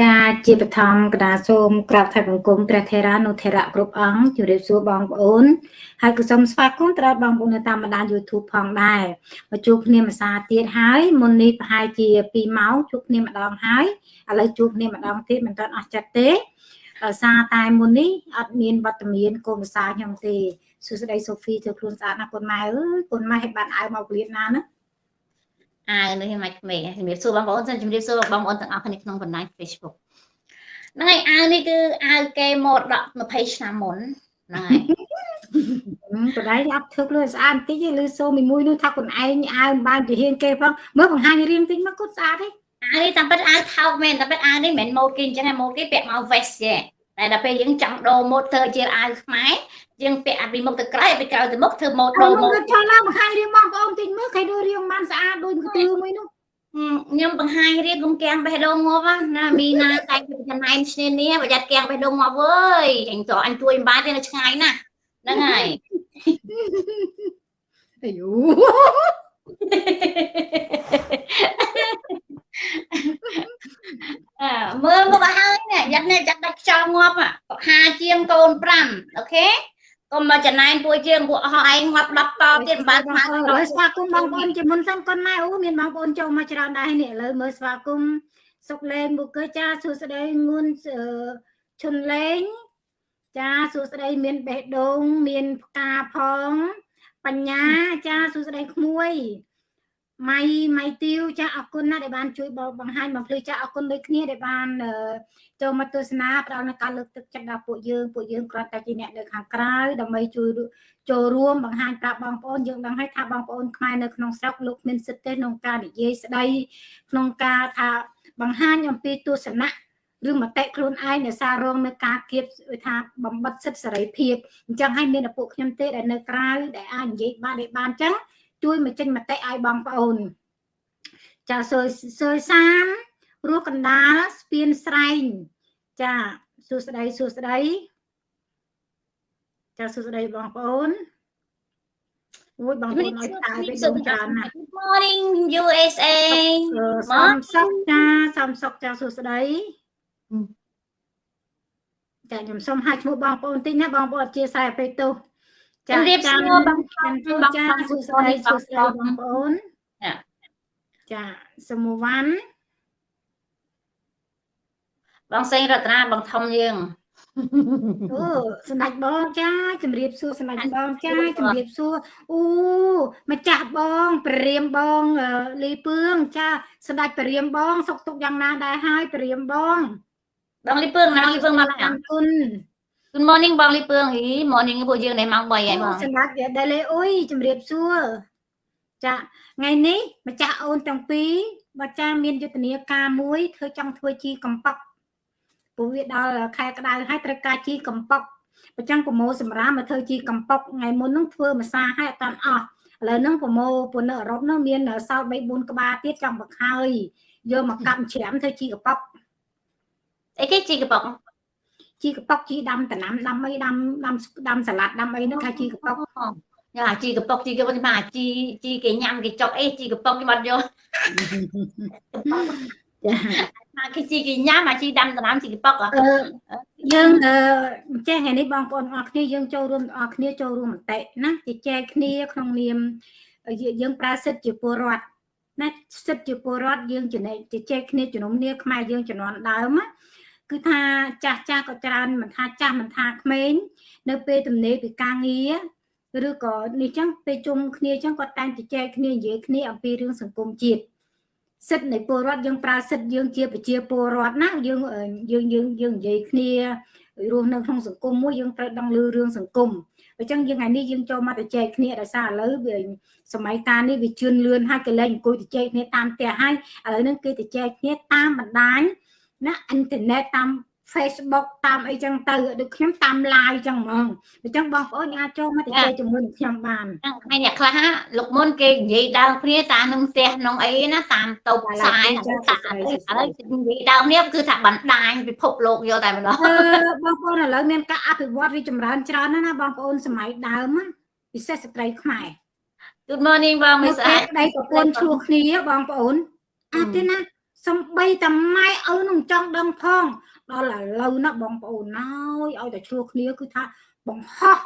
ចាជាបឋមកដាសូមក្រាបថ្វាយបង្គំព្រះថេរានុថេរៈគ្រប់អង្គជម្រាបសួរបងប្អូនហើយក៏សូមស្វាគមន៍ដល់បងប្អូននៅតាមបណ្ដាញ YouTube ផងដែរមកជួបគ្នាម្សាទៀតហើយមុននេះប្រហែលជា2ម៉ោងជួបគ្នាម្ដងហើយឥឡូវជួបគ្នាម្ដងទៀតមិនទាន់អស់ចិត្តទេដោយសារតែមុននេះអត់មានវត្តមានកូនភាសាខ្ញុំទេសួស្តីសូហ្វីធ្វើខ្លួនស្អាតណាស់កូនម៉ែអើយកូនម៉ែឲ្យបានអាវមកពលាតណាណា អាវនេះមិនក្មេងជំរាបសួរបងប្អូនជំរាបសួរបងប្អូនទាំងអស់គ្នាក្នុងបណ្ដាញ Facebook ហ្នឹងហើយអាវនេះគឺអាវគេមកដក20ឆ្នាំមុនហ្នឹងហើយបដៃអត់ធ្វើខ្លួនស្អាតបន្តិចទេឬសូមីមួយនោះថាខ្លួនឯងអាវបានជាហ៊ានគេផងមើលបង្ហាញរៀងតិចមកគាត់ស្អាតទេអាវនេះតាមពិតអាវថោកមែនតាមពិតអាវនេះមិនមែនម៉ូតគេអញ្ចឹងឯងម៉ូតគេពាក់មក vest ទេតែដល់ពេលយើងចង់ដូរម៉ូតធ្វើជាអាវខ្មែរ យើងពាក់ពីមុខទៅក្រោយពីក្រោយទៅមុខធ្វើម៉ូតដូរម៉ូតចង់ឡើងបង្ហាញរៀងបងប្អូនតិចមើលគេដូររៀងបានស្អាតដូចកន្ទឿមួយនោះខ្ញុំបង្ហាញរៀបរំគាំងបេះដូងងាប់ណាមីណាតែចំណែនឈ្នានេះប្រយ័ត្នគាំងបេះដូងងាប់អើយអញទៅអញជួយមិនបានទេនៅឆ្ងាយណាស់ហ្នឹងហើយអាយូអើមើលមកហើយនេះយ៉ាត់នេះចាត់ដាច់ខ្យល់ងាប់ហាជាងកូន5អូខេ កុំមកចំណែនពួកជាងពួកអស់ឯងងាប់10តទៀតមិនបានស្វាគមន៍ស្វាគមន៍បងប្អូនជាមុនសិនកូនម៉ែអូមានបងប្អូនចូលមកច្រើនដែរនេះឥឡូវមើលស្វាគមន៍សុកលេងបុកចាសួស្ដីងួនឈុនលេងចាសួស្ដីមានបេះដូងមានផ្កាផង បញ្ញាចាសួស្ដីក្មួយម៉ៃម៉ៃទីវចាអរគុណណាស់ដែលបានជួយបង្ហាញបំភ្លឺចាអរគុណដូចគ្នាដែលបាន ចូលមកទស្សនាផ្ដល់នូវការលើកទឹកចិត្តដល់ពួកយើងពួកយើងគ្រាន់តែជាអ្នកនៅខាងក្រៅដើម្បីជួយចូលរួមបង្ហាញប្រាប់បងប្អូនយើងដឹងហើយថាបងប្អូនខ្មែរនៅក្នុងស្រុកលោកមានសិទ្ធិទេក្នុងការនិយាយស្ដីក្នុងការថាបង្ហាញអំពីទស្សនៈឬមតិខ្លួនឯងដែលសាររងនៅការគៀបថាបំបត្តិសិទ្ធិសេរីភាពអញ្ចឹងហើយមានតែពួកខ្ញុំទេដែលនៅក្រៅដែលអាចនិយាយបានដែលបានអញ្ចឹងជួយមកចេញមតិឲ្យបងប្អូនចាសើសើសាមរស់កណ្ដាលស្ពានស្រែង ចាសួស្ដីសួស្ដីចាសួស្ដីបងប្អូនអូយបងប្អូនឲ្យតាយទៅច្រើនណាស់ Good morning USA សំសុកចាសំសុកចាសួស្ដីចាខ្ញុំសូមហៅឈ្មោះបងប្អូនតិចណាបងប្អូនអធិស្ឋានអពេកទោសចារៀបសួរបងប្អូនបងចាសួស្ដីសួស្ដីបងប្អូនចាចាសមវ័ន បងសេងរតនាបងធំយើងអូសម្ដេចបងចាជំរាបសួរសម្ដេចបងចាជំរាបសួរអូម្ចាស់បងព្រាមបងលីពឿងចាសម្ដេចព្រាមបង សុខទុក្ខយ៉ាងណាដែរហើយព្រាមបងបងលីពឿងណាលីពឿងមកអរគុណ Good morning បងលីពឿងហី morning ពួកយើងនេះម៉ោង3ហើយបងសម្រាប់វាដែលលេអុយជំរាបសួរចាថ្ងៃនេះម្ចាស់អូនទាំងពីរបើចាមានយុទ្ធនាការមួយធ្វើចង់ធ្វើជីកំប៉ុក ព្រោះវាដល់ខែក្តៅហើយត្រូវការជីកំប៉ុកបើចឹងប្រមូលសម្រាប់មកធ្វើជីកំប៉ុកថ្ងៃមុនហ្នឹងធ្វើម្សាហើយអត់តាន់អស់ឥឡូវហ្នឹងប្រមូលពួកនៅអឺរ៉ុបហ្នឹងមានសល់3 4ក្បាលទៀតចង់បកហើយយកមកកាប់ច្រាំធ្វើជីកំប៉ុកអីគេជីកំប៉ុកជីកប៉ុកជីដាំតំណាំដាំអីដាំដាំដាំសាឡាត់ដាំអីហ្នឹងថាជីកប៉ុកយ៉ាជីកប៉ុកជីកប៉ុកមកជីជីគេញ៉ាំគេចុកអីជីកប៉ុកខ្ញុំអត់យក ចាមកគេជីគេញ៉ាំមកជីដាំតំណាំជីកប៉ុកយើងអឺចេះថ្ងៃនេះបងប្អូនអរគ្នាយើងចូលរួមអរគ្នាចូលរួមមតិណាជជែកគ្នាក្នុងនាមយើងប្រើសិទ្ធិជាពលរដ្ឋណាសិទ្ធិជាពលរដ្ឋយើងចំណេះជជែកគ្នាជំនុំគ្នាខ្មែរយើងជំនាន់ដើមណាគឺថាចាស់ចាស់ក៏ច្រើនមិនថាចាស់មិនថាក្មេងនៅពេលទំនេរពីការងារឬក៏នេះចឹងពេលជុំគ្នាចឹងគាត់តែងជជែកគ្នានិយាយគ្នាអំពីរឿងសង្គមជាតិ សិទ្ធិនៃពលរដ្ឋយើងប្រើសិទ្ធិយើងជាប្រជាពលរដ្ឋណាយើងយើងយើងយើងនិយាយគ្នារស់នៅក្នុងសង្គមមួយយើងត្រូវដឹងលឺរឿងសង្គមអញ្ចឹងយើងថ្ងៃនេះយើងចូលមកទៅចែកគ្នាដោយសារឥឡូវវាសម័យកាលនេះវាជឿនលឿនហើយកលែងអង្គុយទៅចែកគ្នាតាមផ្ទះហើយឥឡូវហ្នឹងគេទៅចែកគ្នាតាមបណ្ដាញណាអ៊ីនធឺណិតតាម Facebook តាមអីចឹងទៅដូចខ្ញុំតាម live ចឹងហ្មងអញ្ចឹងបងប្អូនអាចចូលមកទៅជែកជាមួយនឹងខ្ញុំបានថ្ងៃអ្នកខ្លះលោកមុនគេនិយាយដើមគ្នាតានឹងផ្ទះក្នុងអីណាតាមតូបផ្សាយតាឥឡូវនិយាយដើមនេះគឺថាបណ្ដាញពិភពលោកយកតែម្ដងបងប្អូនឥឡូវមានការអភិវឌ្ឍរីចម្រើនច្រើនណាស់ណាបងប្អូនសម័យដើមពិសេសស្ត្រីខ្មែរ Good morning បងមិសស្អាតប្តីប្រពន្ធឈ្លោះគ្នាបងប្អូនអត់ទេណាសសំបីតែម៉ែឪនឹងចង់ដឹងផង ដល់ឥឡូវណាបងប្អូនណយឲ្យតែឆ្លោះគ្នាគឺថាបង្ហោះ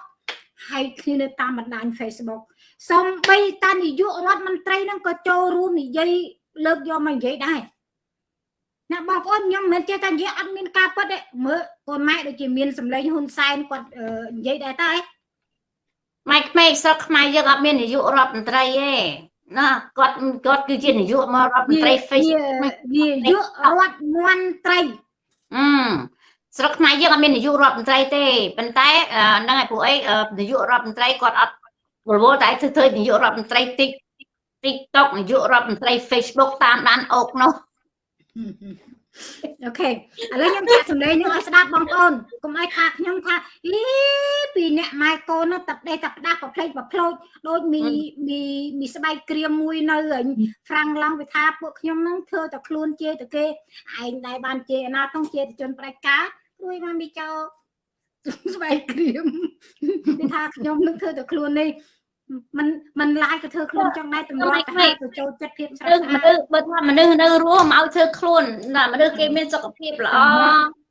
ហើយគ្នានៅតាមបណ្ដាញ Facebook សំបីតានាយករដ្ឋមន្ត្រីនឹងក៏ចូលរួមនិយាយលើកយកមកនិយាយដែរណាបងប្អូនខ្ញុំមិនមែនចេះតែនិយាយអត់មានការពិតទេមើលកូនម៉ែដូចជាមានសម្លេងហ៊ុនសែនគាត់និយាយដែរតើម៉ែក្មេងស្រុកខ្មែរយើងអត់មាននាយករដ្ឋមន្ត្រីទេណាគាត់គាត់គឺជានាយកមករដ្ឋមន្ត្រី Facebook នាយករដ្ឋមន្ត្រី អឺស្រុកខ្មែរយើងអត់មាននាយករដ្ឋមន្ត្រីទេប៉ុន្តែហ្នឹងហើយពួកអីនាយករដ្ឋមន្ត្រីគាត់អត់វល់វល់តែធ្វើធ្វើនាយករដ្ឋមន្ត្រី TikTok នាយករដ្ឋមន្ត្រី Facebook តាមដានអូកនោះ អូខេឥឡូវខ្ញុំចាក់សម្លេងនឹងឲ្យស្ដាប់បងប្អូនកុំឲ្យថាខ្ញុំថាអីពីអ្នកម៉ែកូននោះតាដេតាផ្ដាស់ប្រភ្លេចប្រភ្លោចដូចមីមីមីស្បែកក្រៀមមួយនៅឯហ្វ្រាំងឡង់វាថាពួកខ្ញុំនឹងធ្វើតែខ្លួនជេរតែគេឯងដែរបានជេរណាផងជេរតែជនផ្ដាច់ការព្រួយមកមីចោស្បែកក្រៀមគេថាខ្ញុំនឹងធ្វើតែខ្លួននេះ มันมันឡាយក៏ធ្វើខ្លួនចង់ដែរតម្រាំទៅទៅចូលចិត្តភាពស្រស់ស្អាតមនុស្សបើថាមនុស្សនៅរស់មកឲ្យធ្វើខ្លួនណាមនុស្សគេមានសុខភាពល្អ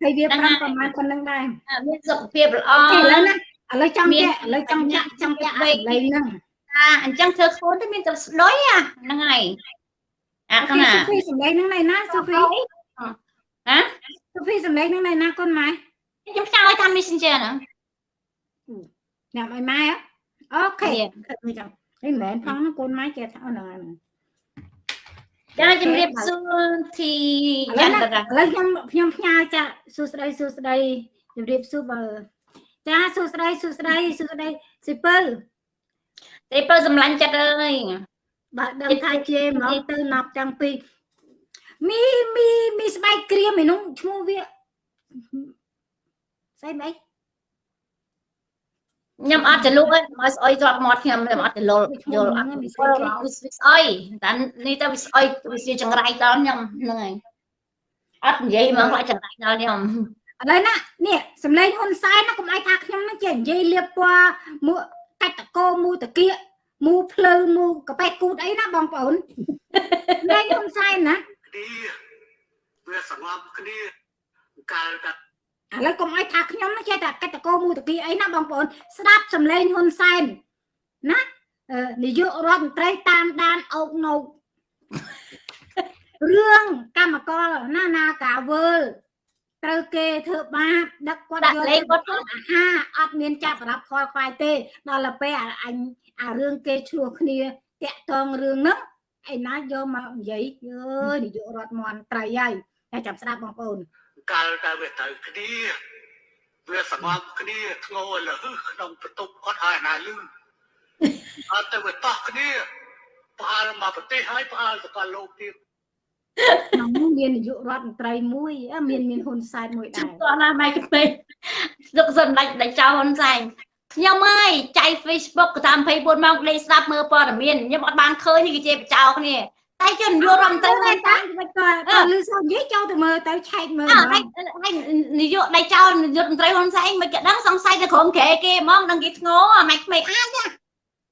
ហើយវាប្រហែលប្រហែលប៉ុណ្្នឹងដែរមានសុខភាពល្អឥឡូវណាឥឡូវចង់ចាក់ឥឡូវចង់ចាក់ចង់ចាក់លេងហ្នឹងអាអញ្ចឹងធ្វើខ្លួនទៅមានតែស្ដុយហ្នឹងហើយអាកណាសុភីសម្លេងហ្នឹងណៃណាសុភីហ៎សុភីសម្លេងហ្នឹងណៃណាកូនម៉ែខ្ញុំចង់ឲ្យតាម Messenger ហ្នឹងញ៉ាំឲ្យម៉ែហ៎ អូខេគិតមិនចឹងនេះមិនមែនផងកូនម៉ែចេះថាហ្នឹងហើយចាជំរាបសួរធីយ៉ាន់តាឥឡូវខ្ញុំខ្ញុំផ្ញើចាសួស្ដីសួស្ដីជំរាបសួរបើចាសួស្ដីសួស្ដីសួស្ដីសិពៅសិពៅសម្លាញ់ចិត្តអើយបើដឹងថាជេមកទៅណាប់ចាំពីមីមីមីស្បែកក្រៀមឯនោះឈ្មោះវាស្អីមិន ខ្ញុំអត់ចលុកទេមកស្អុយទ្រាប់មាត់ខ្ញុំខ្ញុំអត់ចលុលយល់អត់វាស្អុយតែនេះទៅវាស្អុយវាជាចង្រៃដល់ខ្ញុំហ្នឹងហើយអត់និយាយមកខ្លាចចង្រៃដល់ខ្ញុំឥឡូវណានេះសំឡេងហ៊ុនសែនណាកុំឲ្យថាខ្ញុំនឹងជានិយាយលៀបពណ៌មួកាច់តកោមូតកៀកមូភ្លៅមូកប៉ែគូតអីណាបងប្អូនលេងហ៊ុនសែនណាវាសងំគ្នាកាលតែ ឥឡូវកុំឲ្យថាខ្ញុំចេះតែកតកោមូតគីអីណាបងប្អូនស្ដាប់សំឡេងហ៊ុនសែនណានាយករដ្ឋមន្ត្រីតាមដានអោកណូករឿងកម្មករណានាកាវើលត្រូវគេធ្វើបាបដឹកគាត់យកលេងគាត់អាហារអត់មានចាប់ប្រាប់ខលខ្វាយទេដល់ទៅពេលអញអារឿងគេឆ្លោះគ្នាតាក់តងរឿងហ្នឹងឯណាយកមកនិយាយអើយនាយករដ្ឋមន្ត្រីហើយតែចាំស្ដាប់បងប្អូន កាលតែវាត្រូវគ្នាវាសងំគ្នាធ្ងោលឺក្នុងបន្ទប់គាត់ហើយណាលឺអត់ទៅវាតោះគ្នាផ្អើលមកប្រទេសហើយផ្អើលសកលលោកទៀតក្នុងនោះមាននាយករដ្ឋមន្ត្រីមួយមានមានហ៊ុនសែនមួយដែរគាត់ណាម៉ែក្មេងស្ទុកសម្ដេចដេចចៅហ៊ុនសែនខ្ញុំហើយចៃ Facebook តាម24ម៉ោងលេខស្ដាប់មើលព័ត៌មានខ្ញុំអត់បានឃើញគេជាបចោគ្នា តែជនយករដ្ឋមន្ត្រីតែតែមិនក៏លឺសូនិយាយចូលទៅមើលទៅឆែកមើលហើយហើយនាយកដៃចោលនាយកមន្ត្រីហ៊ុនសែនមិនគេដឹងសង្ស័យទៅក្រុមក្រែគេហ្មងដឹងគេធ្ងោអាម៉េចក្មេងអាចណា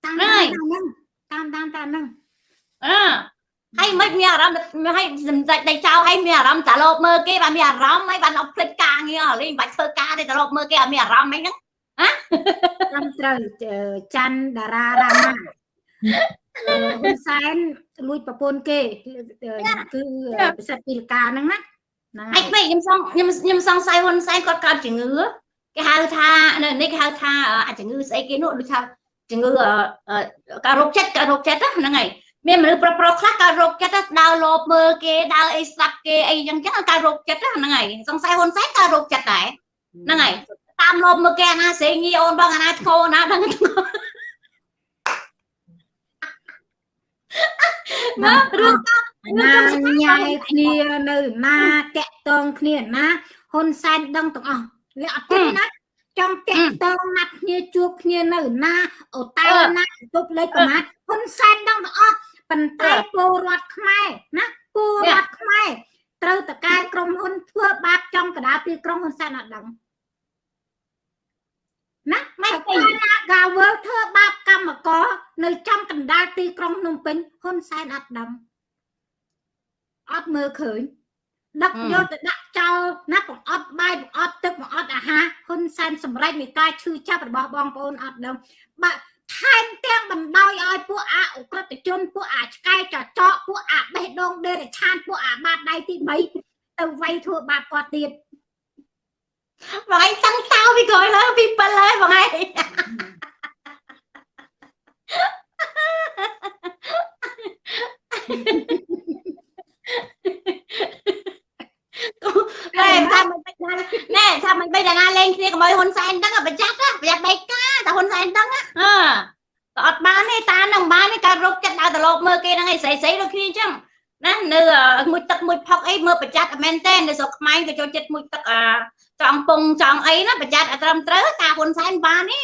តាមហ្នឹងតាមតាមតាមហ្នឹងអឺហើយមិនមានអារម្មណ៍ហើយសម្ដេចដៃចោលហើយមានអារម្មណ៍តាលបមើលគេបានមានអារម្មណ៍ហើយបានអត់ភ្លេចការងារលេងបាច់ធ្វើការទេតាលបមើលគេអត់មានអារម្មណ៍អីហ្នឹងហ៎តាមត្រូវច័ន្ទតារារាមា ហ៊ុនសែនលួចប្រពន្ធគេគឺពិសិដ្ឋពីលកាហ្នឹងណាហ្នឹងហើយខ្ញុំសងខ្ញុំខ្ញុំសង្ស័យហ៊ុនសែនគាត់កើតជំងឺគេហៅថានៅនេះគេហៅថាអាជំងឺស្អីគេនោះដូចថាជំងឺការរោគចិត្តការរោគចិត្តហ្នឹងហើយមានមនុស្សប្រុសប្រុសខ្លះកើតរោគចិត្តដើរលបមើលគេដើរអីស្ដាប់គេអីចឹងចឹងកើតរោគចិត្តហ្នឹងហើយសង្ស័យហ៊ុនសែនកើតរោគចិត្តដែរហ្នឹងហើយតាមលបមើលគេអាណាសេងីអូនបងអាណាធ្ងោណាដឹងធ្ងោ ណារឿងណាញ៉ៃគ្នានៅណាតាក់តងគ្នាណាហ៊ុនសែនដឹងទាំងអស់លះអត់ទេណាចង់តាក់តងណាត់គ្នាជួបគ្នានៅណាអូតែណាទប់លេខប្រមាថហ៊ុនសែនដឹងទាំងអស់ប៉ុន្តែពលរដ្ឋខ្មែរណាពលរដ្ឋខ្មែរត្រូវតកែក្រុមហ៊ុនធ្វើបាបចំកដាលពីក្រុមហ៊ុនសែនអត់ដឹង ណាមិនឃើញណាកាវើធ្វើបាបកម្មករនៅចំកណ្ដាលទីក្រុងភ្នំពេញហ៊ុនសែនអត់ដឹងអត់មើលឃើញដឹកយកទៅដាក់ចោលណាបង្អត់បាយបង្អត់ទឹកបង្អត់អាហារហ៊ុនសែនសម្រេចនៃការឈឺចាប់របស់បងប្អូនអត់ដឹងបាក់ថែមទាំងបណ្ដោយឲ្យពួកអាអក្រិតជនពួកអាឆ្កែចចកពួកអាបេះដូងដេរឆានពួកអាបាតដៃទី3ទៅវាយធ្វើបាបគាត់ទៀត បងឯងតាំងតោពីក្រោយលើពី7ហើយបងឯងណែថាមិនបិទណាណែថាមិនបិទណាលេងគ្នាកុំឲ្យហ៊ុនសែនដឹងប្រចាំប្រយ័ត្នបែកការតែហ៊ុនសែនដឹងហ៎ក៏អត់បានទេតានឹងបានទេការរកចិត្តដើរទៅលោកមើលគេហ្នឹងឯងស្រីស្រីដូចគ្នាអញ្ចឹងណានៅមួយទឹកមួយផុកអីមើលប្រចាំមែនទេនៅស្រុកខ្មែរក៏ចូលចិត្តមួយទឹកអា ចង់ពងចង់អីណាប្រចាំអត់ត្រឹមត្រូវតាហ៊ុនសែនបានទេ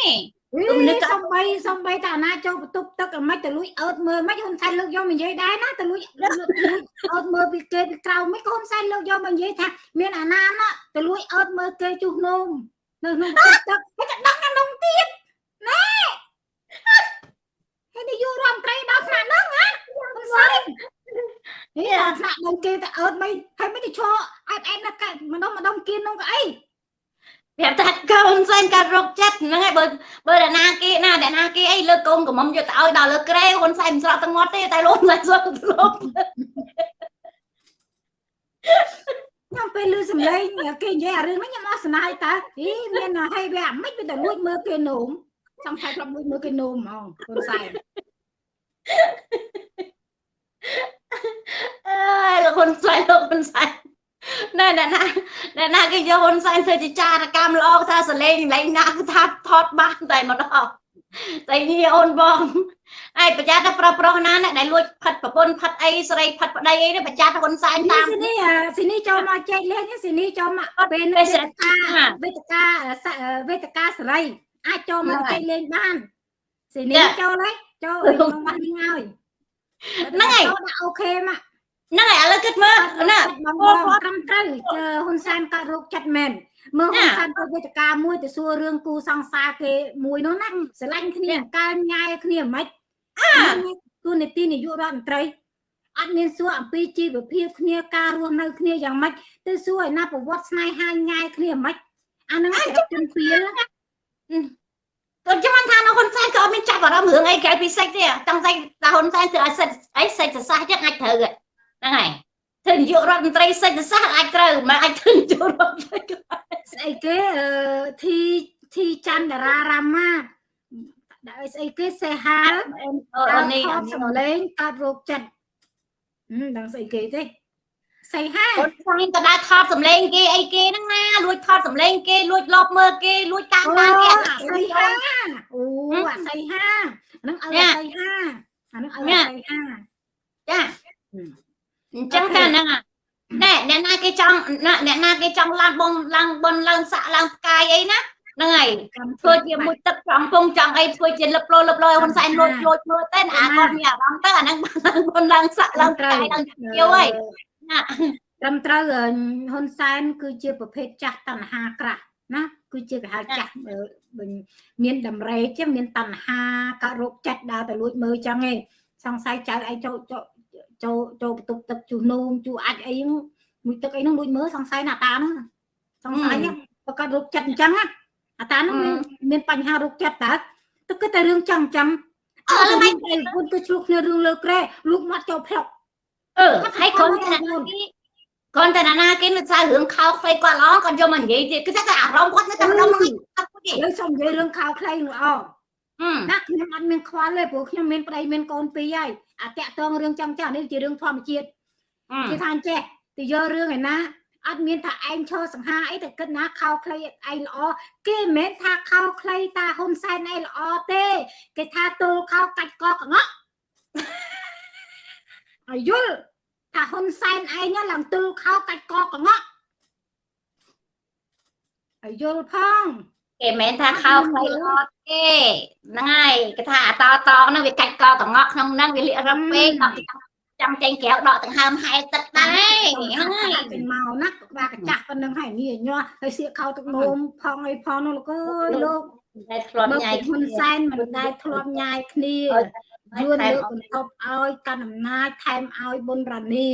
ទំនឹកសំបីសំបីតាណាចូលបន្ទប់ទឹកអាម៉េចទៅលួចអើតមើលមិនហ៊ុនសែនលើកយកមកនិយាយដែរណាទៅលួចលើកអើតមើលពីគេពីក្រៅមិនក៏ហ៊ុនសែនលើកយកមកនិយាយថាមានអាណាណាទៅលួចអើតមើលគេជុះនោមនៅក្នុងទឹកទឹកហើយจะដឹងណានំទៀតណែហើយនាយករដ្ឋមន្ត្រីដល់ថ្នាក់ហ្នឹងណាហ៊ុនសែន ហេដល់ថ្នាក់នឹងគេទៅអើតមិនហើយមិនទៅឈរអែបអែបណាស់ម្ដងម្ដងគៀននោះក៏អីប្រាប់ថាកូនសែនកាត់រកចិត្តហ្នឹងហើយបើបើអ្នកណាគេណាអ្នកណាគេអីលើកកូនកំមុំយកទៅឲ្យដល់លើក្រែហ៊ុនសែនមិនស្រក់ទាំងមាត់ទេតែលោកមិនស្រក់ទៅលោកខ្ញុំពេលឮសំឡេងគេនិយាយអារឿងហ្នឹងខ្ញុំអស់ស្នាយតើអីមានហើយវាអាម៉េចវាទៅលួចមើលគេនោមសង្ស័យធ្លាប់លួចមើលគេនោមហ្មងហ៊ុនសែន អើយលោកហ៊ុនសែនលោកហ៊ុនសែនណែអ្នកណាអ្នកណាគេយកហ៊ុនសែនធ្វើជាចារកម្មល្អថាសលេងលេងណាគឺថាថតបានតែម្ដងតែនេះអូនបងឯប្រចាំតែប្រុសប្រុសណាអ្នកដែលលួចផិតប្រពន្ធផិតអីស្រីផិតប្តីអីនេះប្រចាំតែហ៊ុនសែនតាតាមមស៊ីនេះស៊ីនេះចូលមកចែកលេខស៊ីនេះចូលមកពេលវេទិកាវេទិកាវេទិកាសេរីអាចចូលមកចែកលេខបានស៊ីនេះចូលហើយចូលក្នុងបាត់នេះហើយ ដាក់អូខេមកហ្នឹងហើយឥឡូវគិតមើលណាបងបងត្រឹមត្រូវជើហ៊ុនសែនកាត់រោគចិត្តមែនមើលហ៊ុនសែនទៅវេទិកាមួយទៅសួររឿងគូសង្សារគេមួយនោះណាស្រឡាញ់គ្នាកើញ៉ាយគ្នាមិនទូនីតិនាយករដ្ឋមន្ត្រីអត់មានសួរអំពីជីវភាពគ្នាការរស់នៅគ្នាយ៉ាងម៉េចទៅសួរឲ្យណាប្រវត្តិស្នេហាញ៉ាយគ្នាមិនអាហ្នឹងគេជំនៀល គាត់ចាំថានៅហ៊ុនសែនក៏អត់មានចាប់អារម្មណ៍រឿងអីក្រៅពីសិចទេតាំងតែតាហ៊ុនសែនធ្វើឲ្យសិចអីសិចសរសះចឹងអាចត្រូវហ្នឹងហើយធ្វើនាយករដ្ឋមន្ត្រីសិចសរសះអាចត្រូវមិនអាចធ្វើនាយករដ្ឋមន្ត្រីស្អីគេអឺធីធីច័ន្ទតារារាមាដាក់ស្អីគេសេហាលអូនេះថតសំឡេងកាត់រោគចិត្តហឹមដឹងស្អីគេទេ សៃហាហ៊ុនសែនក៏ដើរថតសម្លេងគេអីគេហ្នឹងណាលួចថតសម្លេងគេលួចលបមើលគេលួចតាមអូតាមគេសៃហាអូអាសៃហាហ្នឹងឲ្យអាសៃហាអាហ្នឹងឲ្យអាសៃហាចាអញ្ចឹងតែហ្នឹងណែអ្នកណាគេចង់អ្នកណាគេចង់ឡើងបងឡើងបនឡើងសាក់ឡើងផ្កាយអីណាហ្នឹងហើយធ្វើជាមួយទឹកចង់ពងចង់អីធ្វើជាលឹបលោលឹបលោហ៊ុនសែនលួចលួចមើលតែអាគាត់មានអារម្មណ៍ទៅអាហ្នឹងឡើងបនឡើងសាក់ឡើងផ្កាយឡើងជាវហើយណា ត្រឹមត្រូវហ៊ុនសែនគឺជាប្រភេទចាស់តណ្ហាក្រាស់ណាគឺជាគេហៅចាស់មានតម្រេចឹងមានតណ្ហាកោរោគចិត្តដើរទៅលួចមើលចឹងឯងសង្ស័យចៅឯងចូលចូលចូលបន្ទប់ទឹកជួនោមជួអាចអីមួយទឹកអីហ្នឹងលួចមើលសង្ស័យណាតាហ្នឹងសង្ស័យប្រកាសរោគចិត្តអញ្ចឹងអាតាហ្នឹងមានបញ្ហារោគចិត្តតើទៅគិតតែរឿងចឹងអញ្ចឹងអើមិនតែគុណទៅឆ្លុះគ្នារឿងលើក្រែលូកមាត់ចូលផ្លុក អឺហើយគ្រាន់តែណាគេគ្រាន់តែណាគេនៅសាររឿងខោខ្លីគាត់ល្អគាត់យកមកនិយាយទៀតគឺថាអារម្មណ៍គាត់នៅតែម្ដងហ្នឹងគាត់ទេយើងសុំនិយាយរឿងខោខ្លីនោះអណាខ្ញុំអត់មានខ្វល់ទេព្រោះខ្ញុំមានប្តីមានកូនពីរហើយអាតាក់តងរឿងចឹងចឹងនេះជារឿងធម្មជាតិគេថាអញ្ចេះទៅយករឿងឯណាអត់មានថាឯងឈរសង្ហាអីតែគិតណាខោខ្លីឯងល្អគេមិនមែនថាខោខ្លីតាហ៊ុនសែនឯងល្អទេ គេថាទល់ខោកាច់កកងក់ អាយុលថាហ៊ុនសែនឯងឡើងទល់ខោកាច់កកងក់អាយុលផងគេមិនមែនថាខោខ្លីល្អទេហ្នឹងហើយគេថាអាតតហ្នឹងវាកាច់កកងក់ក្នុងហ្នឹងវាលាករឹបពេកដល់ចាំចេញក្រៅដកដង្ហើមហែទឹកដែរហ្នឹងហើយចេញមកណាក្បាលកញ្ចាស់ប៉ុណ្្នឹងហើយនេះញាស់ហើយសៀកខោទឹកនោមផងអីផងនោះលោកអើយលោកតែធ្លាប់បើញ៉ាយហ៊ុនសែនមិនដែលធ្លាប់ញ៉ាយគ្នា យួនលើកបន្ទប់ឲ្យកាន់អំណាចថែមឲ្យប៊ុនរ៉ានី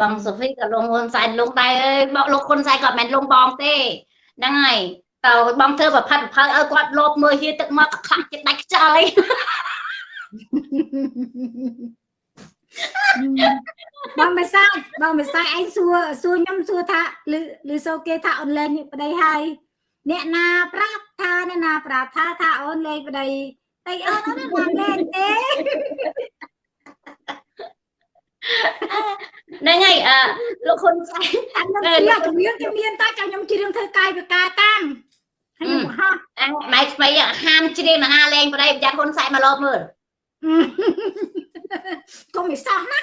បងសូហ្វីក៏លងហ៊ុនសែនលងដែរអើយបងលោកហ៊ុនសែនក៏មិនមែនលងបងទេហ្នឹងហើយតើបងធ្វើប្រផិតប្រផៅឲ្យគាត់លោបមើលហៀទឹកមកខ្លាំងចិត្តដាច់ខ្យល់អីបងមិនសាច់បងមិនសាច់ឯងសួរសួរខ្ញុំសួរថាឬឬសូគេថាអនឡាញប្តីហើយ អ្នកណាប្រាប់ថាអ្នកណាប្រាប់ថាថាអូនលេងប្តីតែអូនអូនមិនលេងទេហ្នឹងហើយអឺលោកហ៊ុនសែនអានឹងជាជំនាញជំនាញតែចាំខ្ញុំជ្រៀងធ្វើកាយវិការតាមហើយខ្ញុំហោះម៉ែថ្មីហាមជ្រៀងមហាលេងប្តីប្រយ័ត្នហ៊ុនសែនមកលបមើលកុំមិនសោះណា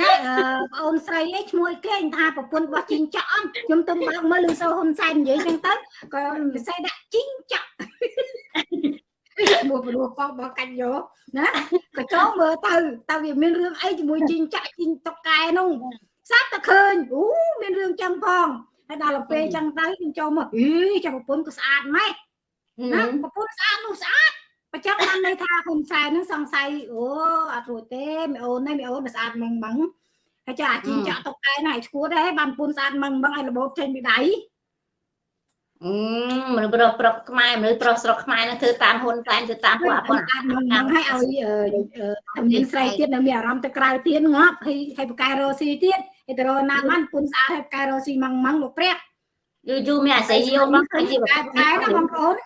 ណាអឺបងអូនស្រីឯងឈ្មោះអីគេថាប្រពន្ធរបស់ជីងចក់ខ្ញុំទៅបើកមើលលឺសូហ៊ុនសែននិយាយចឹងទៅក៏ពិសេសដាក់ជីងចក់មួយព្រោះកងបោះកាច់យកណាក៏ចូលមើលទៅតើវាមានរឿងអីជាមួយជីងចាក់ជីងតុកកែនោះសាប់តែឃើញអូមានរឿងចឹងផងហើយដល់ទៅពេលចឹងទៅខ្ញុំចូលមកអីចាំប្រពន្ធក៏ស្អាតម៉េចណាប្រពន្ធស្អាតនោះស្អាត បើចឹងបានន័យថាហ៊ុនសែននឹងសង្ស័យអូអត់រួចទេមីអូននេះមីអូនមិនស្អាតម៉ងម៉ងហើយចាអាជីងចាក់តុកកែណាឲ្យឈួតដែរបានពុនស្អាតម៉ងម៉ងឲ្យរបបចេញពីដៃអឺមនុស្សប្រុសប្រុសខ្មែរមនុស្សប្រុសស្រុកខ្មែរនឹងធ្វើតាមហ៊ុនសែនធ្វើតាមពួកអពុនអាចមកនឹងឲ្យឲ្យជំនាញស្រីទៀតនៅមានអារម្មណ៍ទៅក្រៅទៀតងាប់ហើយហើយបកែរ៉ូស៊ីទៀតឯទៅរណាបានពុនស្អាតហើយបកែរ៉ូស៊ីម៉ងម៉ងលោកព្រះយូរយូរមានអាស្រ័យយកមកហើយបកែបកែណាបងប្អូន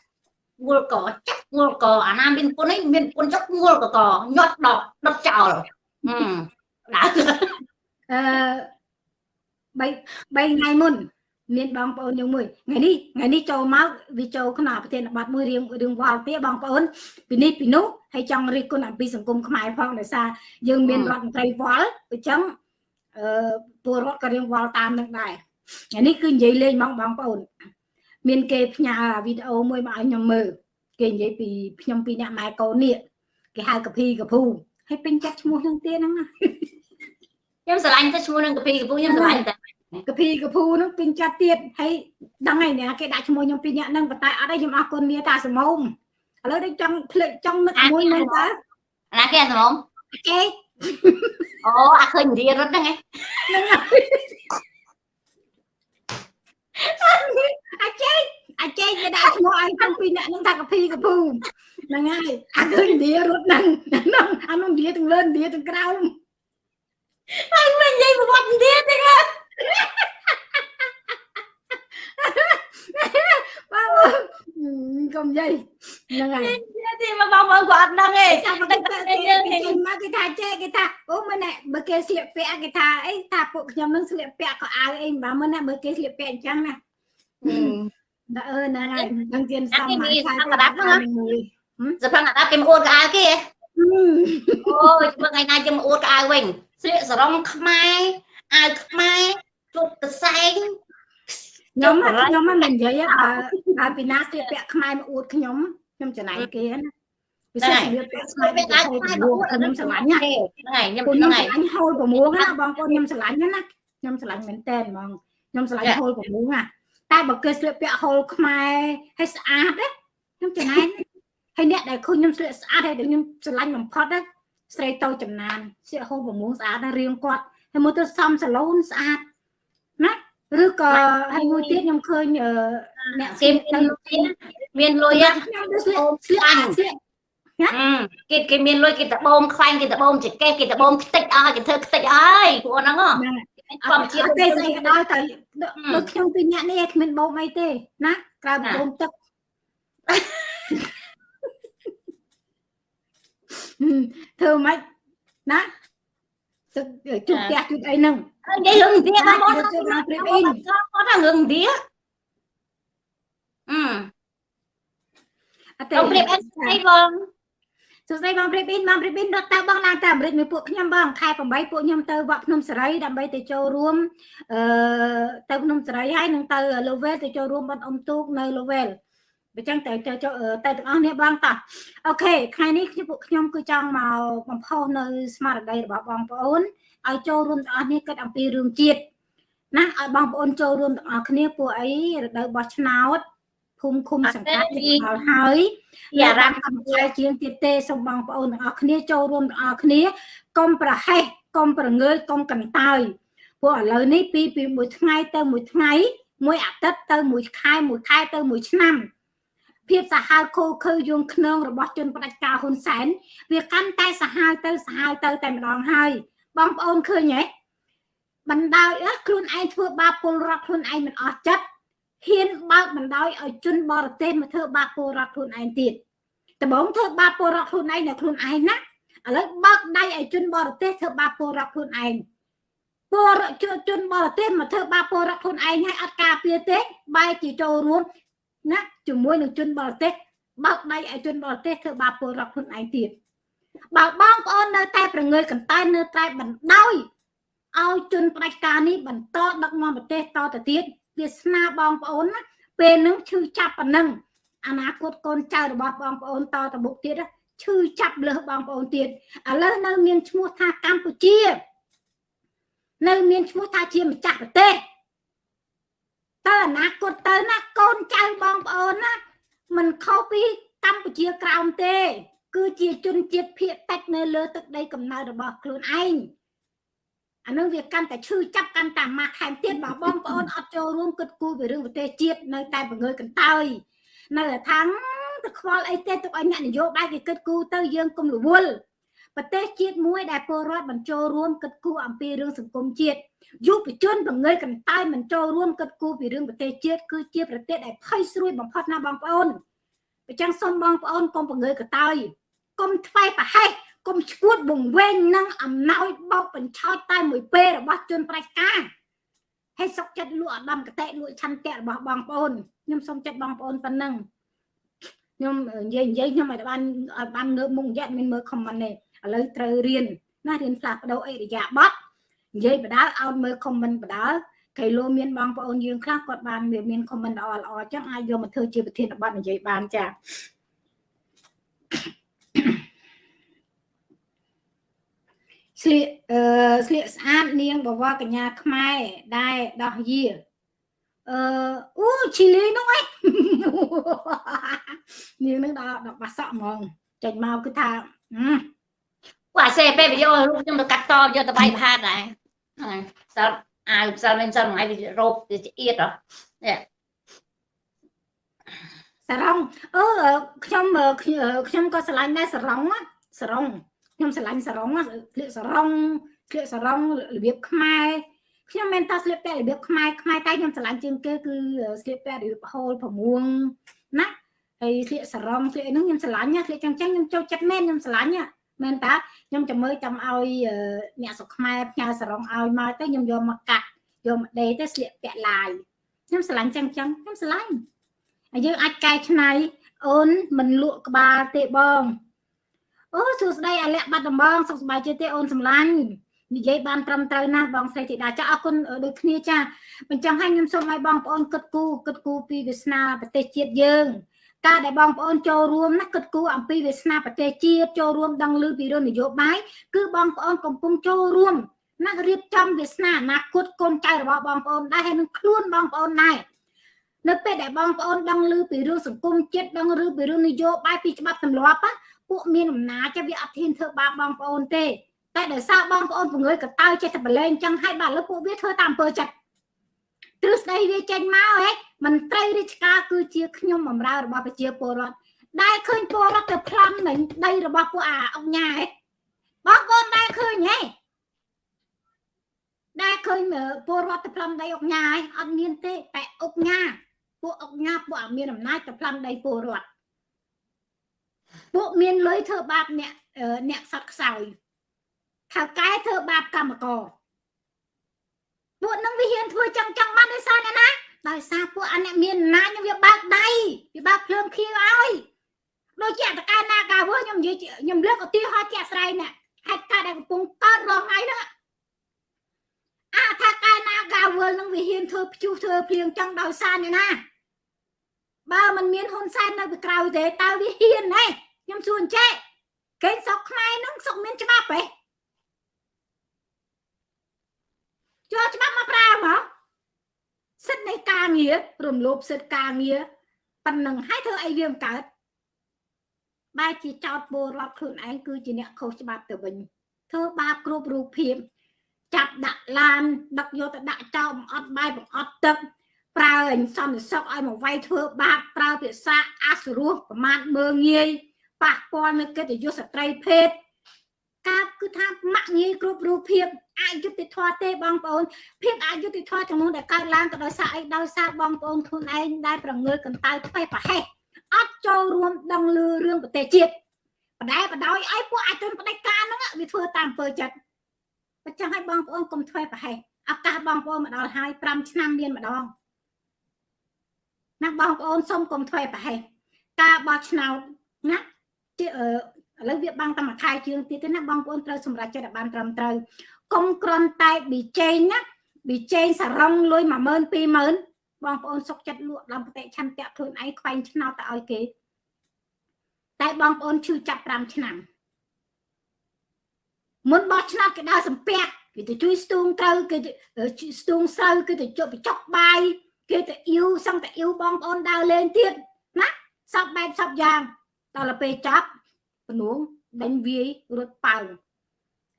ងួលកចាក់ងួលកអាណាមានពុននេះមានពុនចុកងួលកកញាត់ដកដុតចោលហឹមដើរអឺ3 3ថ្ងៃមុន មានបងប្អូនយើងមួយថ្ងៃនេះថ្ងៃនេះចូលមកវាចូលក្នុងប្រធានបទមួយរៀងរឿងវល់ទៀតបងប្អូនពីនេះពីនោះហើយចង់រិះគន់អំពីសង្គមខ្មែរផងដោយសារយើងមានរដ្ឋមន្ត្រីវល់អញ្ចឹងអឺពលរដ្ឋក៏រៀងវល់តាមនឹងដែរថ្ងៃនេះគឺនិយាយលេងហ្មងបងប្អូន មានគេផ្ញើវីដេអូមួយមកឲ្យខ្ញុំមើលគេនិយាយពីខ្ញុំពីអ្នកម៉ែកូននេះគេហៅកភីកភូហើយពេញចិត្តឈ្មោះនឹងទៀតហ្នឹងណាខ្ញុំស្រឡាញ់ទៅឈ្មោះនឹងកភីកភូខ្ញុំស្រឡាញ់តែកភីកភូហ្នឹងពេញចិត្តទៀតហើយដឹងហើយណាគេដាក់ឈ្មោះខ្ញុំពីរនាក់ហ្នឹងប៉ុន្តែអត់ទេខ្ញុំអរគុណមាតាសមុំឥឡូវដូចចង់ភ្លេចចង់នឹកមួយមើលតើណាគេសមុំគេអូអាឃើញរៀនរត់ហ្នឹងឯងហ្នឹង អាចចេអាចចេគេដាក់ឈ្មោះឲ្យទាំងពីរនាក់ហ្នឹងថាកភីកភូហ្នឹងហើយអាឃើញឌីរត់ហ្នឹងហ្នឹងអានោះឌីទាំងលើឌីទាំងក្រោមហើយមិននិយាយប្រវត្តិឌីទាំងលើបងកុំនិយាយហ្នឹងហើយទីមកបងប្អូនគាត់អត់ដឹងទេចាំមកគេយើងមកគេថាចេគេថាអូមើលណែបើគេស្លៀកពាក់គេថាអីថាពួកខ្ញុំនឹងស្លៀកពាក់ក៏អាវអីបើមើលណែបើគេស្លៀកពាក់អញ្ចឹងណា ដាក់អឺហ្នឹងហើយនឹងទៀនសំហើយថាកដាប់ហ្នឹងសភងកដាប់គេមកអួតកៅគេអូយមើលថ្ងៃណាខ្ញុំអួតកៅវិញស្លៀកសរងខ្មែរអាវខ្មែរជប់កសែងខ្ញុំខ្ញុំមិននិយាយបើបើពីណាស្លៀកពាក់ខ្មែរមកអួតខ្ញុំខ្ញុំចំណាយគេណាពិសេសស្លៀកពាក់ខ្មែរពាក់អាវខ្មែរមកអួតខ្ញុំស្រឡាញ់ណាហ្នឹងហើយខ្ញុំហ្នឹងហើយហូល6ណាបងប្អូនខ្ញុំស្រឡាញ់ណាខ្ញុំស្រឡាញ់មែនតើហ្មងខ្ញុំស្រឡាញ់ហូល6ណា តែបើគេស្លៀកពាក់ហូលខ្មែរឲ្យស្អាតណាខ្ញុំចំណាយហើយអ្នកដែលឃើញខ្ញុំស្លៀកស្អាតហើយខ្ញុំស្រឡាញ់បំផុតណាស្រីតូចចំណានស្លៀកហូល6ស្អាតណារៀងគាត់ហើយមើលទៅសមសាឡូនស្អាតណាឬក៏ហើយមួយទៀតខ្ញុំឃើញអ្នកគេមានលុយមានលុយខ្ញុំទៅស្លៀកស្លៀកស្លៀកគេគេមានលុយគេតបូមខ្វាញ់គេតបូមចកេះគេតបូមខ្ទេចអស់គេធ្វើខ្ទេចអើយពួកហ្នឹងហ៎ ធម្មជាតិទេស្អីក៏ដោយតែដូចខ្ញុំពីអ្នកនេះគ្មានបូមអីទេណាក្រៅបូមទឹកធ្វើម៉េចណាទឹកជុំផ្ទះជុំអីហ្នឹងនិយាយរឿងវាបងបងគាត់ថារឿងវាអឺអត់ទេប្រៀបអីស្អីបង សួស្តីបងព្រីប៊ីនបងព្រីប៊ីនរត់ទៅបងឡើងទៅអាមេរិកមួយពួកខ្ញុំបងខែ8ពួកខ្ញុំទៅវត្តភ្នំសេរីដើម្បីទៅចូលរួមអឺទៅភ្នំសេរីហើយនឹងទៅ Lowell ទៅចូលរួមបន់អុំទូកនៅ Lowell អញ្ចឹងទៅទៅទៅទាំងអស់នេះបងតោះអូខេថ្ងៃនេះខ្ញុំពួកខ្ញុំគឺចង់មកបំផុសនៅស្មារតីរបស់បងប្អូនឲ្យចូលរួមទាំងអស់នេះគិតអំពីរឿងជាតិណាឲ្យបងប្អូនចូលរួមទាំងអស់គ្នាពួកអីរដូវបោះឆ្នោត ភូមិឃុំសង្កាត់មកហើយអារម្មណ៍កំចាយជាងទៀតទេសូមបងប្អូនទាំងអស់គ្នាចូលរួមទាំងអស់គ្នាកុំប្រហែសកុំប្រងើយកុំកន្តើយព្រោះឥឡូវនេះពីពីមួយថ្ងៃទៅមួយថ្ងៃមួយអាទិត្យទៅមួយខែមួយខែទៅមួយឆ្នាំភាពសាហាវខូខើយងខ្នងរបស់ជនផ្ដាច់ការហ៊ុនសែនវាកាន់តែសាហាវទៅសាហាវទៅតែម្ដងហើយបងប្អូនឃើញទេបណ្ដោយខ្លួនឯងធ្វើបាបពលរដ្ឋខ្លួនឯងមិនអស់ចិត្ត ហ៊ានបើកបណ្ដោយឲ្យជនបរទេសមកធ្វើបាបពលរដ្ឋខ្លួនឯងទៀតដំបងធ្វើបាបពលរដ្ឋខ្លួនឯងនៅខ្លួនឯងណាឥឡូវបើកដៃឲ្យជនបរទេសធ្វើបាបពលរដ្ឋខ្លួនឯងពលរដ្ឋជនបរទេសមកធ្វើបាបពលរដ្ឋខ្លួនឯងឲ្យអត់ការពារទេបែរជាចូលរួមណាជាមួយនឹងជនបរទេសបើកដៃឲ្យជនបរទេសធ្វើបាបពលរដ្ឋខ្លួនឯងទៀតបើបងប្អូននៅតែប្រងើយកន្តើយនៅតែបណ្ដោយឲ្យជនផ្ដាច់ការនេះបន្តដឹកនាំប្រទេសតទៅទៀត វាសនាបងប្អូនណាពេលនឹងឈឺចាប់ប៉ុណ្ណឹងអនាគតកូនចៅរបស់បងប្អូនតទៅមុខទៀតឈឺចាប់លើសបងប្អូនទៀតឥឡូវនៅមានឈ្មោះថាកម្ពុជា នៅមានឈ្មោះថាជាម្ចាស់ប្រទេសតើអនាគតទៅណាកូនចៅបងប្អូនណាមិនខុសពីកម្ពុជាក្រោមទេ គឺជាជនជាតិភៀតតិចនៅលើទឹកដីកំណើតរបស់ខ្លួនឯង អានឹងវាកាន់តែឈឺចាប់កាន់តែម៉ាស់ថែមទៀតបើបងប្អូនអត់ចូលរួមគិតគូរពីរឿងប្រទេសជាតិនៅតែបង្ងើយកន្តើយនៅថាងទៅខ្វល់អីទេទុកឲ្យអ្នកនយោបាយគេគិតគូរទៅយើងកុំរវល់ប្រទេសជាតិមួយដែលពលរដ្ឋបញ្ចូលរួមគិតគូរអំពីរឿងសង្គមជាតិយុវជនបង្ងើយកន្តើយមិនចូលរួមគិតគូរពីរឿងប្រទេសជាតិគឺជាប្រទេសដែលភ័យស្រួយបំផុតណាបងប្អូនអញ្ចឹងសូមបងប្អូនកុំបង្ងើយកន្តើយកុំថ្វាយប្រហែស កុំឈួតបង្វែងនឹងអំណោយបោកបញ្ឆោតតែមួយពេលរបស់ជនប្រាច់ការហើយសុកចិត្តលក់អដំកតេលក់ឆន្ទៈរបស់បងប្អូនខ្ញុំសូមចិត្តបងប្អូនប៉ុណ្ណឹងខ្ញុំនិយាយនិយាយខ្ញុំឲ្យបានឲ្យបានងើបមុខរយៈមានមើលខមមិនទេឥឡូវត្រូវរៀនណារៀនផ្លាស់ប្ដូរអិរិយាបថនិយាយបដាឲ្យមើលខមមិនបដាគេលោមានបងប្អូនយើងខ្លះគាត់បានមានខមមិនល្អល្អអញ្ចឹងអាចយកមកធ្វើជាប្រធានបទនិយាយបានចា ស្លៀកអឺស្លៀកស្អាតនាងបវរកញ្ញាខ្មែរដែលដោះយាអឺអូឈីលីនោះឯងនាងនឹងដល់ដល់បាសក់ហ្មងចេញមកគឺថាពួកអាសេពេលវីដេអូរូបខ្ញុំទៅកាត់តយកទៅបាយផាតដែរសិលអាវសិលមិនសិលថ្ងៃវារោបវាអៀតហ៎នេះសារ៉ុងអឺខ្ញុំខ្ញុំក៏ឆ្លាញ់ដែរសារ៉ុងសារ៉ុង ខ្ញុំស្រឡាញ់សរងស្លៀកសរងស្លៀកសរងរបៀបខ្មែរខ្ញុំមិនតស្លៀកពាក់របៀបខ្មែរខ្មែរតែខ្ញុំស្រឡាញ់ជាងគេគឺស្លៀកពាក់របៀបហូល6ណាហើយស្លៀកសរងស្លៀកអីហ្នឹងខ្ញុំស្រឡាញ់ស្លៀកចឹងចឹងខ្ញុំចូលចិត្តមែនខ្ញុំស្រឡាញ់មែនតាខ្ញុំចាំមើលចាំឲ្យអ្នកស្រុកខ្មែរផ្ញើសរងឲ្យមកទៅខ្ញុំយកមកកាត់យកមកដេទៅស្លៀកពាក់ឡាយខ្ញុំស្រឡាញ់ចឹងចឹងខ្ញុំស្រឡាញ់ហើយយើងអាចកែច្នៃអូនមិនលក់ក្បាលទេបង អូសួស្តីអាលក្ខបាត់ដំបងសុខសប្បាយជាទេអូនសម្លាញ់និយាយបានត្រឹមត្រូវណាស់បងស្រីធីតាចាអរគុណដូចគ្នាចាបញ្ចឹងឲ្យខ្ញុំសូមឲ្យបងប្អូនគិតគូរគិតគូរពីវាសនាប្រទេសជាតិយើងការដែលបងប្អូនចូលរួមណាគិតគូរអំពីវាសនាប្រទេសជាតិចូលរួមដឹងឮពីរឿងនយោបាយគឺបងប្អូនកំពុងចូលរួមណារៀបចំវាសនាអនាគតកូនចៅរបស់បងប្អូនដែរហើយនឹងខ្លួនបងប្អូនដែរ នៅពេលដែលបងប្អូនដឹងឮពីរឿងសង្គមជាតិដឹងឬពីរឿងនយោបាយពីច្បាប់ទម្លាប់ពួកមានអំណាចវាអត់ធានធ្វើបាបបងប្អូនទេតែដោយសារបងប្អូនពង្រើយកតើចេះតែបលែងចឹងហើយបាទលើពួកវាធ្វើតាមអំពើចិត្តទ្រឹស្ដីវាចេញមកហ៎មន្ត្រីរាជការគឺជាខ្ញុំបម្រើរបស់ប្រជាពលរដ្ឋដែលឃើញពលរដ្ឋទៅប្លន់នឹងដីរបស់ពួកអាអង្គញាហ៎បងប្អូនដែលឃើញហ៎ដែលឃើញពលរដ្ឋទៅប្លន់ដីអង្គញាហ៎អត់មានទេតែអង្គញា ពួកអង្គញាពួកអាមានអំណាចទៅប្លន់ដីពលរដ្ឋពួកមានលុយធ្វើបាបអ្នកអ្នកសត្វខ្សោយថៅកែធ្វើបាបកម្មករពួកនឹងវាហ៊ានធ្វើចឹងចឹងបានដោយសារអ្នកណាដោយសារពួកអាអ្នកមានអំណាចវាបើកដៃវាបើកភ្លើងខៀវឲ្យដូចជាតកែណាកាវើខ្ញុំនិយាយខ្ញុំលើកឧទាហរណ៍ជាក់ស្ដែងណាហេតុការណ៍ដែលកំពុងកើតរងថ្ងៃហ្នឹងអាថាកែណាកាវើនឹងវាហ៊ានធ្វើព្យុះធ្វើភ្លៀងចឹងដោយសារអ្នកណា បើมันមានហ៊ុនសែននៅពីក្រោយទេតើវាហ៊ានហ៎ខ្ញុំសួរអញ្ចេះគេស្រុកខ្មែរហ្នឹងស្រុកមានច្បាប់ហ៎ចូលច្បាប់មកប្រើមកសិទ្ធិនៃការងាររំលោភសិទ្ធិការងារប៉ុណ្ណឹងហើយធ្វើអីវាមិនកើតបែរជាចោតពលរដ្ឋខ្លួនឯងគឺជាអ្នកខុសច្បាប់ទៅវិញធ្វើបាបគ្រប់រូបភាពចាប់ដាក់ឡានដឹកយកទៅដាក់ចោលបង្អត់បាយបង្អត់ទឹក ប្រើអញសន្តិសុខឲ្យមកវាយធ្វើបាបប្រើភាសាអសុរោះប្រមាថមើងងាយប៉ះពាល់នៅកិត្តិយសស្ត្រីភេទការគឺថាម៉ាក់ងាយគ្រប់រូបភាពអយុត្តិធម៌ទេបងប្អូនភាពអយុត្តិធម៌ទាំងនោះដែលកើតឡើងក៏ដោយសារអីដោយសារបងប្អូនខ្លួនឯងដែលប្រងើកន្តើយផ្ទៃប្រហែសអត់ចូលរួមដឹងលឺរឿងប្រទេសជាតិបដែបដោយឲ្យពួកអាចជនបដិការហ្នឹងវាធ្វើតាមអំពើចិត្តបើចឹងឲ្យបងប្អូនកុំធ្វើប្រហែសឱកាសបងប្អូនមកដល់ហើយ5ឆ្នាំមានម្ដង ណាបងប្អូនសូមកុំធ្វើប្រហែសការបោះឆ្នោតណាជាឥឡូវវាបាំងតែមួយខែជាងទៀតទេណាបងប្អូនត្រូវសម្រេចចិត្តឲ្យបានត្រឹមត្រូវកុំក្រន់តែប៊ីចេងណាប៊ីចេងសរងលុយ10000 20000បងប្អូនសុកចិត្តលក់ដល់ប្រតិឆន្ទៈខ្លួនឯងខ្វែងឆ្នោតទៅឲ្យគេតែបងប្អូនឈឺចាប់5ឆ្នាំមុនបោះឆ្នោតគេដើរសំពះគេទៅជួយស្ទូងត្រូវគេស្ទូងស្រូវគេទៅជប់បញ្ចុកបាយ គេទៅអ៊ីវសឹងតែអ៊ីវបងប្អូនដើរលេងទៀតណាសពបែបសពយ៉ាងដល់ទៅពេលចាប់ពនួងដេញវាយរត់ប៉ៅ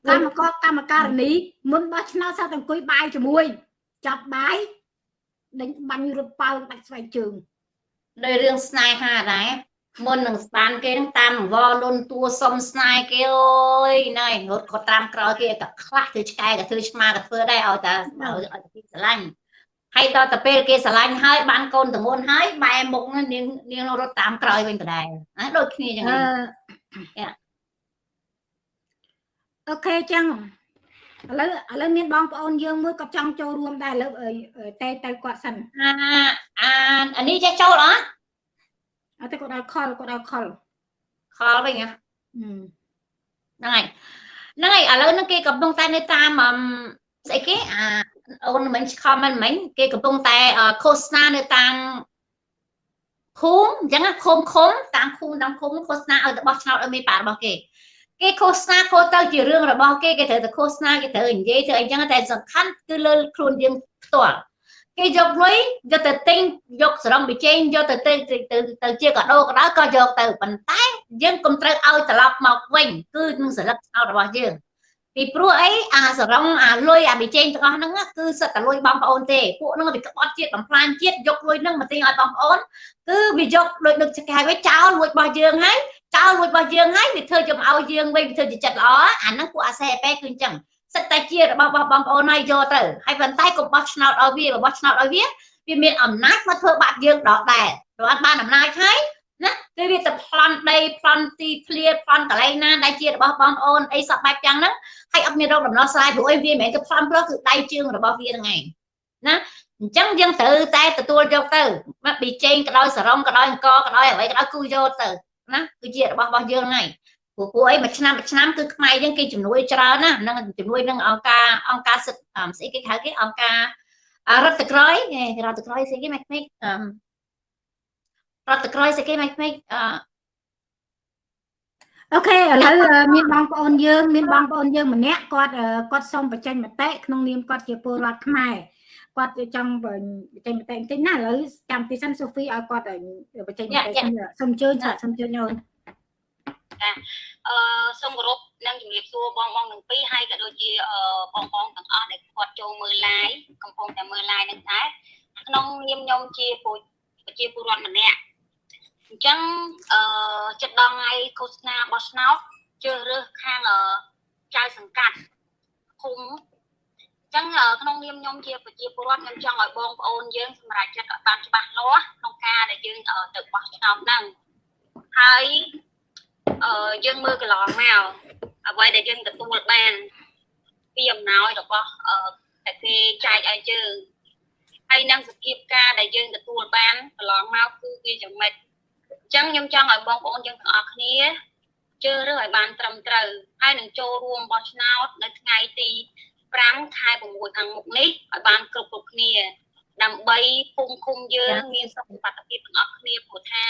កម្មករកម្មការនីមុនបោះឆ្នោតសៅតែអង្គុយបាយជាមួយចាប់បាយដេញបាញ់រត់ប៉ៅដាច់ស្បែកជើងដោយរឿងស្នេហាដែរមុននឹងស្បានគេនឹងតាមវលលុនតួសុំស្នេហ៍គេអើយណែរត់ក៏តាមក្រោយគេតែខ្លះធ្វើឆ្កែក៏ធ្វើឆ្មាក៏ធ្វើដែរឲ្យតែឲ្យតែគេស្រឡាញ់ ហើយដល់ទៅពេលគេស្រឡាញ់ហើយបានកូនតងួនហើយបែមុខនាងនាងរត់តាមក្រោយវិញដដែលណាដូចគ្នាចឹងអូខេចឹងឥឡូវឥឡូវមានបងប្អូនយើងមួយគាត់ចង់ចូលរួមដែរឥឡូវតែទៅគាត់សិនអាអាអានេះចេះចូលអត់អត់ទេគាត់ដល់ខលគាត់ដល់ខលខលវិញហ៎ហ្នឹងហើយហ្នឹងហើយឥឡូវហ្នឹងគេកំពុងតែនៅតាមស្អីគេអា អូនមិនខមមិនមិញគេកំពុងតែឃោសនានៅតាមឃុំអញ្ចឹងឃុំឃុំតាមឃុំតាមឃុំឃោសនាឲ្យទៅបោះឆ្នោតឲ្យមេបារបស់គេគេឃោសនាខូទៅជារឿងរបស់គេគេត្រូវតែឃោសនាគេត្រូវនិយាយធ្វើអីចឹងតែសំខាន់គឺលើខ្លួនយើងផ្ទាល់គេយកលុយយកទៅទិញយកសរងបិជែងយកទៅទៅទៅទៅជាកាដូក៏ដោយក៏យកទៅប៉ុន្តែយើងកុំត្រូវឲ្យត្រឡប់មកវិញគឺនឹងសិលឹកឆ្នោតរបស់យើង ពីព្រោះអីអាសរងអាលុយអាបិជែងទាំងអស់ហ្នឹងគឺសិតតែលុយបងប្អូនទេពួកហ្នឹងវាក្បត់ជាតិបំផ្លាញជាតិយកលុយហ្នឹងមកទិញឲ្យបងប្អូនគឺវាយកលុយដឹកចកាយវិញចោលលួចរបស់យើងហើយចោលលួចរបស់យើងហើយវាធ្វើយកមកឲ្យយើងវិញវាធ្វើជាចិត្តល្អអាហ្នឹងពួកអាសេអេប៉ែគឺអញ្ចឹងសិតតែជារបស់បងប្អូនហើយយកទៅហើយប៉ុន្តែកុំបោះឆ្នោតឲ្យវារបស់ឆ្នោតឲ្យវាវាមានអំណាចមកធ្វើបាបយើងដដែលព្រោះអត់បានអំណាចហើយ ណាគឺវាទៅប្លន់ដីប្លន់ទីធ្លាប្លន់កន្លែងណាដែលជារបស់បងប្អូនអីសពបែបយ៉ាងហ្នឹងហើយអត់មានរោគដំណោះស្រាយព្រោះអីវាមិនមែនទៅប្លន់ព្រោះគឺដៃជើងរបស់វាហ្នឹងឯងណាអញ្ចឹងយើងត្រូវតែទទួលយកទៅមកពីចេងក៏ដោយសរងក៏ដោយអង្គក៏ដោយអ្វីក៏ដោយគឺយកទៅណាគឺជារបស់របស់យើងហ្នឹងព្រោះពួកអីមួយឆ្នាំមួយឆ្នាំគឺខ្មែរយើងគេជំនួយច្រើនណានឹងជំនួយនឹងអង្គការអង្គការសិទ្ធិស្អីគេហៅគេអង្គការរដ្ឋក្រយរដ្ឋក្រយស្អីគេមិនមិន រដ្ឋក្រយស្អីគេមិនមិនអអូខេឥឡូវមានបងប្អូនយើងមានបងប្អូនយើងម្នាក់គាត់គាត់សូមបញ្ចេញមតិក្នុងនាមគាត់ជាពលរដ្ឋខ្មែរគាត់ចង់បញ្ចេញមតិបន្តិចណាឥឡូវចាំទីសិនសូហ្វីឲ្យគាត់បញ្ចេញមតិសូមអញ្ជើញសូមអញ្ជើញអូនចាអឺសូមគោរពនិងជំរាបសួរបងបងទាំងពីរហើយក៏ដូចជាបងបងទាំងអស់ដែលគាត់ចូលមើល live កំពុងតែមើល live នឹងដែរក្នុងនាមខ្ញុំជាប្រជាពលរដ្ឋម្នាក់អញ្ចឹងអឺចិត្តដល់ថ្ងៃឃោសនាបោះឆ្នោតជ្រើសរើសខាងចៅសង្កាត់ឃុំចឹងក្នុងនាមខ្ញុំជាប្រជាពលរដ្ឋខ្ញុំចង់ឲ្យបងប្អូនយើងសម្រេចចិត្តឲ្យបានច្បាស់លាស់ក្នុងការដែលយើងទៅបោះឆ្នោតហ្នឹងហើយអឺយើងមើលកន្លងមកអ្វីដែលយើងទទួលបានពីអំណោយរបស់អឺតែគេចែកឲ្យយើងហើយនឹងសភាពការដែលយើងទទួលបានកន្លងមកគឺវាយ៉ាងម៉េចអញ្ចឹងខ្ញុំចង់ឲ្យបងប្អូនយើងទាំងអស់គ្នាជឿរើសឲ្យបានត្រឹមត្រូវហើយនឹងចូលរួមបោះឆ្នោតនៅថ្ងៃទី5ខែ6ខាងមុខនេះឲ្យបានគ្រប់គ្រប់គ្នាដើម្បីភូមិឃុំយើងមានសុខភាពទាំងអស់គ្នាព្រោះថា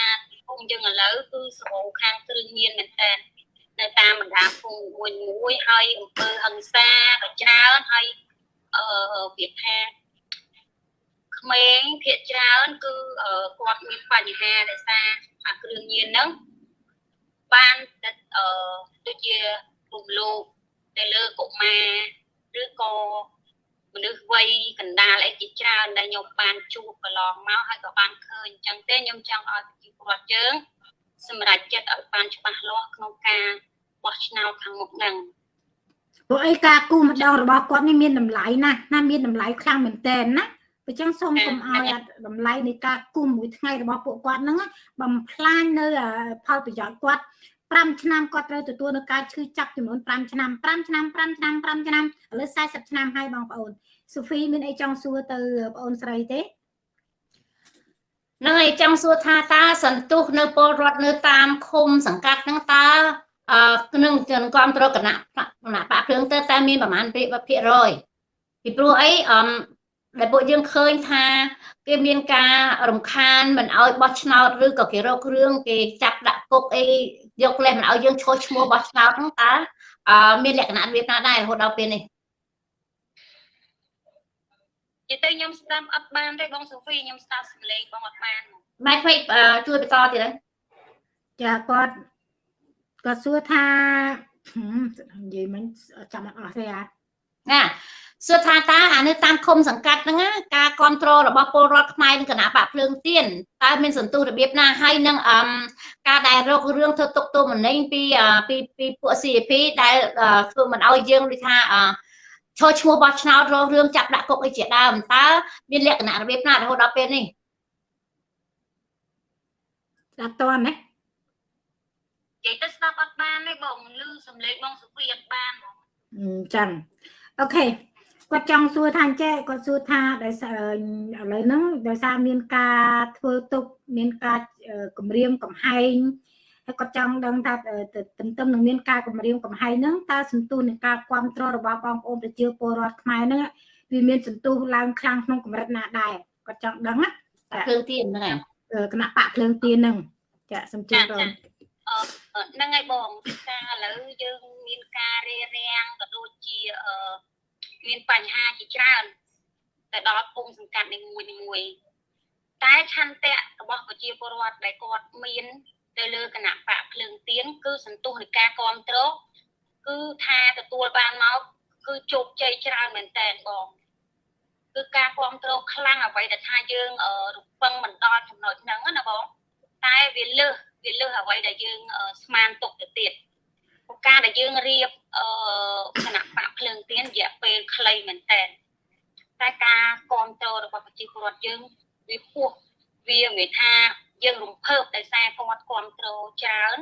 ភូមិយើងឥឡូវគឺសម្បូរខាងគ្រឿងញៀនមែនតើនៅតាមបណ្ដាភូមិមួយមួយហើយអំពើហិង្សាក៏ច្រើនហើយអឺវាថា ក្មេងភាគច្រើនគឺគាត់មានបញ្ហាដោយសារអាគ្រឿងញៀនហ្នឹងបានអឺដូចជារំលោភទៅលើកុមារឬក៏មនុស្សវ័យកណ្ដាលអីជាច្រើនដែលខ្ញុំបានជួបកន្លងមកហើយក៏បានឃើញអញ្ចឹងទេខ្ញុំចង់ឲ្យប្រជាពលរដ្ឋយើងសម្រាប់ចិត្តឲ្យបានច្បាស់លាស់ក្នុងការបោះឆ្នោតខាងមុខហ្នឹងព្រោះអីការគូម្ដងរបស់គាត់នេះមានតម្លៃណាស់ណាមានតម្លៃខ្លាំងមែនតើណា អញ្ចឹងសូមកុំឲ្យអាតម្លៃនៃការគូមួយថ្ងៃរបស់ពួកគាត់ហ្នឹងបំផ្លាញនៅផលប្រយោជន៍គាត់5ឆ្នាំគាត់ត្រូវទទួលនៅការឈឺចាប់ចំនួន5ឆ្នាំ5ឆ្នាំ5ឆ្នាំ5ឆ្នាំឥឡូវ40ឆ្នាំហើយបងប្អូនសូហ្វីមានអីចង់សួរទៅបងអូនស្រីទេហ្នឹងហើយចង់សួរថាតើសន្ទុះនៅពលរដ្ឋនៅតាមឃុំសង្កាត់ហ្នឹងតើអឺក្នុងជនគ្រប់គ្រងគណៈគណៈបកភ្លើងទៅតែមានប្រមាណភាគរយពីព្រោះអីអម ដែលពួកយើងឃើញថា គេមានការរំខានមិនអោយបោះឆ្នោតឬក៏គេរករឿងគេចាប់ដាក់គុកអីយកលេសមិនអោយយើងឈោះឈ្មោះបោះឆ្នោតហ្នឹងតើអឺមានលក្ខណៈរបៀបណាដែររហូតដល់ពេលនេះនិយាយទៅខ្ញុំស្ដាប់អត់បានទេបងសូហ្វីខ្ញុំស្ដាប់សំឡេងបងអត់បានម៉ែខ្វេកអឺជួយបន្តទៀតហើយចាគាត់គាត់សួរថាហឹមនិយាយមិនចាំអត់អស់ទេអាណា សួរថាតើអានៅតាមឃុំសង្កាត់ហ្នឹងណាការគ្រប់គ្រងរបស់ពលរដ្ឋខ្មែរនឹងគណៈបកភ្លើងទៀនតើមានសន្ទុះរបៀបណាហើយនឹងអមការដែលរករឿងធ្វើទុកទោសមណេញពីអពីពីពួក CP ដែលអឺធ្វើមិនឲ្យយើងដូចថាអឈរឈ្មោះបោះឆ្នោតរករឿងចាប់ដាក់គុកអីជាដើមតើមានលក្ខណៈរបៀបណារហូតដល់ពេលនេះស្ដាប់តន់ណានិយាយទៅស្ដាប់អត់បានទេបងឮសំឡេងបងសូហ្វីអត់បានហ្មងអញ្ចឹងអូខេ គាត់ចង់សួរថាអញ្ចេះគាត់សួរថាដោយសារឥឡូវហ្នឹងដោយសារមានការធ្វើទុកមានការគម្រាមកំហែងហើយគាត់ចង់ដឹងថាទន្ទឹមនឹងមានការគម្រាមកំហែងហ្នឹងតើសន្ទុះនៃការគ្រប់គ្រងរបស់បងប្អូនប្រជាពលរដ្ឋខ្មែរហ្នឹងវាមានសន្ទុះឡើងខ្លាំងក្នុងកម្រិតណាដែរគាត់ចង់ដឹងណាភ្លើងទៀនហ្នឹងហើយគណៈបកភ្លើងទៀនហ្នឹងចាសំជឿបងហ្នឹងហើយបងពីការឥឡូវយើងមានការរារាំងក៏ដូចជាអឺ មានបញ្ហាជាច្រើនទៅដល់ភូមិសង្កាត់នីមួយនីមួយតែឆន្ទៈរបស់ប្រជាពលរដ្ឋដែលគាត់មានទៅលើគណៈបកភ្លើងទៀនគឺសន្ទុះនៃការគ្រប់គ្រងគឺថាទទួលបានមកគឺជោគជ័យច្រើនមែនតើបងគឺការគ្រប់គ្រងខ្លាំងអ្វីដែលថាយើងរំពឹងមិនដល់ចំណុចហ្នឹងណាបងតែវាលើសវាលើសអ្វីដែលយើងស្មានទុកទៅទៀតព្រោះ ការដែលយើងរៀបអឺគណៈបកភ្លើងទៀនរយៈពេលខ្លីមែនតើតែការគ្រប់គ្រងរបស់ប្រជាពលរដ្ឋយើងវាខ្ពស់វានិយាយថាយើងរំភើបដោយសារគាត់គ្រប់គ្រងច្រើន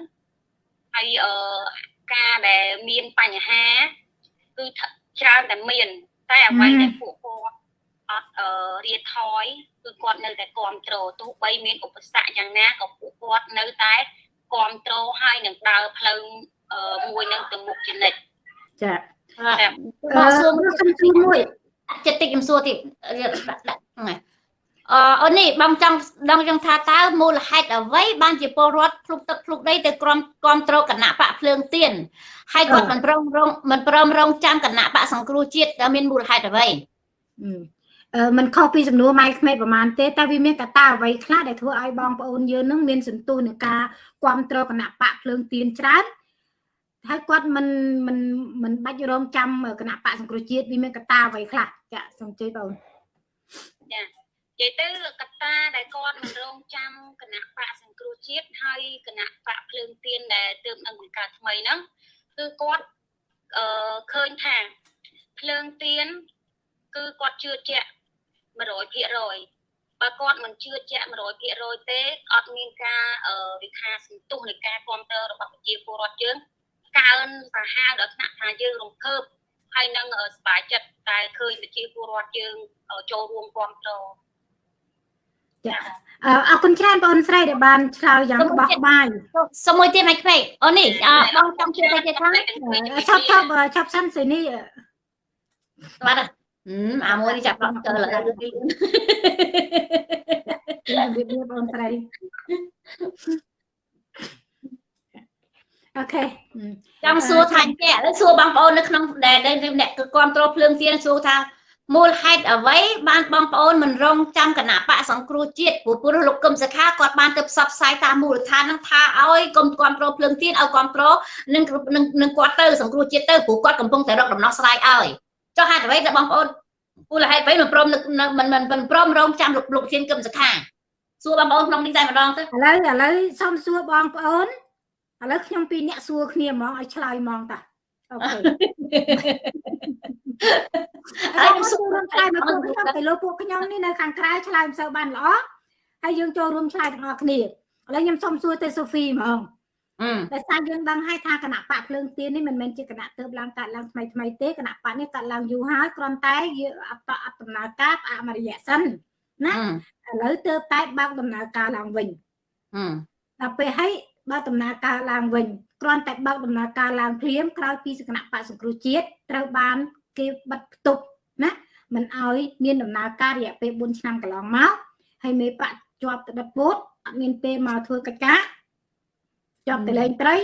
ហើយអឺការដែលមានបញ្ហាគឺច្រើនតែមាន តែអ្វីដែលពួកគាត់អត់អឺរៀថយគឺគាត់នៅតែគ្រប់គ្រងទោះបីមានឧបសគ្គយ៉ាងណាក៏ពួកគាត់នៅតែគ្រប់គ្រងហើយនឹងដើរផ្លូវ មួយនឹងទៅមុខជានិច្ចចាអឺអឺសុំសួរមួយចិត្តតិចខ្ញុំសួរទៀតដាក់ដាក់ហ្នឹងហើយអឺអូននេះបងចង់ដឹងចង់ថាតើមូលហេតុអ្វីបានជាពលរដ្ឋភ្លុកទឹកភ្លុកដីទៅក្រុមគ្រប់គ្រងគណៈបកភ្លើងទៀនហើយគាត់មិនព្រមរងមិនព្រមរងចាំគណៈបកសង្គ្រោះជាតិតើមានមូលហេតុអ្វីអឺมันខុសពីសំណួរម៉ៃក្មេកប្រហែលទេតែវាមានកត្តាអ្វីខ្លះដែលធ្វើឲ្យបងប្អូនយើងនឹងមានសន្ទុះនឹងការគ្រប់គ្រងគណៈបកភ្លើងទៀនច្រើន ហើយគាត់មិនមិនមិនបាច់រងចាំគណៈបកសង្គ្រោះជាតិវាមានកត្តាអ្វីខ្លះចាសូមជឿបងចានិយាយទៅកត្តាដែលគាត់មិនរងចាំគណៈបកសង្គ្រោះជាតិហើយគណៈបកភ្លើងទៀនដែលទើបនឹងបង្កើតថ្មីហ្នឹងគឺគាត់អឺឃើញថាភ្លើងទៀនគឺគាត់ជឿជាក់100%បើគាត់មិនជឿជាក់100%ទេអត់មានការអឺវិខាសន្ទុះនៃការគ្រប់គ្រងរបស់ប្រជាពលរដ្ឋយើង កើនសាហាវដល់ថ្នាក់ថាយើងរំភើបហើយនឹងសប្បាយចិត្តតែឃើញប្រជាពលរដ្ឋយើងចូលរួមគ្រប់គ្រងចាអឺអរគុណច្រើនបងស្រីដែលបានឆ្លើយយ៉ាងក្បោះក្បាយសុំមួយទៀតមិនខ្វេកអូននេះអឺបងចង់ជួយទៅទៀតថាឆប់ឆប់ឆប់សិនសិនេះបាទហឹមអាមួយនេះចាប់ដល់ទៅឡើយជំរាបលាបងស្រី អូខេចង់សួរថាចេះឥឡូវសួរបងប្អូននៅក្នុងដែលអ្នកគ្រប់គ្រងភ្លើងទៀនសួរថាមូលហេតុអ្វីបានបងប្អូនមិនរងចាំគណៈបកសង្គ្រោះជាតិព្រោះព្រោះលោកកឹមសុខាគាត់បានទៅផ្សព្វផ្សាយតាមមូលដ្ឋានហ្នឹងថាឲ្យកុំគ្រប់គ្រងភ្លើងទៀនឲ្យគ្រប់គ្រងនឹងនឹងគាត់ទៅសង្គ្រោះជាតិទៅព្រោះគាត់កំពុងតែរកដំណោះស្រាយឲ្យចុះហេតុអ្វីដែលបងប្អូនពូលហេតុអ្វីមិនព្រមមិនមិនមិនព្រមរងចាំលោកលោកធានគឹមសខាសួរបងប្អូនក្នុងនេះតែម្ដងទៅឥឡូវឥឡូវសូមសួរបងប្អូន ឥឡូវខ្ញុំពីរអ្នកសួរគ្នាហ្មងឲ្យឆ្លើយហ្មងតាអូខេហើយខ្ញុំសួររួមឆ្លើយមកពួកខ្ញុំទៅលើពួកខ្ញុំនេះនៅខាងក្រៅឆ្លើយមិនសូវបានល្អហើយយើងចូលរួមឆ្លើយទាំងអស់គ្នាឥឡូវខ្ញុំសូមសួរទៅសូហ្វីហ្មងដោយសារយើងដឹងហើយថាគណៈបកភ្លើងទៀននេះមិនមែនជាគណៈទៅឡើងកាត់ឡើងថ្មីថ្មីទេគណៈបកនេះកាត់ឡើងយូរហើយគ្រាន់តែយើងអត់អត់ដំណើរការផ្អាកមួយរយៈសិនណាឥឡូវទៅតែបើកដំណើរការឡើងវិញដល់ពេលហើយ បើកដំណើរការឡើងវិញគ្រាន់តែបើកដំណើរការឡើងភ្លាមក្រោយពីសគណៈបកសង្គ្រោះជាតិត្រូវបានគេបិទផ្ទុកណាមិនឲ្យមានដំណើរការរយៈពេល4ឆ្នាំកន្លងមកហើយមេបកជាប់ទៅដិតពោតអត់មានពេលមកធ្វើកិច្ចការជាប់ទៅលេងត្រី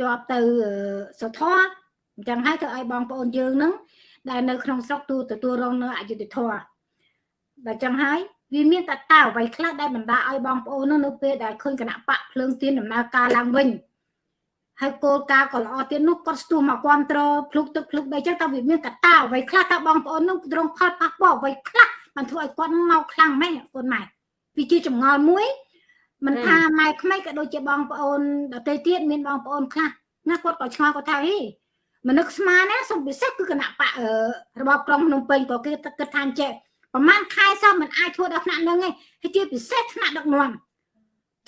ជាប់ទៅសុធរអញ្ចឹងហើយធ្វើឲ្យបងប្អូនយើងនឹងដែលនៅក្នុងស្រុកទូទទួលរងនៅអយុធធម៌ដល់ចឹងហើយ វាមានតតើអ្វីខ្លះដែលបណ្ដាឲ្យបងប្អូននោះនៅពេលដែលឃើញគណៈបកភ្លើងទៀនដំណើរការឡើងវិញហើយគោលការណ៍ក៏ល្អទៀតនោះគាត់ស្ទុះមកគ្រប់គ្រងភ្លុកទឹកភ្លុកដីចឹងតើវាមានកតាអ្វីខ្លះតើបងប្អូននោះត្រង់ផលប៉ះពាល់អ្វីខ្លះបានធ្វើឲ្យគាត់មកខ្លាំងម៉េចកូនម៉ែវាជាចម្ងល់មួយមិនថាម៉ែក្មេកក៏ដូចជាបងប្អូនដទៃទៀតមានបងប្អូនខ្លះណាគាត់ក៏ឆ្ងល់គាត់ថាហីមនុស្សស្មានណាសំពិសេសគឺគណៈបករបបក្រុងភ្នំពេញក៏គេគិតថាអញ្ចេះ ប្រហែលខែសោះមិនអាចធ្វើដល់ថ្នាក់នឹងទេហើយជាពិសេសថ្នាក់ដឹកនាំ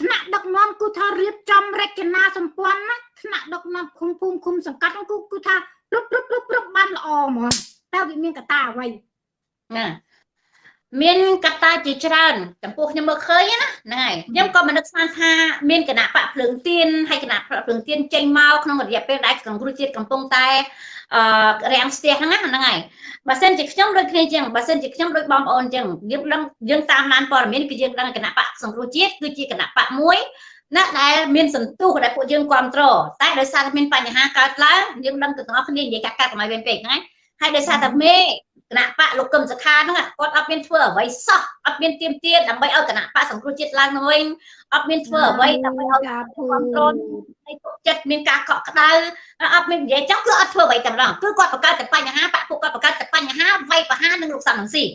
ថ្នាក់ដឹកនាំគឺថារៀបចំរចនាសម្ព័ន្ធណាថ្នាក់ដឹកនាំឃុំភូមិឃុំសង្កាត់គឺគឺថាព្រឹបព្រឹបព្រឹបព្រឹបបានល្អហ្មងតើវាមានកត្តាអ្វីណា មានកត្តាជាច្រើនចំពោះខ្ញុំមើលឃើញណាហ្នឹងហើយខ្ញុំក៏មិននឹកស្មានថាមានគណៈបកភ្លើងទៀនហើយគណៈបកភ្លើងទៀនចេញមកក្នុងរយៈពេលដែលក្នុងគ្រូជាតិកំពុងតែអឺរាំងស្ទះហ្នឹងហ្នឹងហើយបើសិនជាខ្ញុំដូចគ្នាចឹងបើសិនជាខ្ញុំដូចបងប្អូនចឹងយើងដឹងយើងតាមដានព័ត៌មានគឺយើងដឹងគណៈបកសង្គ្រោះជាតិគឺជាគណៈបកមួយណាដែលមានសន្ទុះដែលពួកយើងគ្រប់គ្រងតែដោយសារតែមានបញ្ហាកើតឡើងយើងដឹងទាំងអស់គ្នានិយាយកាត់កាត់កុំឲ្យវិញពេកហ្នឹងហើយដោយសារតែមេ គណៈបកលោកកឹមសុខាហ្នឹងគាត់អត់មានធ្វើអ្វីសោះអត់មានទៀមទាដើម្បីឲ្យគណៈបកសង្គ្រោះជាតិឡើងទៅវិញអត់មានធ្វើអ្វីដើម្បីឲ្យគ្រប់គ្រងឲ្យទុកចិត្តមានការកក់ក្ដៅអត់មាននិយាយចង់គឺអត់ធ្វើអ្វីតែម្ដងគឺគាត់បង្កើតតែបញ្ហាបកពួកគាត់បង្កើតតែបញ្ហាវាយប្រហារនឹងលោកសំរងស៊ី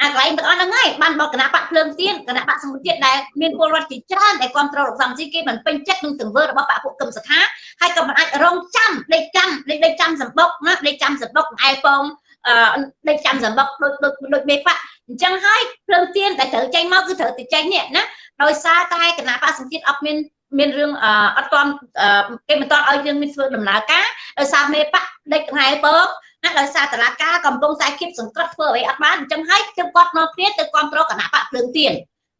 អាកន្លែងទាំងអស់ហ្នឹងហើយបានបកគណៈបកភ្លើងទៀនគណៈបកសង្គ្រោះជាតិដែលមានពលរដ្ឋជាច្រើនដែលគ្រប់គ្រងលោកសំស៊ីគេមិនពេញចិត្តនឹងទង្វើរបស់បកពួកកឹមសុខាហើយក៏មិនអាចរងចាំដេកចាំដេកចាំសម្បុកណាដេកចាំសម្បុកឯពង ដេកចាំសម្បុកដូចដូចដូចមេបាក់អញ្ចឹងហើយភ្លើងទៀនតែត្រូវចេញមកគឺត្រូវទៅចេញនេះណាដោយសារតែគណៈបកសង្ជាតិអត់មានមានរឿងអត់ទាន់គេមិនទាន់ឲ្យយើងមានធ្វើដំណើរការដោយសារមេបាក់ដេកថ្ងៃពងណាដោយសារតឡាការកំពុងតែគៀបសង្កត់ធ្វើអ្វីអត់បានអញ្ចឹងហើយគឺគាត់មកគ្នាទៅគ្រប់គ្រងគណៈបកភ្លើងទៀន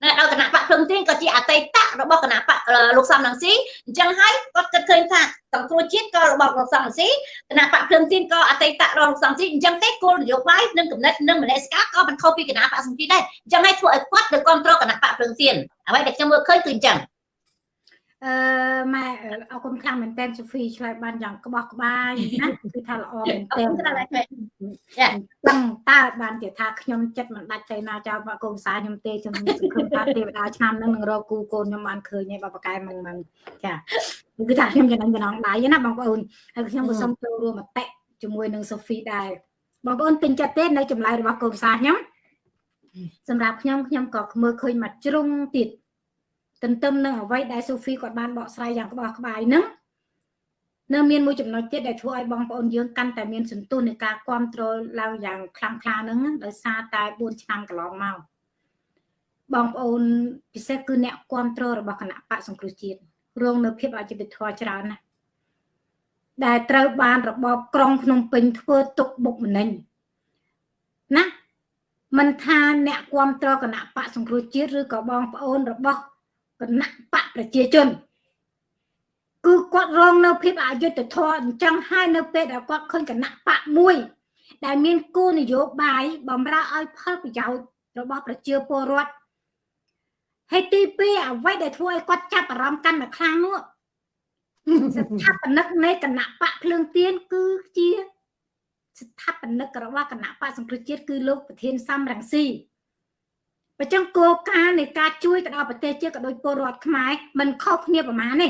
ណាដល់គណៈបកភ្លឹងទៀនក៏ជាអតីតរបស់គណៈបកលោកសំរងស៊ីអញ្ចឹងហើយគាត់គិតឃើញថាសង្គ្រោះជាតិក៏របស់លោកសំរងស៊ីគណៈបកភ្លឹងទៀនក៏អតីតរបស់លោកសំរងស៊ីអញ្ចឹងទេគោលនយោបាយនិងគំនិតនិងមនសិការក៏មិនខុសពីគណៈបកសង្គ្រោះដែរអញ្ចឹងហើយធ្វើឲ្យគាត់ទៅគ្រប់គ្រងគណៈបកភ្លឹងទៀនអ្វីដែលខ្ញុំមើលឃើញគឺអញ្ចឹង អឺម៉ែអរគុណខ្លាំងមែនតើសូហ្វីឆ្លើយបានយ៉ាងក្បោះក្បាយណាគឺថាល្អមែនតើចាដឹងតើបានជាថាខ្ញុំចិត្តមិនដាច់ទៅណាចោលបកូនសាខ្ញុំទេខ្ញុំសង្ឃឹមថាទេវតាឆ្នាំនឹងនឹងរកគូកូនខ្ញុំបានឃើញឯបបកែមិនមិនចាគឺថាខ្ញុំចំណេញចំណងដៃណាបងប្អូនហើយខ្ញុំក៏សូមចូលរួមមតិជាមួយនឹងសូហ្វីដែរបងប្អូនពេញចិត្តទេនៅចម្លើយរបស់កូនសាខ្ញុំសម្រាប់ខ្ញុំខ្ញុំក៏មើលឃើញមកជ្រុងទៀត ទន្ទឹមនឹងអ្វីដែលសូហ្វីគាត់បានបកស្រាយយ៉ាងក្បោះក្បាយហ្នឹងនៅមានមួយចំណុចទៀតដែលធ្វើឲ្យបងប្អូនយើងកាន់តែមានសន្ទុះនៃការគ្រប់គ្រងឡើងយ៉ាងខ្លាំងក្លាហ្នឹងដោយសារតែ4ឆ្នាំកន្លងមកបងប្អូនពិសេសគឺអ្នកគ្រប់គ្រងរបស់គណៈបកសង្គ្រោះជាតិរងនៅភាពអយុត្តិធម៌ច្រើនណាស់ដែលត្រូវបានរបបក្រុងភ្នំពេញធ្វើទុកបុកម្នេញណាមិនថាអ្នកគ្រប់គ្រងគណៈបកសង្គ្រោះជាតិឬក៏បងប្អូនរបស់ គណៈបកប្រជាជនគឺគាត់រងនៅភាពអយុត្តិធម៌អញ្ចឹងហើយនៅពេលដែលគាត់ឃើញគណៈបកមួយ ដែលមានគោលនយោបាយបំរើឲ្យផលប្រយោជន៍របស់ប្រជាពលរដ្ឋហើយទី2អ្វីដែលធ្វើឲ្យគាត់ចាប់អារម្មណ៍កាន់តែខ្លាំងនោះស្ថាបនិកនៃគណៈបកភ្លើងទៀនគឺជាស្ថាបនិករបស់គណៈបកសង្គ្រោះជាតិគឺលោកប្រធានសំរងស៊ី បើចឹងគោលការណ៍នៃការជួយទៅដល់ប្រទេសជាតិក៏ដូចពលរដ្ឋខ្មែរមិនខុសគ្នាប្រមាណទេ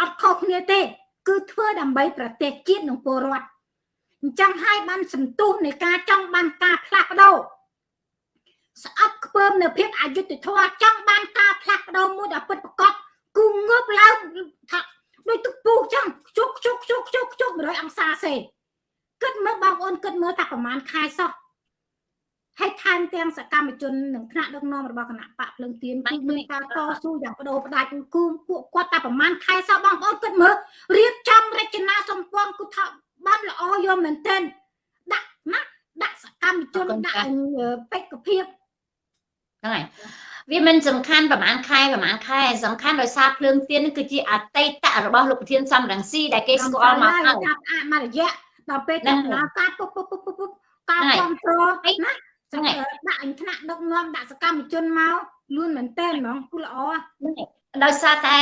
អត់ខុសគ្នាទេ គឺធ្វើដើម្បីប្រទេសជាតិនិងពលរដ្ឋអញ្ចឹងហើយបានសន្ទុះនៃការចង់បានការផ្លាស់ប្ដូរស្អប់ខ្ពើមនៅភាពអយុត្តិធម៌ចង់បានការផ្លាស់ប្ដូរមួយដែលពិតប្រាកដគូងើបឡើងថាដូចទឹកពុះចឹងខ្ជុកខ្ជុកខ្ជុកខ្ជុកខ្ជុក100អង្សាសេគិតមើលបងប្អូនគិតមើលថាប្រហែលខែសោះ ហើយថែមទាំងសកម្មជននិងថ្នាក់ដឹកនាំរបស់គណៈបកភ្លើងទៀនគឺមានការតស៊ូយ៉ាងបដូរផ្ដាច់គឺពួកគាត់តែប្រហែលខែសោះបងប្អូនគិតមើលរៀបចំរចនាសម្ព័ន្ធគឺថាបានល្អយកមែនទែនដាក់ណាដាក់សកម្មជនដាក់បេក្ខភាពហ្នឹងហើយវាមិនសំខាន់ប្រហែលខែប្រហែលខែសំខាន់ដោយសារភ្លើងទៀននេះគឺជាអតីតរបស់លោកប្រធានសំរងស៊ីដែលគេស្គាល់មកហើយចាប់អាមករយៈដល់ពេលដំណើរការពុបពុបពុបពុបការគ្រប់គ្រងណា សម្រាប់ដាក់អញថ្នាក់ដឹកនាំដាក់សកម្មជនមកលឿនមែនតើហ្មងគូល្អដោយសារតែ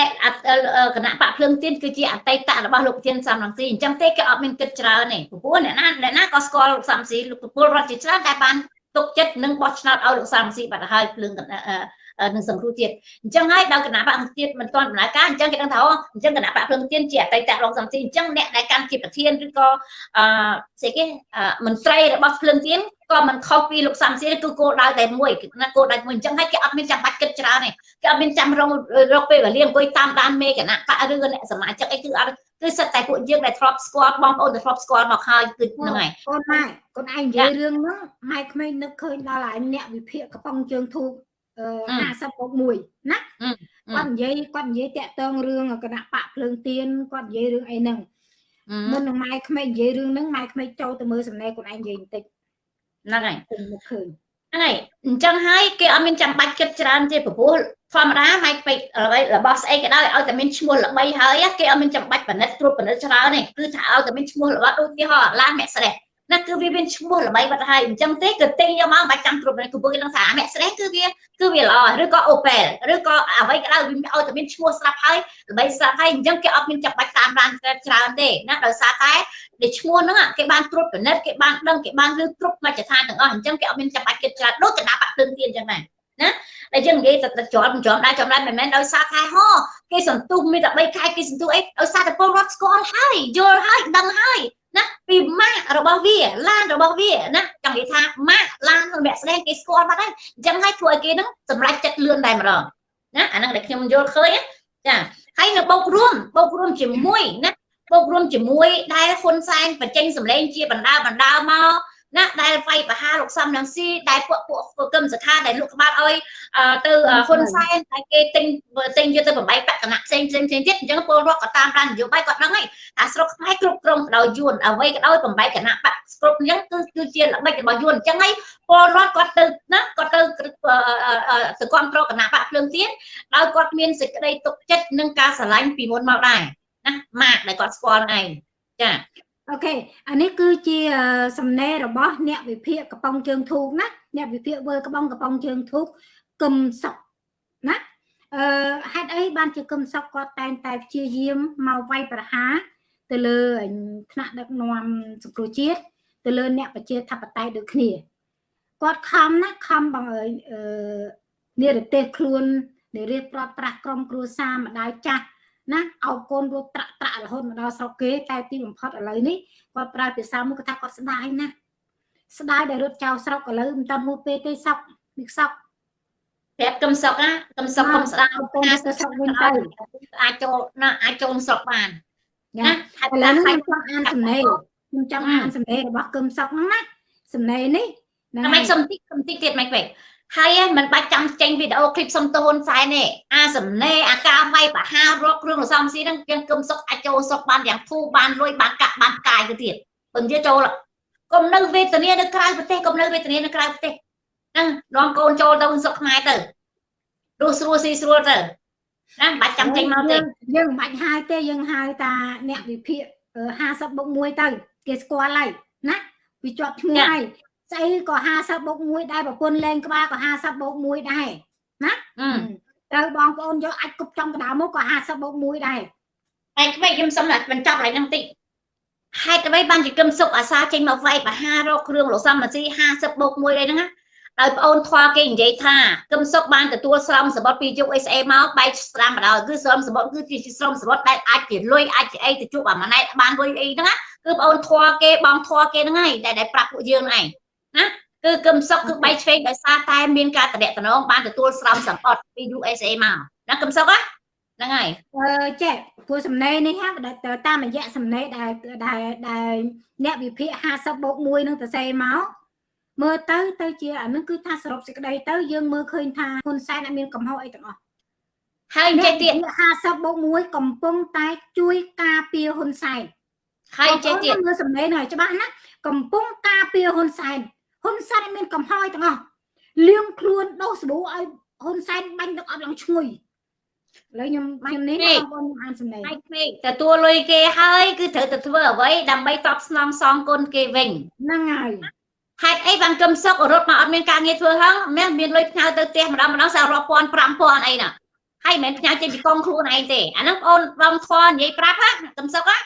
គណៈបកភ្លើងទៀនគឺជាអតីតរបស់លោកប្រធានសំរងស៊ីអញ្ចឹងទេគេអត់មានគិតច្រើនទេព្រោះអ្នកណាអ្នកណាក៏ស្គាល់លោកសំរងស៊ីលោកពលរដ្ឋជាច្រើនតែបានទុកចិត្តនឹងបោះឆ្នោតឲ្យលោកសំរងស៊ីបាត់ទៅហើយភ្លើងនឹងសង្គ្រោះជាតិអញ្ចឹងហើយដល់គណៈបកទៀតមិនទាន់ដំណើរការអញ្ចឹងគេដឹងថាអូអញ្ចឹងគណៈបកភ្លើងទៀនជាអតីតរងសំស៊ីអញ្ចឹងអ្នកដែលកាន់ជាប្រធានឬក៏អឺស្អីគេមន្ត្រីរបស់ភ្លើងទៀន ក៏មិនខុសពីលោកសំស៊ីគឺគោលដៅតែមួយណាគោលដៅមួយអញ្ចឹងហើយគេអត់មានចាំបាច់គិតច្រើនទេគេអត់មានចាំរងរកពេលវេលាអង្គុយតាមដានមេគណៈបកឬអ្នកសមាជិកអីគឺអត់គឺសិតតែពួកយើងដែលធ្លាប់ស្គាល់បងប្អូនដែលធ្លាប់ស្គាល់មកហើយគឺហ្នឹងហើយកូនម៉ែកូនឯងនិយាយរឿងហ្នឹងម៉ែក្មេងនឹកឃើញដល់ឯអ្នកវិភាគកំប៉ុងជើងធូប50ពុក1ណាគាត់និយាយគាត់និយាយតាក់ទងរឿងគណៈបកភ្លើងទៀនគាត់និយាយរឿងអីហ្នឹងមុននឹងម៉ែក្មេងនិយាយរឿងហ្នឹងម៉ែក្មេងចូលទៅមើលសំណេរខ្លួនឯងនិយាយបន្តិច ហ្នឹងហើយខ្ញុំនឹកឃើញហ្នឹងហើយអញ្ចឹងហើយគេអត់មានចាំបាច់គិតច្រើនទេព្រោះធម្មតាម៉ៃពេករបស់ស្អីក៏ដោយឲ្យតែមានឈ្មោះល្បីហើយគេអត់មានចាំបាច់បណិតត្រួតបណិតច្រើនទេគឺថាឲ្យតែមានឈ្មោះល្បីដូចទីហោឡានអ្នកស្រេះ ណាគឺវាមានឈ្មោះល្បីបាត់ហើយអញ្ចឹងទេគឺទិញយកមកបាច់ចាំត្រួតបណិតគឺពួកគេនឹងថាអ្នកស្រេះគឺវាគឺវាល្អឬក៏ Opel ឬក៏អ្វីក៏ដោយវាឲ្យតែមានឈ្មោះស្រាប់ហើយល្បីស្រាប់ហើយអញ្ចឹងគេអត់មានចាំបាច់តាមដានច្រើនទេណាដោយសារតែដែលឈ្មោះហ្នឹងគេបានត្រួតពិនិត្យគេបានដឹងគេបានលើគ្រប់មជ្ឈដ្ឋានទាំងអស់អញ្ចឹងគេអត់មានចាំបាច់គិតច្រើនដូចគណៈបកភ្លើងទៀនអញ្ចឹងដែរណាដែលយើងនិយាយតែជាប់ជាប់ដែរជាប់ដែរមិនមែនដោយសារតែហោគេសន្ទុះមានតែ3ខែគេសន្ទុះអីដោយសារតែពលរដ្ឋស្គាល់ហើយយល់ហើយដឹងហើយ ណាពីម៉ាករបស់វាឡានរបស់វាណាចង់និយាយថាម៉ាកឡានសម្រាប់ស្ដែងគេស្គាល់បាត់ហើយអញ្ចឹងហើយធ្វើឲ្យគេហ្នឹងសម្រេចចិត្តលឿនតែម្ដងណាអាហ្នឹងដែលខ្ញុំយល់ឃើញចាហើយនៅបោករួមបោករួមជាមួយណាបូករួមជាមួយដែលហ៊ុនសែនបញ្ចេញសម្លេងជាបណ្ដាបណ្ដាមក ណាដែលវាយប្រហារលោកសំរងស៊ីដែលពួកពួកគឹមសខាដែលលោកក្បាលឲ្យទៅហ៊ុនសែនតែគេទិញទិញយកទៅបំបីបកណៈផ្សេងផ្សេងផ្សេងទៀតអញ្ចឹងពលរដ្ឋក៏តាមដាននយោបាយគាត់ដឹងហើយអាស្រុកខ្មែរគ្រប់គ្រងដោយយួនអ្វីក៏ដោយបំបីគណៈបកគ្រប់អញ្ចឹងគឺគឺជាល្បិចរបស់យួនអញ្ចឹងហើយពលរដ្ឋគាត់ទៅណាគាត់ទៅទៅគ្រប់គ្រងគណៈបកភ្លើងទៀនដោយគាត់មានសេចក្តីទុកចិត្តនិងការស្រឡាញ់ពីមុនមកដែរណាម៉ាកដែលគាត់ស្គាល់ឯងចា អូខេអានេះគឺជាសំណេររបស់ អ្នកវិភាគកំប៉ុងជើងធូកណាអ្នកវិភាគវើកំប៉ុងកំប៉ុងជើងធូកគឹមសុកណាអឺហេតុអីបានជាគឹមសុកគាត់តែងតែព្យាយាមមកវាយប្រហារទៅលើថ្នាក់ដឹកនាំសង្គ្រោះជាតិទៅលើ អ្នកប្រជាធិបតេយ្យដូចគ្នាគាត់ខំណាខំបងអើយអឺនិរទេសខ្លួននិរៀបប្រាប់ប្រាស់ក្រុមគ្រួសារម្ដាយចាស់ ណាអោបកូនរត់ត្រាក់ត្រាក់រហូតមកដល់ស្រុកគេតែទីបំផុតឥឡូវនេះគាត់ប្រើភាសាមួយគាត់ថាគាត់ស្ដាយណាស់ស្ដាយដែលរត់ចោលស្រុកឥឡូវមិនតាន់ហួសពេលទេសក់នេះសក់ប្រាប់កឹមសុកណាកឹមសុកកុំស្ដាយកូនទៅស្រុកវិញទៅអាចចូលណាអាចចូលស្រុកបានណាឥឡូវនេះខ្ញុំចង់អានសំណេរខ្ញុំចង់អានសំណេររបស់គឹមសុកហ្នឹងណាសំណេរនេះហ្នឹងតែមិនសុំតិចសុំតិចទៀតមិនពេក ហើយមិនបាច់ចាំចេញវីដេអូឃ្លីបសុំទៅហ៊ុនសែនទេអាសំណេរអាការវាយបហារកគ្រឿងរសំស៊ីហ្នឹងយើងគឹមសុកអាចចូលស្រុកបានយ៉ាងធូរបានលុយបានកាក់បានកាយទៅទៀតពឹងជាចូលកុំនៅវេទនានៅក្រៅប្រទេសកុំនៅវេទនានៅក្រៅប្រទេសហ្នឹងនាំកូនចូលទៅស្រុកខ្មែរទៅរស់ស្រួលស៊ីស្រួលទៅណាបាច់ចាំចេញមកទេយើងមិនបាច់ហៅទេយើងហៅតាអ្នកវិភាគ50បុក1ទៅគេស្គាល់ហើយណាវាជាប់ឈ្មោះហើយ ស្អីក៏50បុក1ដែរប្រពន្ធលេងក្បាលក៏50បុក1ដែរណាត្រូវបងប្អូនយកអាចគប់ចំកណ្ដាលមកក៏50បុក1ដែរហើយក្មេងខ្ញុំសុំតែបញ្ចប់ឡើយហ្នឹងតិចហេតុអ្វីបានជាគឹមសុកអាសាចេញមកវាយបហារកគ្រឿងលោកសំអាស៊ី50បូក1អីហ្នឹងដោយប្អូនធွာគេនិយាយថាគឹមសុកបានទទួលស្រមសម្បត្តិពីយុគ SA មកបែកស្ដាំម្ដងគឺស្រមសម្បត្តិគឺជាស្រមសម្បត្តិដែលអាចជាលុយអាចជាអីទៅជួបអាម៉ណែតបានលុយអីហ្នឹងណាគឺប្អូនធွာគេបងធွာគេហ្នឹងហើយដែលដែលប្រាប់ពួកយើងហ្នឹងឯង ណាគឺគឹមសុកគឺបែកឆ្វេងដោយសារតែមានការតំណងបានទទួលស្រមសម្បត្តិពី USA មកណាគឹមសុកហ្នឹងហើយអឺចេះព្រោះសំណេរនេះហាតាមរយៈសំណេរដែលដែលដែលអ្នកវិភាគ50បូក1នឹងទៅសេមកមើលទៅទៅជាអានឹងគឺថាសរុបសេចក្តីទៅយើងមើលឃើញថាហ៊ុនសែនអត់មានកំហុសអីទាំងអស់ហើយចេះទៀត50បូក1កំពុងតែជួយការពារហ៊ុនសែនហើយចេះទៀតមើលសំណេរនេះឲ្យច្បាស់ណាកំពុងការពារហ៊ុនសែន ហ៊ុនសែនអត់មានកំហុសអីទាំងអស់លៀងខ្លួនដោះសាប៊ូឲ្យហ៊ុនសែនបាញ់ទឹកអត់ឡើងឈ្ងុយឥឡូវខ្ញុំខ្ញុំនេះបងប្អូនខ្ញុំអានសំណេរហើយពេកទទួលលុយគេហើយគឺត្រូវតែធ្វើអ្វីដើម្បីតបស្នងសងគុណគេវិញហ្នឹងហើយហេតុអីបានគឹមសុករត់មកអត់មានការងារធ្វើហឹងមានមានលុយផ្ញើទៅផ្ទះម្ដងម្ដងសាររាប់ពាន់5000អីណាហើយមិនមែនផ្ញើចេញពីកងខ្លួនឯងទេអាហ្នឹងបងបងធွာនិយាយប្រាប់ណាគឹមសុកណា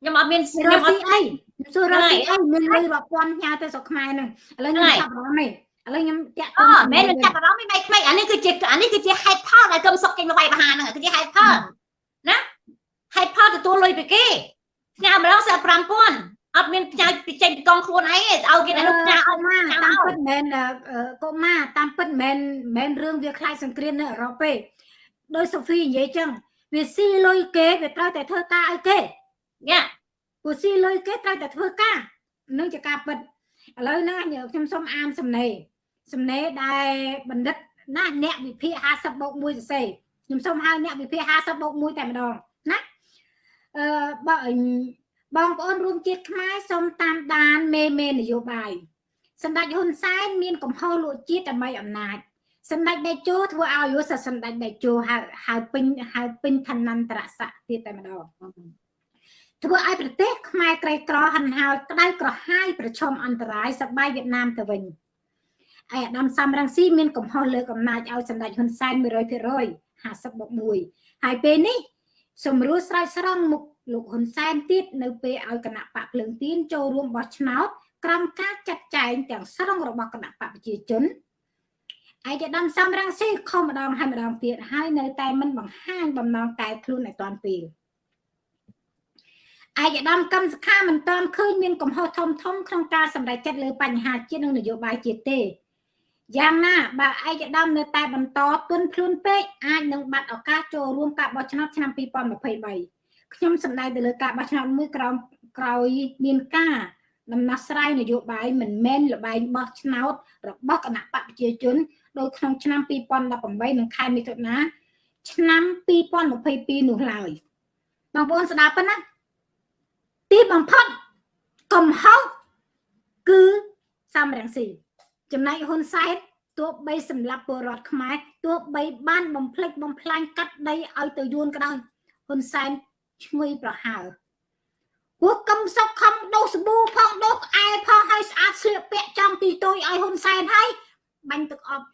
ខ្ញុំអត់មានរខ្ញុំកអស៊ីត់អីខ្ញុំសួររកស៊ីអីមានលុយរាប់ពាន់ផ្ញើទៅស្រុកខ្មែរហ្នឹងឥឡូវខ្ញុំចាប់អារម្មណ៍នេះឥឡូវខ្ញុំតាក់អូមែនមិនចាប់អារម្មណ៍មិនក្មេងអានេះគឺជាអានេះគឺជាហេតុផលដែលគឹមសុកចេញមកវាយបហាហ្នឹងគឺជាហេតុផលណាហេតុផលទទួលលុយពីគេផ្ញើម្ដងសារ5000អត់មានផ្ញើពីចេញពីកងខ្លួនឯងទេឲ្យគេនៅផ្ញើឲ្យម៉ាតាមពិតមិនមែនកុមារតាមពិតមិនមែនមិនមែនរឿងវាខ្លាចសង្គ្រាមនៅអឺរ៉ុបទេដោយសូហ្វីនិយាយចឹងវាស៊ីលុយគេវាត្រូវតែធ្វើការឲ្យគេ ញ៉ាព្រោះស៊ីលុយគេត្រូវតែធ្វើការនឹងជាការពិតឥឡូវហ្នឹងខ្ញុំសូមអានសំណេរសំណេរដែលបណ្ឌិតណាអ្នកវិភាគ50បូក1សរសេរខ្ញុំសូមហៅអ្នកវិភាគ50បូក1តែម្ដងណាអឺបើបងប្អូនរួមជាតិខ្មែរសូមតាមដានមេមេនយោបាយសម្ដេចហ៊ុនសែនមានកំហុសលួចជាតិដើម្បីអំណាចសម្ដេចដេជោធ្វើឲ្យយុសសម្ដេចដេជោហៅហៅពេញហៅពេញឋានន្តរស័ក្តិទៀតតែម្ដង ធ្វើឲ្យប្រទេសខ្មែរក្រីក្រហិនហោចក្តៅក្រហាយប្រឈមអន្តរាយសបាយវៀតណាមទៅវិញឯអាដាមសំរងស៊ីមានកំហុសលើកអំណាចឲ្យសម្ដេចហ៊ុនសែន100% 50បូក1ហើយពេលនេះសម្រួលស្រោចស្រង់មុខលោកហ៊ុនសែនទៀតនៅពេលឲ្យគណៈបកភ្លើងទៀនចូលរួមបោះឆ្នោតក្រោមការចាត់ចែងទាំងស្រុងរបស់គណៈបកប្រជាជនឯកឧត្តមសំរងស៊ីខំម្ដងហើយម្ដងទៀតហើយនៅតែមិនបង្ហាញបំណងកែខ្លួនឲ្យតាន់ពេល ឯកឧត្តមកម្មសខាមិនតាន់ឃើញមានកំហុសធំធំក្នុងការសម្រេចចិត្តលើបញ្ហាជាតិនិងនយោបាយជាតិទេយ៉ាងណាបើឯកឧត្តមនៅតែបន្តទន់ខ្លួនពេកអាចនឹងបាត់ឱកាសចូលរួមការបោះឆ្នោតឆ្នាំ2023ខ្ញុំសម្ដៅទៅលើការបោះឆ្នោតមួយក្រោមក្រោយមានការដំណោះស្រាយនយោបាយមិនមែនលបែងបោះឆ្នោតរបស់គណៈបកប្រជាជនដោយក្នុងឆ្នាំ2018និងខែមិថុនាឆ្នាំ2022នោះឡើយបងប្អូនស្ដាប់ប៉ុណ្ណា ទីបំផុតកំហុសគឺសំរងស៊ីចំណែកហ៊ុនសែនទោះបីសម្លាប់ពលរដ្ឋខ្មែរទោះបីបានបំផ្លិចបំផ្លាញកាត់ដីឲ្យទៅយួនក៏ដោយហ៊ុនសែនឈ្ងុយប្រហើពួកកឹមសុកខំដោសប៊ូផងដោក្អែផងឲ្យស្អាតស្លៀកពាក់ចង់ទីតុយឲ្យហ៊ុនសែនហើយបាញ់ទឹកអប់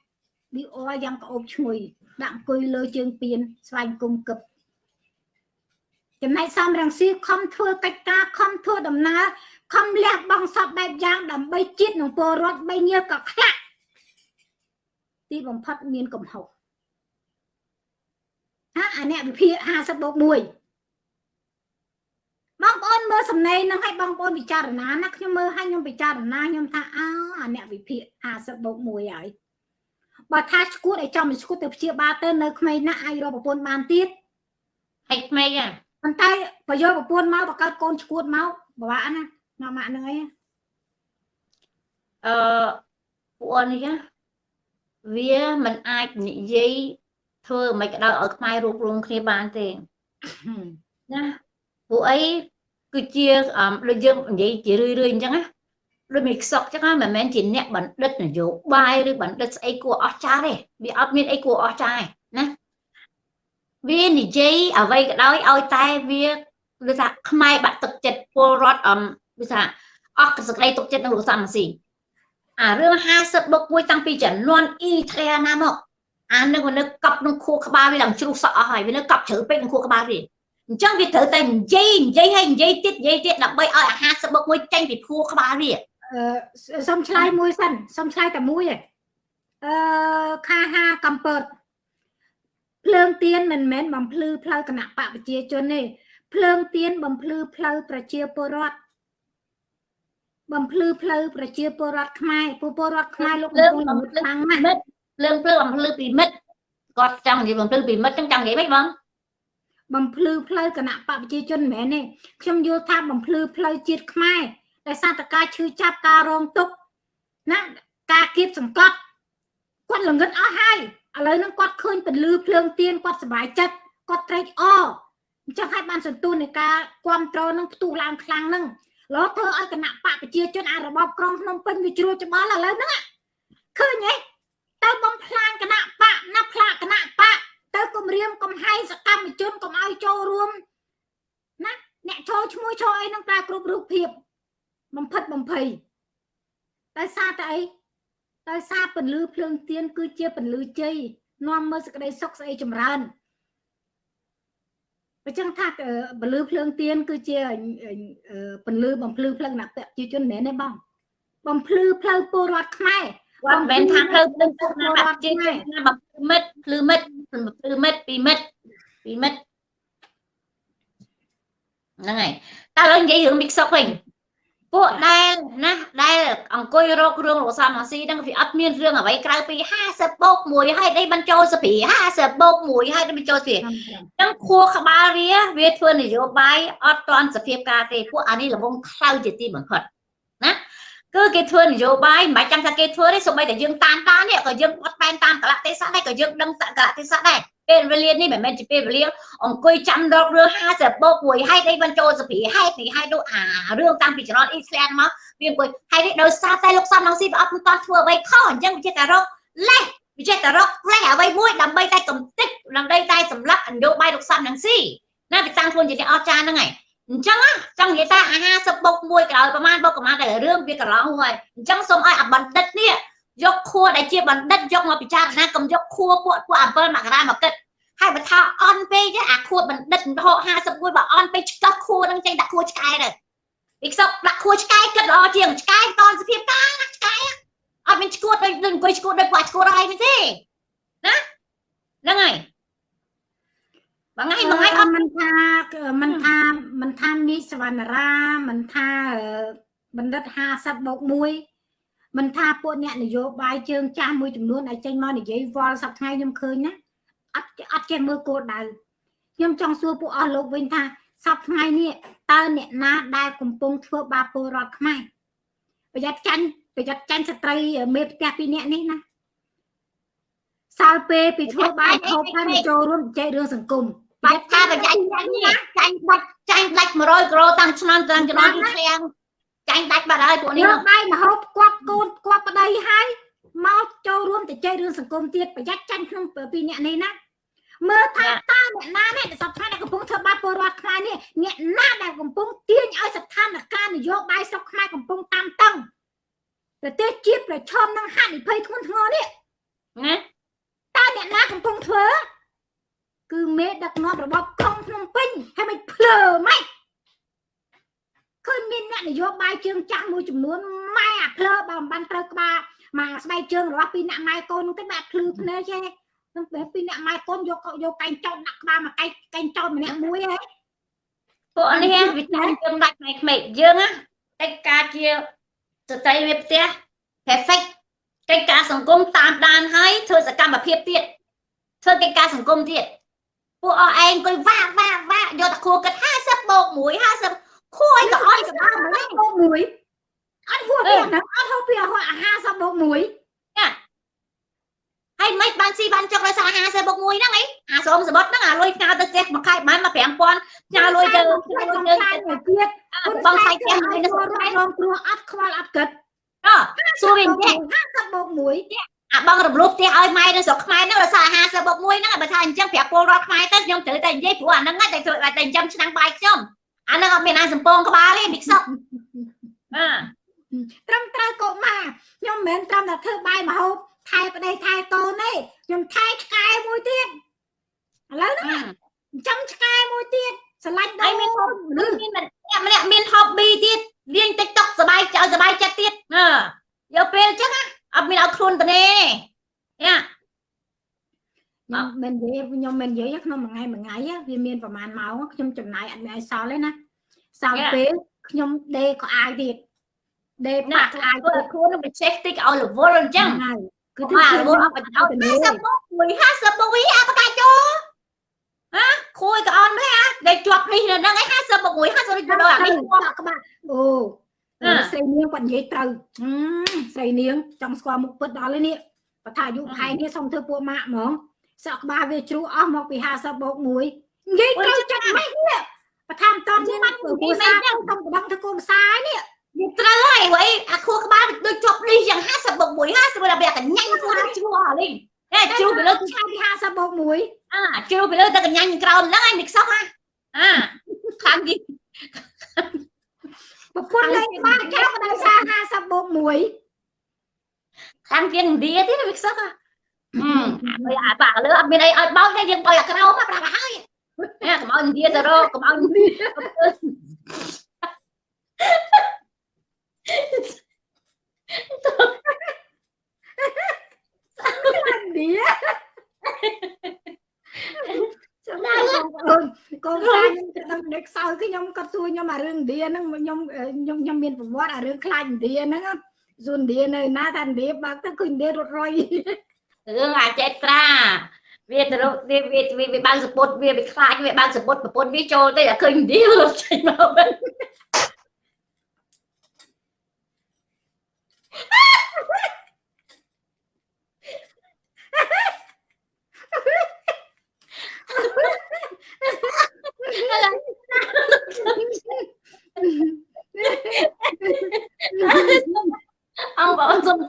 វាអរយ៉ាងក្អូបឈ្ងុយដាក់អង្គុយលើជើងពៀនស្វែងគុំកឹប ចំណែកសំរងស៊ីខំធ្វើកិច្ចការខំធ្វើដំណើរខំលះបង់សពបែបយ៉ាង ដើម្បីជាតិនិងពលរដ្ឋបីញើក៏ខ្លាក់ទីបំផុតមានកំហុសហាអាអ្នកវិភាគ50បូក1បងប្អូនមើលសំណេរនឹងឲ្យបងប្អូនពិចារណាណាខ្ញុំមើលឲ្យខ្ញុំពិចារណាខ្ញុំថាអើអាអ្នកវិភាគ50បូក1ហើយបើថាឈួតឲ្យចំឈួតទៅព្យាបាលទៅនៅក្មេងណាស់អាចរកប្រពន្ធបានទៀតហើយក្មេងហ្នឹង ប៉ុន្តែបើយកប្រពន្ធមកបង្កើតកូនឈួតមកពិបាកណាមកម៉ាក់ហ្នឹងអីអឺពួកអននេះណាវាមិនអាចនិយាយធ្វើមិនក៏ដោយឲ្យខ្មែររួបរวมគ្នាបានទេណាពួកអីគឺជាអឺដូចយើងនិយាយជារឿយរឿយអញ្ចឹងណាដូចមានខ្សក់អញ្ចឹងណាមិនមែនជាអ្នកបណ្ឌិតនយោបាយឬបណ្ឌិតស្អីគួរអស្ចារ្យទេវាអត់មានអីគួរអស្ចារ្យទេណា វានិយាយអ្វីក៏ដោយឲ្យតែវាគឺថាខ្មែរបាក់ទឹកចិត្តពលរដ្ឋអមគឺថាអស់សេចក្តីទុកចិត្តនឹងលោកសំស៊ីអារឿង50បុកមួយតាំងពីចំនួនអ៊ីធ្លាណាមកអានឹងវានៅកប់ក្នុងខួរក្បាលវាឡើងជ្រុះសក់អស់ហើយវានៅកប់ជ្រៅពេកក្នុងខួរក្បាលវាអញ្ចឹងវាត្រូវតែនិយាយនិយាយហើយនិយាយទៀតនិយាយទៀតដើម្បីឲ្យអា50បុកមួយចេញពីខួរក្បាលវាអឺសុំឆ្លើយមួយសិនសុំឆ្លើយតែមួយឯងអឺខាហាកំពត ភ្លើងទៀនមិនមែនបំភ្លឺផ្លូវគណៈបកប្រជាជនទេភ្លើងទៀនបំភ្លឺផ្លូវប្រជាពលរដ្ឋបំភ្លឺផ្លូវប្រជាពលរដ្ឋខ្មែរពលពលរដ្ឋខ្មែរលោកកំពុងល្ងឹតខ្លាំងណាស់មិត្តភ្លើងភ្លើងបំភ្លឺពីមិត្តគាត់ចង់និយាយបំភ្លឺពីមិត្តចឹងចង់និយាយម៉េចបងបំភ្លឺផ្លូវគណៈបកប្រជាជនមិនមែនទេខ្ញុំយល់ថាបំភ្លឺផ្លូវជាតិខ្មែរដោយសារតការឈឺចាប់ការរងទុក្ខណាការគៀបសង្កត់គាត់ល្ងឹតអស់ហើយ ឥឡូវហ្នឹងគាត់ឃើញពលឺភ្លើងទៀនគាត់សុបាយចិត្តគាត់ត្រេកអរអញ្ចឹងហើយបានសន្ទុះនៃការគ្រប់គ្រងនឹងផ្ទុះឡើងខ្លាំងហ្នឹងលោធ្វើឲ្យគណៈបកប្រជាជនអារបបក្រុងភ្នំពេញវាជ្រួលច្បល់ឥឡូវហ្នឹងឃើញទេទៅបំផ្លាញគណៈបកណាផ្លាកគណៈបកទៅគម្រាមកំហែងសកម្មជនកុំឲ្យចូលរួមណាអ្នកចូលឈ្មោះចូលអីនឹងប្រើគ្រប់រូបភាពបំផិតបំភ័យដោយសារតែអី ដោយសារពន្លឺភ្លើងទៀនគឺជាពន្លឺជ័យនាំមកសេចក្តីសុខស្អីចម្រើនបើចឹងថាពន្លឺភ្លើងទៀនគឺជាពន្លឺបំភ្លឺផ្លូវអ្នកប្រជាជនមែនទេបងបំភ្លឺផ្លូវពលរដ្ឋខ្មែរគាត់មិនមែនថាភ្លើងភ្លើងពុកណាបាត់ជាណាបំភ្លឺមិត្តភ្លឺមិត្តភ្លឺមិត្តពីមិត្តពីមិត្តហ្នឹងហើយតើឥឡូវនិយាយរឿងមីកសុកវិញ ពួកដែលណាដែលអង្គុយរករឿងលោកសំអាស៊ីហ្នឹងវាអត់មានរឿងអ្វីក្រៅពី50បូក1ហើយដេបញ្ចូលសភា50បូក1ហើយដេបញ្ចូលសភាអញ្ចឹងខួរក្បាលវាវាធ្វើនយោបាយអត់ទាន់សភាពការទេពួកអានេះលំងខ្លៅជាទីបំផុតណា គឺគេធ្វើនយោបាយមិនបាច់ចាំថាគេធ្វើទេសូម្បីតែយើងតាមតាមនេះក៏យើងអត់បែនតាមកលៈទេសៈដែរក៏យើងដឹងកលៈទេសៈដែរពេលវេលានេះមិនមែនជាពេលវេលាអង្គុយចាំរករឿង50បូក1ហេតុអីបញ្ចូលសភាហេតុនេះហេតុនោះអារឿងតាំងពីចំណត់អ៊ីស្លាមមកវាអង្គុយហេតុនេះដោយសារតែលោកសំឡងស៊ីវាអត់មិនតន់ធ្វើអ្វីខុសអញ្ចឹងវាចេះតែរកលេះវាចេះតែរកលេះអ្វីមួយដើម្បីតែកំទេចដើម្បីតែសម្លាប់នយោបាយលោកសំឡងស៊ីណាវាតាំងខ្លួនជាអ្នកអស្ចារ្យហ្នឹងហើយ អញ្ចឹងចង់និយាយថាអា50បុក1ក្រោយប្រហែលបុកប្រហែលតែរឿងវាកន្លងហើយអញ្ចឹងសូមឲ្យអាបណ្ឌិតនេះយកខួរដែលជាបណ្ឌិតយកមកពិចារណាកុំយកខួរពួកពួក7មករាមកគិតហើយបើថាអន់ពេកអាខួរបណ្ឌិតរហូត51បើអន់ពេកឆ្កោះខួរនឹងចេញដាក់ខួរឆ្កែទៅពីខ្សឹបដាក់ខួរឆ្កែគិតល្អជាងឆ្កែតនសភាពការណាឆ្កែអត់មានឈួតដូចអង្គុយឈួតដូចពួកឈួតហើយទេណាហ្នឹងហើយ បងថ្ងៃបងថ្ងៃអត់មិនថាមិនថាមិនថាមីសវណ្ណរាមិនថាបណ្ឌិត50បូក1មិនថាពួកអ្នកនយោបាយជើងចាស់មួយចំនួនដែលចេញមកនិយាយវល់សប្តាហ៍ខ្ញុំឃើញណាអត់អត់ចេះមើលគោលដៅខ្ញុំចង់សួរពួកអស់លោកវិញថាសប្តាហ៍នេះតើអ្នកណាដែលកំពុងធ្វើបាបពលរដ្ឋខ្មែរប្រយ័ត្នចាញ់ប្រយ័ត្នចាញ់ស្ត្រីមេផ្ទះពីរនាក់នេះណាសាលពេលពីធ្វើបាយហូបហើយមកចូលរួមចែករឿងសង្គម បាច់ការប្រយ័ត្នចាញ់នេះចាញ់បាច់ចាញ់ដាច់100គីឡូតាំងឆ្នាំតាំងចំណងឃ្លាំងចាញ់ដាច់បាត់ហើយពួកនេះយកបាយមកហូបគាត់កូនគាត់ប្តីហើយមកចូលរួមទៅចែករឿងសង្គមទៀតប្រយ័ត្នចាញ់ក្នុងពីអ្នកនេះណាមើលថាតើអ្នកណានេះសប្តាហ៍ដែលកំពុងធ្វើបាបពលរដ្ឋខ្មែរនេះអ្នកណាដែលកំពុងទាញឲ្យស្ថានភាពនយោបាយស្រុកខ្មែរកំពុងតាមតឹងប្រទេសជាតិប្រឈមនឹងហានិភ័យធ្ងន់ធ្ងរនេះណាតើអ្នកណាកំពុងធ្វើ គឺមេដឹកនាំរបបក្រុងភ្នំពេញហើយមិនភ្លើម៉េចឃើញមានអ្នកនយោបាយជើងចាស់មួយចំនួនម៉ែអាភ្លើបើមិនបានត្រូវក្បាលមកស្បែកជើងរបស់ពីអ្នកម៉ែកូននោះទៅបាក់ភ្លឺភ្នែកចេះនឹងពេលពីអ្នកម៉ែកូនយកយកកែងចោតដាក់ក្បាលមកកែងកែងចោតម្នាក់មួយហ៎ពួកនេះវាចាញ់យើងដាច់ផ្នែកក្មេកយើងណាកិច្ចការជាស្ត្រីមេផ្ទះ perfect កិច្ចការសង្គមតាមដានហើយធ្វើសកម្មភាពទៀតធ្វើកិច្ចការសង្គមទៀត ពួកអស់ឯងអង្គុយវាវាវាយកតែខួរគិត50បូក1 50ខួរឲ្យក៏អត់ក៏បានម្ល៉េះបូកមួយអត់ហួសពីហ្នឹងអត់ហូបពី50បូក1ហើយមិនបានស៊ីបានចុកដោយសារ50បូក1ហ្នឹងអីអាស្រមសបុតហ្នឹងអាលុយផ្ញើទៅផ្ទះមួយខែប្រហែលមក5000ផ្ញើលុយទៅផ្ញើលុយទៅខែមួយទៀតបងខែផ្ទះមួយនេះនោះរងរងគ្រោះអត់ខ្វល់អត់គិតអសួរវិញចេះ50បូក1 អាបងរំលោភផ្ទះឲ្យម៉ែនៅស្រុកខ្មែរហ្នឹងដោយសារ50បូក1ហ្នឹងបើថាអញ្ចឹងប្រាប់ពលរដ្ឋខ្មែរទៅខ្ញុំត្រូវតែនិយាយព្រោះអាហ្នឹងតែធ្វើតែចិញ្ចឹមឆ្នាំងបាយខ្ញុំអាហ្នឹងអត់មានអាសំពងក្បាលទេមីខ្សុកអឺ ត្រឹមត្រូវកុមារខ្ញុំមិនមែនត្រឹមតែធ្វើបាយមហូបថែប្តីថែកូនទេខ្ញុំថែឆ្កែមួយទៀតឥឡូវហ្នឹងចិញ្ចឹមឆ្កែមួយទៀតស្រឡាញ់ ហើយ ដូ មាន ន ហូបមានម្នាក់ម្នាក់មាន hobby ទៀតលេង TikTok សบายចៅសบายចិត្តទៀតអឺយកពេលអញ្ចឹងណា អត់មានឲ្យខ្លួនទៅទេយ៉ាខ្ញុំមិននិយាយខ្ញុំមិននិយាយក្នុងមួយថ្ងៃមួយថ្ងៃវាមានប្រហែលម៉ោងខ្ញុំចំណាយអត់មានឲ្យសល់ទេណាសល់ពេលខ្ញុំដេកក៏អាយទៀតដេកណាបាក់ធ្វើអាយធ្វើទៀតខ្លួននឹងចេះតិចឲ្យរវល់អញ្ចឹងហើយគឺគឺថាធ្វើរវល់អត់បញ្ចោត50មកមួយ50មកវិញអាបកាច់យោហ៎ខួយក៏អត់ដែរអាដែលជាប់នេះនៅហ្នឹងឯង50មកមួយ50ដូចដល់អានេះក្បាក់ក្បាក់អូ ស្រីនាងគាត់និយាយត្រូវស្រីនាងចង់ស្គាល់មុខពិតដល់នេះបើថាអាយុផែនេះសុំធ្វើពួកម៉ាក់ហ្មងសក់ក្បាលវាជ្រុះអស់មកពី50បូក1និយាយត្រូវចិត្តម៉េចនេះបើថាមិនតន់មានគូសាទៅតំបង់ធ្វើគូផ្សាយនេះវាត្រូវហើយវ៉ៃអាខួរក្បាលដូចជាប់នេះយ៉ាង50មកមួយ50បើវាកញ្ញាញ់ខ្លួនជ្រុះអស់នេះតែជ្រុះទៅលើឆាពី50បូក1អាជ្រុះទៅលើតែកញ្ញាញ់ក្រោមហ្នឹងឯងនេះខ្សោះហ่ะអាខាងនេះ ប្រពន្ធលេងបានចោលក៏ដោយសារ50បូក1ខាងជាងឥណ្ឌាទៀតវាខ្សោះហ่ะអឺអាបាក់លើអត់មានអីឲ្យបោកទេយើងបោកអាក្រោមប្រាប់ហើយនេះកុំឲ្យឥណ្ឌាទៅរកកុំឲ្យឥណ្ឌាឌី ចាំបងប្អូនកូនខ្លាចខ្ញុំដឹងដឹកសោយខ្ញុំគាត់សួរខ្ញុំអារឿងឥណ្ឌាហ្នឹងខ្ញុំខ្ញុំខ្ញុំមានប្រវត្តិអារឿងខ្លាចឥណ្ឌាហ្នឹងសួរឥណ្ឌានៅណាថាឥណ្ឌាបើកទៅគឺឥណ្ឌារត់រុយរឿងអាចេត្រាវាទៅរកវាវាវាបើកសពុតវាវាខ្លាចវាបើកសពុតប្រពន្ធវាចូលទៅតែឃើញឥណ្ឌារត់ចេញមកវិញ ông bảo ông dùng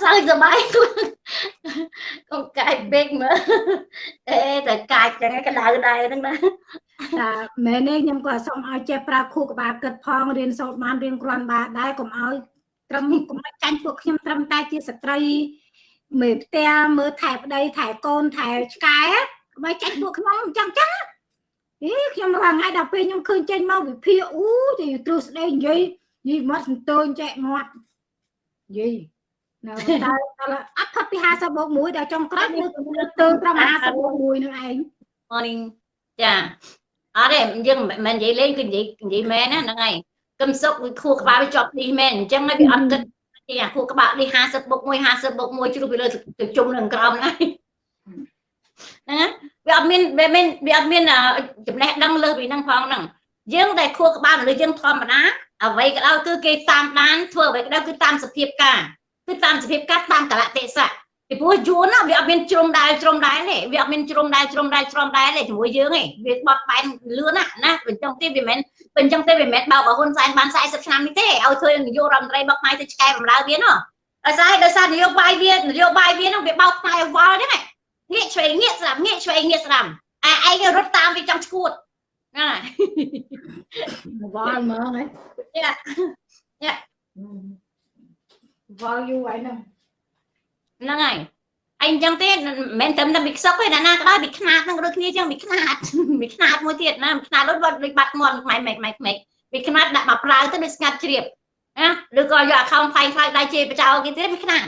sao giờ bay con cài bên mà ê tại cài cái cái đài đài đó nè តាមែនទេខ្ញុំក៏សូមឲ្យចេះប្រើខួរក្បាលគិតផងរៀនសូត្របានរៀនគ្រាន់បានដែរកុំឲ្យត្រឹមកុំឲ្យចាញ់ពួកខ្ញុំត្រឹមតែជាស្ត្រី មេផ្ទះមើលថែប្តីថែកូនថែឆ្កែកុំឲ្យចាញ់ពួកខ្ញុំអញ្ចឹងចឹងអីខ្ញុំរាល់ថ្ងៃដល់ពេលខ្ញុំឃើញចេញមកវិភាគអូទៅទ្រឹស្ដីនិយាយនិយាយមាត់សន្តើញចែកមាត់និយាយនៅតែអត់ផុតពី50បូក1ដល់ចុងក្រោយមើលទៅត្រឹម50បូក1នឹងឯង morning ចាអត់ទេយើងមិនមែននិយាយលេងគឺនិយាយនិយាយមែនណាហ្នឹងហើយកឹមសុកវាខួរក្បាលវាជាប់នេះមែនអញ្ចឹងហើយវាអត់គិត ទីអាខួរក្បាលនេះ50បុក1 50បុក1ជ្រុះពីលើទៅជុំនឹងក្រោមហ្នឹងហ្នឹងវាអត់មានវាមានវាអត់មានចំណេះដឹងលើពីហ្នឹងផងហ្នឹងយើងតែខួរក្បាលមនុស្សយើងធម្មតាអ្វីក៏ដោយគឺគេតាមដានធ្វើអ្វីក៏ដោយគឺតាមសភាពការគឺតាមសភាពការតាមកលៈទេសៈ ពីព្រោះយួនណាវាអត់មានជ្រុំដែលជ្រុំដែលទេវាអត់មានជ្រុំដែលជ្រុំដែលជ្រុំដែលទេជាមួយយើងទេវាបត់បែនលឿនណាណាបញ្ចុងទីវាមិនមែនបញ្ចុងទីវាមិនមែនបោកបើហ៊ុនសែនបាន40ឆ្នាំនេះទេឲ្យធ្វើនាយករដ្ឋមន្ត្រីបោកខ្មែរទៅឆ្កែបំរើវានោះដោយសារដោយសារនយោបាយវានយោបាយវានោះវាបោកខ្មែរវល់ហ្នឹងងាកឆ្វេងងាកស្ដាំងាកឆ្វេងងាកស្ដាំអាឯងរត់តាមវាចង់ឈួតណាវល់ហ្មងហ៎យ៉ាវល់យូរហើយហ្នឹង ហ្នឹងហើយអីអញ្ចឹងទេមិនមែនត្រឹមតែមីខ្សុកទេណាណាក៏ដោយមីខ្នាតហ្នឹងដូចគ្នាអញ្ចឹងមីខ្នាតមីខ្នាតមួយទៀតណាមីខ្នាតដូចដូចបាត់មន់ម៉ែម៉ែម៉ែម៉ែមីខ្នាតដាក់មកប្រើទៅដូចស្ងាត់ជ្រាបណាឬក៏យក account ផ្សាយផ្សាយដៃជេរបចោគេទៀតមីខ្នាត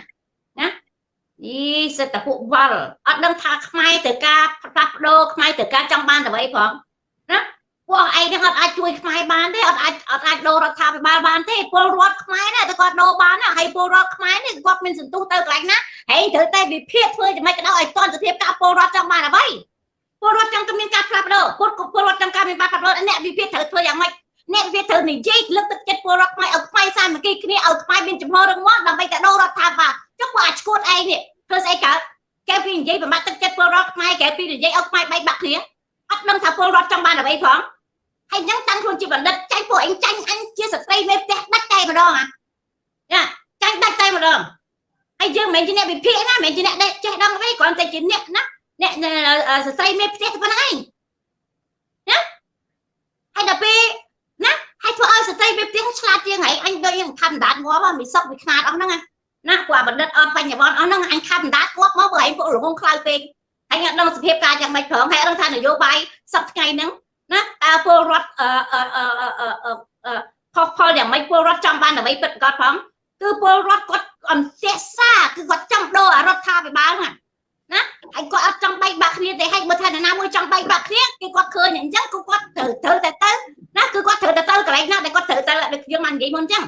ណាយីសិតតែពួកវល់អត់ដឹងថាខ្មែរទៅការផ្លាស់ប្ដូរខ្មែរទៅការចង់បានតែអ្វីផងណា ពួកឯងហ្នឹងអត់អាចជួយខ្មែរបានទេអត់អាចអត់អាចដូររដ្ឋាភិបាលបានទេពលរដ្ឋខ្មែរណាតែគាត់ដូរបានណាហើយពលរដ្ឋខ្មែរនេះគាត់មានសន្ទុះទៅកន្លែងណាហេត្រូវតែវិភាគធ្វើយ៉ាងម៉េចក៏ដោយឲ្យតនសភាពការពលរដ្ឋចង់បានអ្វីពលរដ្ឋចង់តែមានការផ្លាស់ប្ដូរពលពលរដ្ឋចង់ការមានការផ្លាស់ប្ដូរអ្នកវិភាគត្រូវធ្វើយ៉ាងម៉េចអ្នកវិភាគត្រូវនិយាយលើកទឹកចិត្តពលរដ្ឋខ្មែរឲ្យខ្មែរសាមគ្គីគ្នាឲ្យខ្មែរមានចំហររឹងមាំដើម្បីតែដូររដ្ឋាភិបាលចុះគាត់អាចឈួតឯងនេះធ្វើស្អីកើតគេពីនិយាយបំបត្តិទឹកចិត្តពលរដ្ឋខ្មែរគេពីនិយាយឲ្យខ្មែរបែកបាក់គ្នាអត់ដឹងថាពលរដ្ឋចង់បានអ្វីផង ហើយអញ្ចឹងតាំងខ្លួនជាបណ្ឌិតចាញ់ពួកឯងចាញ់អញជាស្ត្រីមេផ្ទះដាច់តែម្ដងអាចាចាញ់ដាច់តែម្ដងហើយយើងមិនមែនជាអ្នកវិភាគណាមិនមែនជាអ្នកចេះដឹងទេគ្រាន់តែជាអ្នកណាអ្នកសរសៃមេផ្ទះប៉ុណ្្នឹងឯងណាហើយដល់ពេលណាហើយធ្វើឲ្យសរសៃមេផ្ទះឆ្លាតជាងឯងអញដូចយើងខំដាតងាប់មីសុកវាខ្នាតអស់ហ្នឹងណាព្រោះបណ្ឌិតអត់បញ្ញវន្តអស់ហ្នឹងអញខំដាតងាប់មកព្រោះឯងពួករងងខ្លៅពេកហើយអត់ដឹងសភាពការយ៉ាងម៉េចផងហើយអត់ដឹងថានយោបាយសប្ថ្ងៃហ្នឹង ណាតើពលរដ្ឋអឺអឺអឺខុសផលយ៉ាងម៉េចពលរដ្ឋចង់បានបានអ្វីពិតប្រាកដផងគឺពលរដ្ឋគាត់អន់សេះសាគឺគាត់ចង់ដូរអារដ្ឋាភិបាលហ្នឹងណាហើយគាត់អត់ចង់បែកបាក់គ្នាទេហើយបើថានរណាមួយចង់បែកបាក់គ្នាគេគាត់ឃើញអញ្ចឹងគឺគាត់ត្រូវត្រូវតែទៅណាគឺគាត់ត្រូវតែទៅកន្លែងណាដែលគាត់ត្រូវទៅដូចយើងបាននិយាយមុនអញ្ចឹង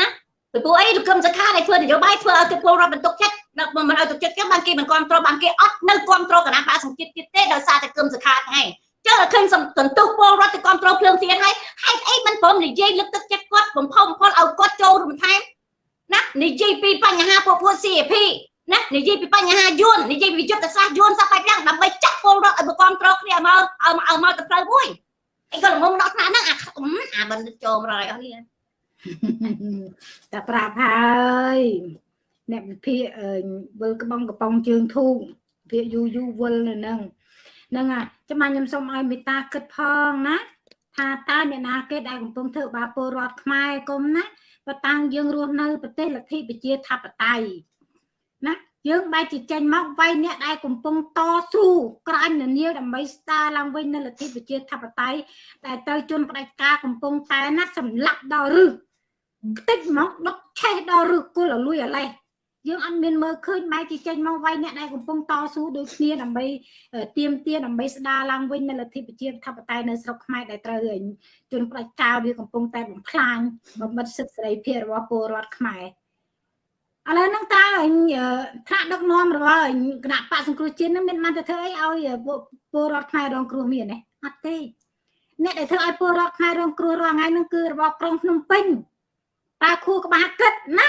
ណាពីព្រោះអីលោកកឹមសុខាដែលធ្វើនយោបាយធ្វើឲ្យគេពលរដ្ឋបន្ទុកចិត្តដល់មិនឲ្យទុកចិត្តគេបានគេមិនគ្រប់គ្រងបានគេអត់នៅគ្រប់គ្រងគណៈបកសង្ជាតិទៀតទេដោយសារតែកឹមសុខាហ្នឹង ចឹងតែឃើញសន្ទុះពលរដ្ឋទៅគ្រប់គ្រងភ្លើងទៀនហើយហេតុអីមិនព្រមនិយាយលើកទឹកចិត្តគាត់បំផុសបំផុលឲ្យគាត់ចូលរួមថែមណានិយាយពីបញ្ហាពពួក CAP ណានិយាយពីបញ្ហាយួននិយាយពីយុទ្ធសាស្ត្រយួនសពបែបយ៉ាងដើម្បីចាក់ពលរដ្ឋឲ្យប្រគ្រប់គ្រងគ្នាឲ្យមកឲ្យមកទៅផ្លូវមួយអីក៏ល្ងងដល់ថ្នាក់ហ្នឹងអាអាមិនចូលមករយអស់នេះតែប្រាប់ហើយអ្នកវិភាគអឺវិលក្បងកំប៉ុងជើងធូងវិភាគយូរយូរវិលនៅហ្នឹងហ្នឹងហើយ ចាំមកខ្ញុំសូមឲ្យមេត្តាគិតផងណាថាតើអ្នកណាគេដែលកំពុងធ្វើបាបពលរដ្ឋខ្មែរគុំណាបើតាំងយើងរស់នៅប្រទេសលទ្ធិប្រជាធិបតេយ្យណាយើងបែរជាចេញមកវាយអ្នកដែលកំពុងតស៊ូក្រាញនានាដើម្បីស្ដារឡើងវិញនៅលទ្ធិប្រជាធិបតេយ្យដែលទៅជន់ផ្ដាច់ការកំពុងតែណាសម្លាប់ដល់រឹសតិចមកដុតឆេះដល់រឹសគល់ឲ្យលួយអាលេះ យើងអត់មានមើលឃើញបែរជាចេញមកវាយអ្នកដែលកំពុងតស៊ូដូចគ្នាដើម្បីទៀមទាដើម្បីស្ដារឡើងវិញនៅលទ្ធិប្រជាធិបតេយ្យនៅស្រុកខ្មែរដែលត្រូវជនផ្ដាច់ការវាកំពុងតែបំផ្លាញបំបិទសិទ្ធិសេរីភាពរបស់ពលរដ្ឋខ្មែរឥឡូវហ្នឹងតើថ្នាក់ដឹកនាំរបស់គណៈបកសង្គ្រោះជាតិហ្នឹងមានបានទៅធ្វើអីឲ្យពលរដ្ឋខ្មែររងគ្រោះមានទេអត់ទេអ្នកដែលធ្វើឲ្យពលរដ្ឋខ្មែររងគ្រោះរាល់ថ្ងៃហ្នឹងគឺរបបក្រុងភ្នំពេញតើខួរក្បាលគិតណា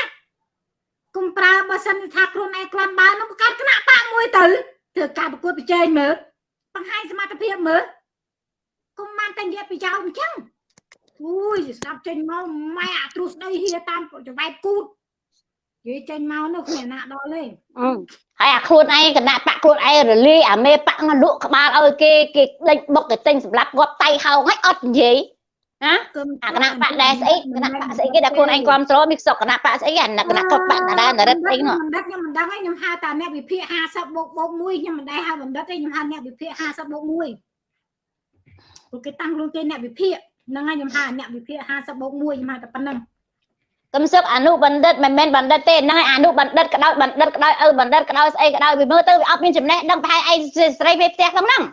គុំប្រើបើសិនថាខ្លួនឯងគ្រាន់បើនឹងបង្កើតគណៈបកមួយទៅធ្វើការប្រកួតប្រជែងមើលបង្ហាញសមត្ថភាពមើលគុំបានតែនិយាយប្រយោជន៍អញ្ចឹងអូយស្ដាប់ចេញមកម៉ែអាទ្រុស្ដីហៀតាមចង្វែកគូតនិយាយចេញមកនោះគ្មានណាដល់ទេហើយអាខ្លួនឯងគណៈបកខ្លួនឯងរលាយអាមេបកលក់ក្បាលឲ្យគេគេដេញបុកគេទិញសម្រាប់គាត់តៃហោងហើយអត់និយាយ ណាអាគណៈបកដែរស្អីគណៈបកស្អីគេដែលខ្លួនឯងគ្រប់គ្រងមានសក់គណៈបកស្អីអាគណៈគាត់បកណារនរិទ្ធអីនោះបណ្ឌិតខ្ញុំមិនដឹងឯងខ្ញុំហៅតាអ្នកវិភាគ50បូកបូក1ខ្ញុំមិនដែរហៅបណ្ឌិតទេខ្ញុំហៅអ្នកវិភាគ50បូក1ព្រោះគេតាំងខ្លួនគេអ្នកវិភាគហ្នឹងហើយខ្ញុំហៅអ្នកវិភាគ50បូក1ខ្ញុំហៅតែប៉ុណ្្នឹងកំសឹកអនុបណ្ឌិតមិនមែនបណ្ឌិតទេហ្នឹងហើយអនុបណ្ឌិតក្តោចបណ្ឌិតក្តោចឪបណ្ឌិតក្តោចស្អីក្តោចវាមើលទៅវាអត់មានចំណេះដឹងប្រហែលឯងស្រីពេលផ្ទះក្នុងហ្នឹង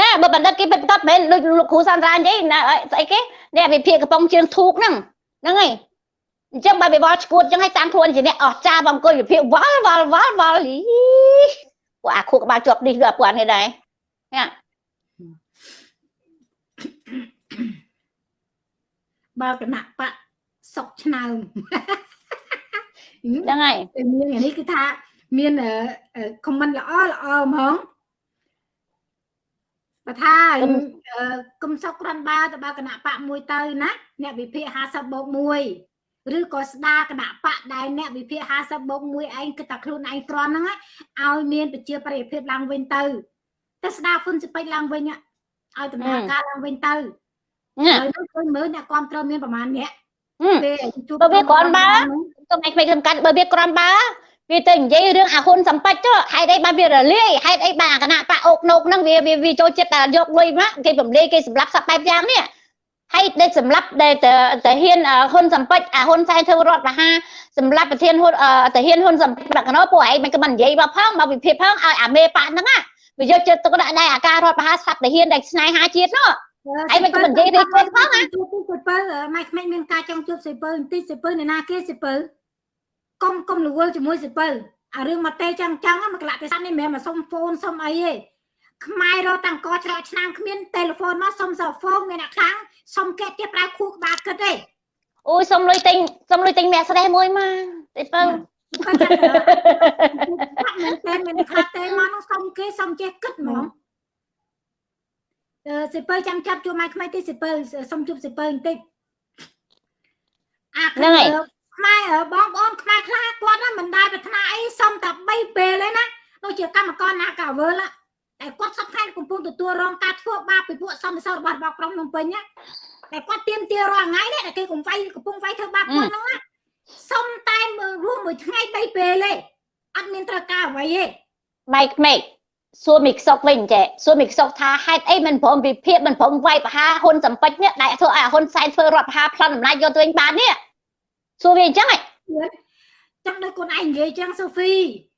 ណាបើបណ្ឌិតគេពិតប្រាកដមិនមែនដូចលោកគ្រូសានត្រានិយាយណាស្អីគេអ្នកវិភាគកំប៉ុងជើងធូកហ្នឹងហ្នឹងហើយអញ្ចឹងបើវាវល់ឈួតអញ្ចឹងឲ្យតាមខ្លួនជាអ្នកអស់ចាបងអង្គុយវិភាគវល់វល់វល់វល់អីពួកអាខួរក្បាលជាប់នេះគឺអាពួកអានេះដែរណាបើគណៈបកសុកឆ្នើមហ្នឹងហើយតែមានអានេះគឺថាមានខមមិនល្អល្អហ្មង បើថាគុំសុកក្រាន់បើទៅបើគណៈបកមួយទៅណាអ្នកវិភាគ50បូក1ឬក៏ស្ដារគណៈបកដែលអ្នកវិភាគ50បូក1ឯងគិតតែខ្លួនឯងក្រាន់ហ្នឹងឲ្យមានប្រជាប្រិយភាពឡើងវិញទៅតែស្ដារហ៊ុនសិពេចឡើងវិញឲ្យដំណើរការឡើងវិញទៅណាហើយនោះឃើញមើលអ្នកគ្រប់គ្រងមានប្រហែលអ្នកហឹមពេលជួបបើវាគ្រាន់បើទុំឯងមិនសំខាន់បើវាក្រំបើ វាទៅនិយាយរឿងអាហ៊ុនសម្បត្តិទៅហេតុអីបានវារលាយហេតុអីបានអាគណៈបកអុកណុកហ្នឹងវាវាវាចូលចិត្តតែយកលុយមកគេរំលាយគេសម្លាប់សពបែបយ៉ាងនេះហើយដែលសម្លាប់ដែលទៅទៅហ៊ានហ៊ុនសម្បត្តិអាហ៊ុនសែនធ្វើរដ្ឋប្រហារសម្លាប់ប្រធានហ៊ុនទៅហ៊ានហ៊ុនសម្បត្តិប្រកណោពួកឯងមិនក៏មិននិយាយមកផងមកវិភាគផងឲ្យអាមេប៉ាហ្នឹងណាវាយកចិត្តទុកដាក់ដែរអាការរដ្ឋប្រហារស្លាប់ទៅហ៊ានដែលស្នេហាជាតិនោះឯងមិនក៏មិននិយាយរីករាយផងណាជួបទីសិពើម៉ែក្មេងមានការចង់ជួបសិពើបន្តិចសិពើអ្នកណាគេសិពើ កុំកុំរវល់ជាមួយសិពើអារឿងមកទេចឹងចឹងមកកលៈទេសៈនេះមិនមែនមកសុំហ្វូនសុំអីទេខ្មែររកតាំងកច្រកឆ្នាំគ្មានទូរស័ព្ទមកសុំសហ្វូនមានអ្នកខ្លាំងសុំកែទៀតប្រើខួរក្បាលគិតទេអូយសុំលុយទិញសុំលុយទិញមាក់ស្រេះមួយមកតិចទៅគាត់ថាមិនតែមានខ្លាចទេមកនោះសុំគេសុំចេះគិតហ្មងអឺសិពើចាំចាប់ជួបម៉ែក្មេងទីសិពើសុំជួបសិពើបន្តិចអាហ្នឹងហើយ ខ្មែរបងប្អូនខ្មែរខ្លះគាត់ណាមិនដែលប្រាថ្នាអីសុំតែ3ពេលទេណាដូចជាកម្មករណាកាវើលតែគាត់សពខែកំពុងទទួលរងការធ្វើបាបពីពួកសំសររបស់របស់ក្រុងភ្នំពេញណាតែគាត់ទៀមទារាល់ថ្ងៃនេះតែគេកំវាយកំពុងវាយធ្វើបាបគាត់ហ្នឹងណាសុំតែមើលរួមមួយថ្ងៃ3ពេលទេអត់មានត្រូវការអ្វីទេម៉ៃក្មេកសួរមីខ្សុកវិញចេះសួរមីខ្សុកថាហេតុអីមិនព្រមវិភាគមិនព្រមវាយប្រហារហ៊ុនសម្ពេចនេះដែលធ្វើឲ្យហ៊ុនសែនធ្វើរដ្ឋប្រហារប្លន់អំណាចយកទៅវិញបាននេះ សួរវាអញ្ចឹងហ៎ចឹងដូចខ្លួនឯងនិយាយចឹងសូហ្វី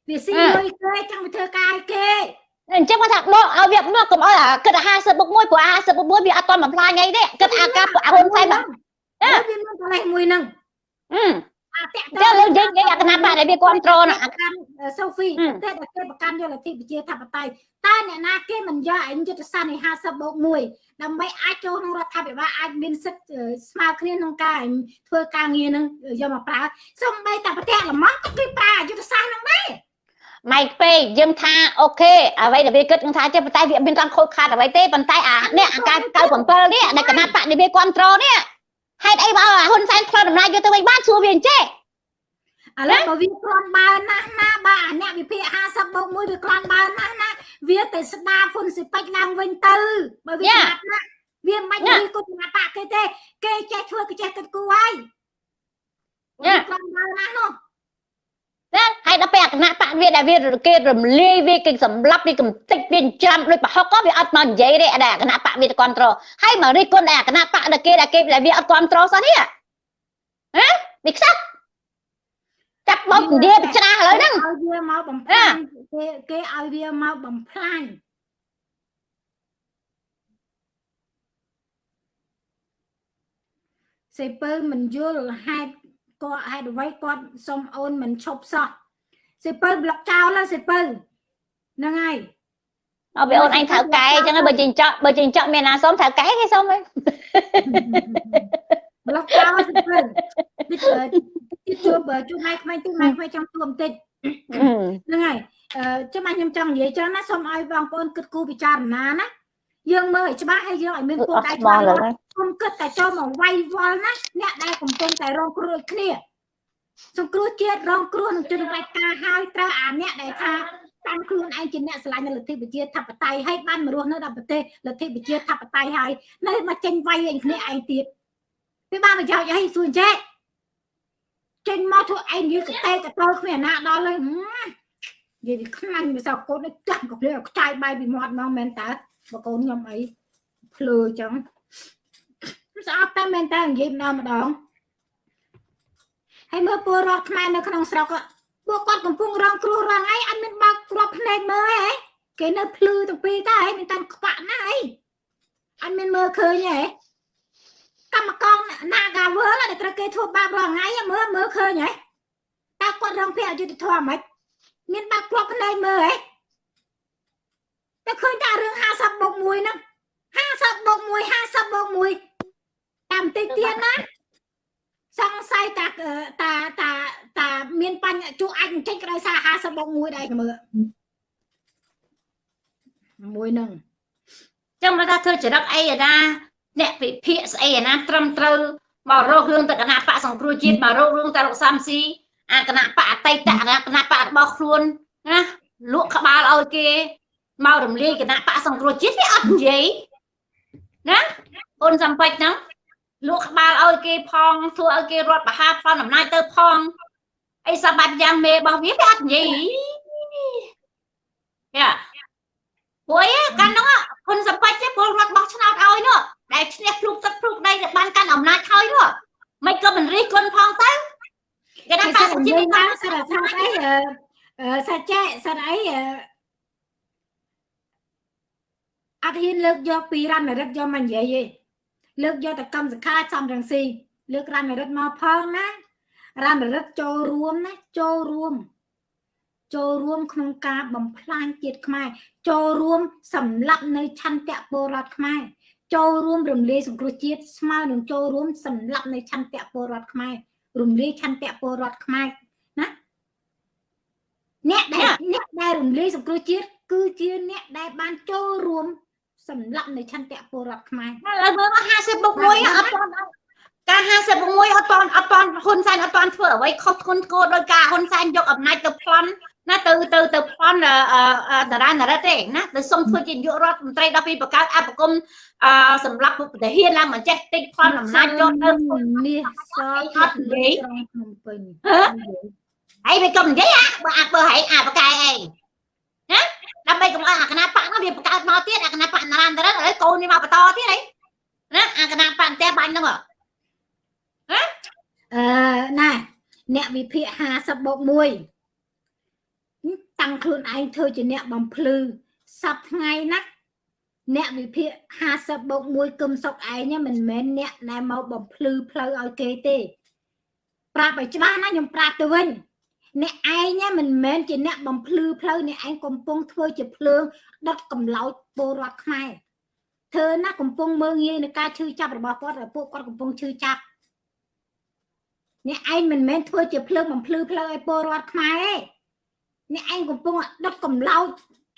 វាស៊ីលុយគេចឹងវាធ្វើការឲ្យគេអញ្ចឹងគាត់ថាដកឲ្យវាមកកុំឲ្យអាគិតអា50បុក1ព្រោះអា50បុក1វាអត់ទាន់បំផ្លាញអីទេគិតអាការពួកហ៊ុនសែនបាទអើវាមានកលេសមួយហ្នឹងអឺអាតាក់ចាលើយើងនិយាយអាគណៈបកដែលវាគ្រប់គ្រងណាប្រកាន់សូហ្វីហឹមប្រទេសដែលគេប្រកាន់យកលទ្ធិប្រជាធិបតេយ្យ តើអ្នកណាគេមិនយកឯងយុទ្ធសាស្ត្រនៃ50បូក1ដើម្បីអាចចូលក្នុងរដ្ឋាភិបាលអាចមានសិទ្ធិអឺស្មើគ្នាក្នុងការឯងធ្វើការងារនឹងយកមកប្រើសំបីតែប្រទេសល្មមក៏គេប្រើយុទ្ធសាស្ត្រហ្នឹងដែរម៉ៃពេកយើងថាអូខេអ្វីដែលវាគិតនឹងថាចេះប៉ុន្តែវាមានការខូចខាតអ្វីទេប៉ុន្តែអានេះអាការ97នេះដែលគណៈបកនេះវាគ្រប់គ្រងនេះហេតុអីបើឲ្យហ៊ុនសែនផ្លាត់អំណាចយកទៅវិញបានសួរវាអញ្ចេះ ឥឡូវបើវាគ្រាន់បើណាស់ណាបើអាអ្នកវិភាគ50បូក1វាគ្រាន់បើណាស់ណាវាទៅស្ដារហ៊ុនសិពេចឡើងវិញទៅបើវាយ៉ាស្ដាប់ណាស់វាមិនយ៉ាមានគុណបកគេទេ គេចេះធ្វើគេចេះគិតគូរហើយយ៉ាវាគ្រាន់បើណាស់នោះណាហើយដល់ពេលអាគណៈបកវាដែលវាគេរំលាយវាគេសម្លាប់វាកំតិចវាច្រាំដូចប្រហុកក៏វាអត់មកនិយាយទេអាដែលអាគណៈបកវាទៅគ្រប់គ្រងហើយមករិះគន់ដែលអាគណៈបកដែលគេដែលគេដែលវាអត់គ្រប់គ្រងសោះនេះហ៎វាខ្សឹប ចាប់បោកឥណ្ឌាទៅច្រាស់ឥឡូវហ្នឹងឲ្យវាមកបំផ្លាញគេគេឲ្យវាមកបំផ្លាញសេពើមិនយល់ហេតុគាត់ហេតុអ្វីគាត់សុំអូនមិនឈប់សោះសេពើប្លុកចោលហើយសេពើហ្នឹងហើយអត់វាអូនអញត្រូវកែអញ្ចឹងហើយបើចេញចောက်បើចេញចောက်មានណាសុំត្រូវកែគេសុំហីប្លុកចោលសេពើតិច ទៅតិចជួបបើជួបម៉ែក្មេងទីម៉ែក្មេងចង់ជួបបន្តិចហ្នឹងហើយអឺចាំខ្ញុំចង់និយាយចឹងណាសូមឲ្យបងប្អូនគិតគូរពិចារណាណាយើងមើលឲ្យច្បាស់ហើយយើងឲ្យមានគោលអត់ដៅស្មោច្បាស់ះលើលាស់គុំគិតតែចូលមកវាយវល់ណាអ្នកដែលកំពុងតែរងគ្រោះដូចគ្នាសង្គ្រោះជាតិរងគ្រោះនឹងជនបដិការហើយត្រូវអាអ្នកដែលថាតាមខ្លួនឯងជាអ្នកឆ្លាញ់នៅលទ្ធិប្រជាធិបតេយ្យហើយបានមករស់នៅដល់ប្រទេសលទ្ធិប្រជាធិបតេយ្យហើយនៅមកចេញវាយឯងគ្នាឯងទៀតវាបានប្រយោជន៍អីសួរចេះ ចេញមកធ្វើឯងនិយាយកតេកតើគ្មានអាណាដល់ហើយហឹមនិយាយពីខ្លាញ់វាសោកូននេះចាស់ក៏ភ្លឺខ្ចាយបាយពីមាត់មកមែនតើបើកូនខ្ញុំអីភ្លឺចឹងស្អប់តែមែនតើនិយាយម្ដងម្ដងហើយមើលពលរដ្ឋខ្មែរនៅក្នុងស្រុកក៏ពួកគាត់កំពុងរងគ្រោះរងអីអត់មានបើកគ្រាប់ភ្នែកមើលហ៎គេនៅភ្លឺទាំងពីរតើហ៎មានតាមខ្វាក់ណាអីអត់មានមើលឃើញហ៎ កម្មករណាកាវើលដែលត្រូវគេធ្វើបាបរងថ្ងៃមើលមើលឃើញហ៎តើគាត់រងភាពអយុត្តិធម៌ហ្មងមានបាក់គ្រាប់ភ្នែកមើលហ៎តែឃើញតែរឿង50បូក1ហ្នឹង50បូក1 50បូក1តាមតិចទៀតណាសង្ស័យតាតាតាតាមានបញ្ហាជួអាចចេញក្រោយសារ50បូក1ដែរមើលមួយហ្នឹងចឹងមកថាធ្វើចរិតអីអាណា អ្នកវិភាគស្អីអាណាត្រឹមត្រូវមករករឿងទៅគណៈបកសង្គ្រោះជាតិមករករឿងទៅលោកសំស៊ីអាគណៈបកអតីតអាគណៈបករបស់ខ្លួនណាលក់ក្បាលឲ្យគេមករំលាយគណៈបកសង្គ្រោះជាតិវាអត់និយាយណាអូនសំពេចហ្នឹងលក់ក្បាលឲ្យគេផងធ្វើឲ្យគេរត់បហាផលអំណាចទៅផងអីសម្បត្តិយ៉ាងមេរបស់វាវាអត់និយាយយ៉ាព្រោះអីកាន់ហ្នឹងហ៊ុនសំពេចទេពលរដ្ឋបោះឆ្នោតឲ្យនោះ ដែលឈ្នះភ្លុកទឹកភ្លុកដីដែលបានកាន់អំណាចហើយនោះមិនក៏មិនរិះគន់ផងទៅគេថាគេបាសិក់តនិជីយាវិយតឡើងសិតថាអីអឺអឺសាច់ចេះសិតអីអឺអត់ហ៊ានលើកយកពីរណរិទ្ធយកមកនិយាយទេលើកយកតែកម្មសខាសំរងស៊ីលើករណរិទ្ធមកផងណារណរិទ្ធចូលរួមណាចូលរួម ចូលរួមក្នុងការបំផ្លាញជាតិខ្មែរចូលរួមសម្លាប់នៅឆន្ទៈពលរដ្ឋខ្មែរ ចូលរួមរំលាយសង្គ្រោះជាតិស្មើនឹងចូលរួមសម្លាប់នៅឆន្ទៈពលរដ្ឋខ្មែររំលាយឆន្ទៈពលរដ្ឋខ្មែរណាអ្នកដែលអ្នកដែលរំលាយសង្គ្រោះជាតិគឺជាអ្នកដែលបានចូលរួមសម្លាប់នៅឆន្ទៈពលរដ្ឋខ្មែរឥឡូវមើលមក50បុក1អត់ទាន់ការ50បុក1អត់ទាន់អត់ទាន់ហ៊ុនសែនអត់ទាន់ធ្វើអ្វីខុសធ្ងន់ធ្ងរដោយការហ៊ុនសែនយកអំណាចទៅប្លន់ ណាទៅទៅទៅប្លន់អឺអឺតារានរិទ្ធទេណាទៅសុំធ្វើជានាយករដ្ឋមន្ត្រីដល់ពីបង្កើតអបគមអឺសម្រាប់ពុទ្ធទាហានឡើងមកចេះតិចប្លន់អំណាចយកទៅនេះសអត់និយាយក្រុងភ្នំពេញហើយវាក៏និយាយអាបើអាបើហែងអាបកែឯងណាដើម្បីកុំឲ្យអាគណៈបកនោះវាបង្កើតមកទៀតអាគណៈបកតារានរិទ្ធឥឡូវកូននេះមកបន្តទៀតហីណាអាគណៈបកតែបាញ់ហ្នឹងហ៎ឥអឺណែអ្នកវិភាគ50បូក1 តាំងខ្លួនឯងធ្វើជាអ្នកបំភ្លឺសប្ថ្ងៃណាអ្នកវិភាគ50បូក1គឹមសុកឯងមិនមែនអ្នកដែលមកបំភ្លឺផ្លូវឲ្យគេទេ ប្រាប់ឲ្យច្បាស់ណាខ្ញុំប្រាប់ទៅវិញអ្នកឯងមិនមែនជាអ្នកបំភ្លឺផ្លូវអ្នកឯងកំពុងធ្វើជាភ្លើងដុតកំឡោចពលរដ្ឋខ្មែរធ្វើណាកំពុងមើងងាយនឹងការឈឺចាប់របស់គាត់ហើយពួកគាត់កំពុងឈឺចាប់អ្នកឯងមិនមែនធ្វើជាភ្លើងបំភ្លឺផ្លូវឲ្យពលរដ្ឋខ្មែរទេ អ្នកឯងកំពុងដុតកំឡោច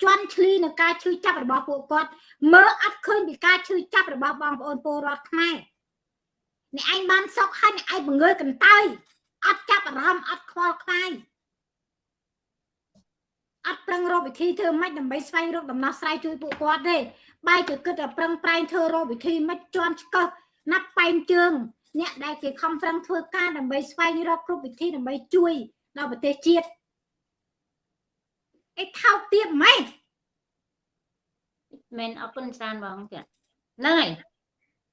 ជន់ឈ្លីនឹងការឈឺចាប់របស់ពួកគាត់មើលអត់ឃើញពីការឈឺចាប់របស់បងប្អូនពលរដ្ឋខ្មែរអ្នកឯងបានសោកហើយអ្នកឯងបង្ងើយកន្តើយអត់ចាប់អារម្មណ៍អត់ខ្វល់ខ្វាយអត់ប្រឹងរកវិធីធ្វើម៉េចដើម្បីស្វែងរកដំណោះស្រាយជួយពួកគាត់ទេបែរជាគិតតែប្រឹងប្រែងធ្វើរកវិធីម៉េចជន់ឆ្កឹះណាត់ប៉ែនជើងអ្នកដែលគេខំប្រឹងធ្វើការដើម្បីស្វែងរកគ្រប់វិធីដើម្បីជួយដល់ប្រទេសជាតិ អីថោកទៀតម៉េចមែនអរគុណច្រើនបងចាហ្នឹងហើយ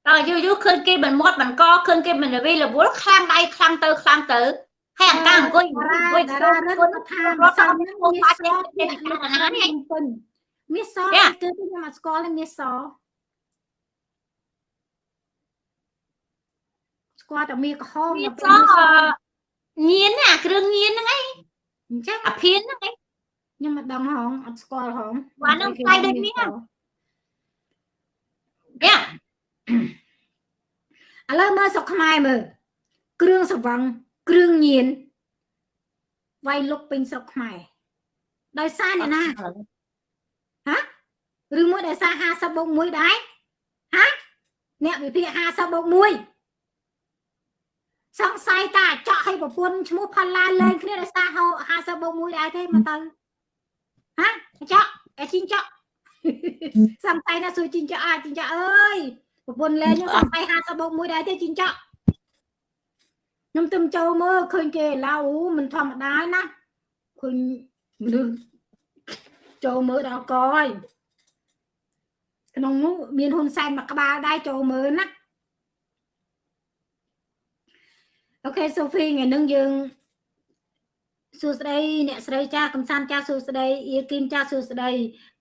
តើយូរយូរឃើញគេមិនមាត់មិនកឃើញគេមិនរវីរវល់ខ្លាំងដៃខ្លាំងទៅខ្លាំងទៅហើយអង្ការអង្គុយអង្គុយតាចូលរារឹគុណតថាររត់ត់ទៅទៅមានឹងនគោមានបាសច់ទេទេទេអាហារនេះពេញមានសយ៉ាគឺខ្ញុំមកស្គាល់ហើយមានសស្គាល់តែមានក្រហមមានដល់សពេលមានសញៀនណាគ្រឿងញៀនហ្នឹងឯងអញ្ចឹងអាភៀនហ្នឹងឯង ខ្ញុំមិនដឹងហងអត់ស្គាល់ហងបាទហ្នឹងផ្សាយដូចនេះយ៉ាឥឡូវមើលស្រុកខ្មែរមើលគ្រឿងសង្វឹងគ្រឿងញៀនវាយលុកពេញស្រុកខ្មែរដោយសារអ្នកណាឬមួយដោយសារ50បូក1ដែរហាអ្នកវិភាគ50បូក1សង្ស័យតាចော့ឲ្យប្រពន្ធឈ្មោះផល្លាលេងគ្នាដោយសារ50បូក1ដែរទេមកទៅ ហាចော့អាជីងចော့សង្ស័យណាសួរជីងចော့អាជីងចော့អើយប្រពន្ធលេងខ្ញុំសង្ស័យ50បូក1ដែរទេជីងចော့ខ្ញុំទៅចូលមើលឃើញគេឡៅមិនធម្មតាណាឃើញមនុស្សចូលមើលដល់កហើយក្នុងនោះមានហ៊ុនសែនមកក្បាលដែរចូលមើលណាអូខេសូហ្វីថ្ងៃនឹងយើង សួស្តីអ្នកស្រីចាកំសាន្តចាសួស្តីអៀគីមចាសួស្តី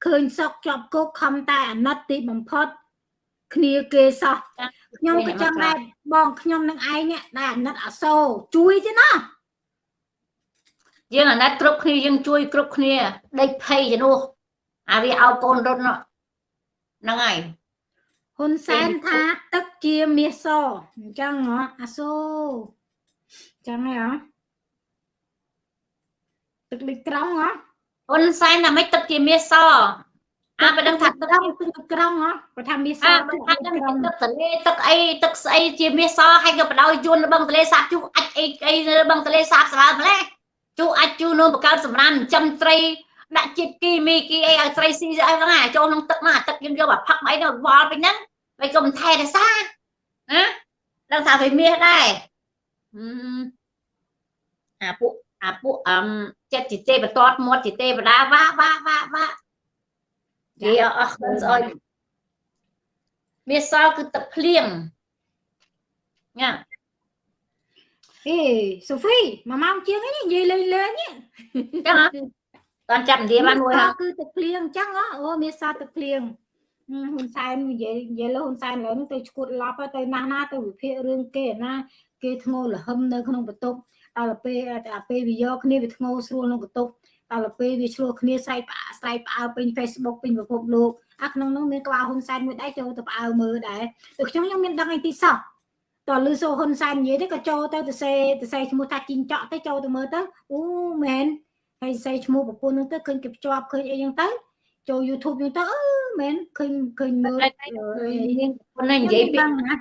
ឃើញសុកជាប់គុកខំតែអាណិតទីបំផុត គ្នាគេសោះខ្ញុំក៏ចង់ដែរបងខ្ញុំនឹងឯងនេះដែលអាណិតអាសូរជួយទេណាយើងអាណិតគ្រប់គ្នាយើងជួយគ្រប់គ្នាដេកភ័យជំនួសអាវាឲ្យកូនរត់នោះហ្នឹងហើយហ៊ុនសែនថាទឹកជាមាសសអញ្ចឹងហ៎អាសូរអញ្ចឹងហ៎ ទឹកលិចត្រង់ហ៎ហ៊ុនសែនថាម៉េចទឹកជាមាសសអាបើដឹងថាទឹកត្រង់ទឹកក្រង់ហ៎បើថាមាសសអាបើថាដឹងថាទឹកទលេទឹកអីទឹកស្អីជាមាសសហើយក៏បដោយយួននៅបឹងទលេសាបជុះអាចអីអីនៅបឹងទលេសាបស្រើម្លេះជុះអាចជុះនៅបង្កើតសម្រានចិញ្ចឹមត្រីដាក់ជាតិគីមីគីអីឲ្យត្រីស៊ីអីហ្នឹងអាចូលក្នុងទឹកហ្នឹងអាទឹកយើងយកមកផឹកអីទៅវល់ពេញហ្នឹងហើយក៏មិនថែរក្សាណាដឹងថាវាមាសដែរអាពួក អាពួកអឹមចិត្តជាទេបតតមាត់ជាទេវតាវ៉ាវ៉ាវ៉ាវ៉ានិយាយអស់ខ្លួនស្អុយមាសសគឺទឹកភ្លៀងញ៉ាអេសូហ្វីមួយម៉ោងជាងហ្នឹងនិយាយលេងលេងហ្នឹងចឹងហ៎តន់ចាប់ឥណ្ឌាបានមួយហ៎គឺទឹកភ្លៀងអញ្ចឹងហ៎អូមាសសទឹកភ្លៀងហ៊ុនសែននិយាយនិយាយលើហ៊ុនសែនឡើយហ្នឹងទៅឈួតឡប់ទៅណាស់ណាទៅវិភាគរឿងគេណាគេធ្ងោលហឹមនៅក្នុងបន្ទប់ ដល់ទៅពេលតែពេលវាយកគ្នាវាធ្ងោស្រួលក្នុងបន្ទប់ដល់ទៅពេលវាឆ្លោះគ្នាស្រែកផ្អាស្រែកផ្អើពេញ Facebook ពេញពិភពលោកអាក្នុងនោះមានក្បាលហ៊ុនសែនមួយដែរចូលទៅផ្អើមើលដែរទៅខ្ញុំខ្ញុំមានដឹងអីទីសោះតើលឺសូហ៊ុនសែននិយាយទៅក៏ចូលទៅទៅសេទៅសេឈ្មោះថាជីងចော့ទៅចូលទៅមើលទៅអូមែនហើយសេឈ្មោះប្រពន្ធនោះទៅឃើញគេភ្ជាប់ឃើញអីចឹងទៅចូល YouTube ចឹងទៅអឺមែនឃើញឃើញមើលយើងប៉ុណ្ណឹងនិយាយពីដឹងណា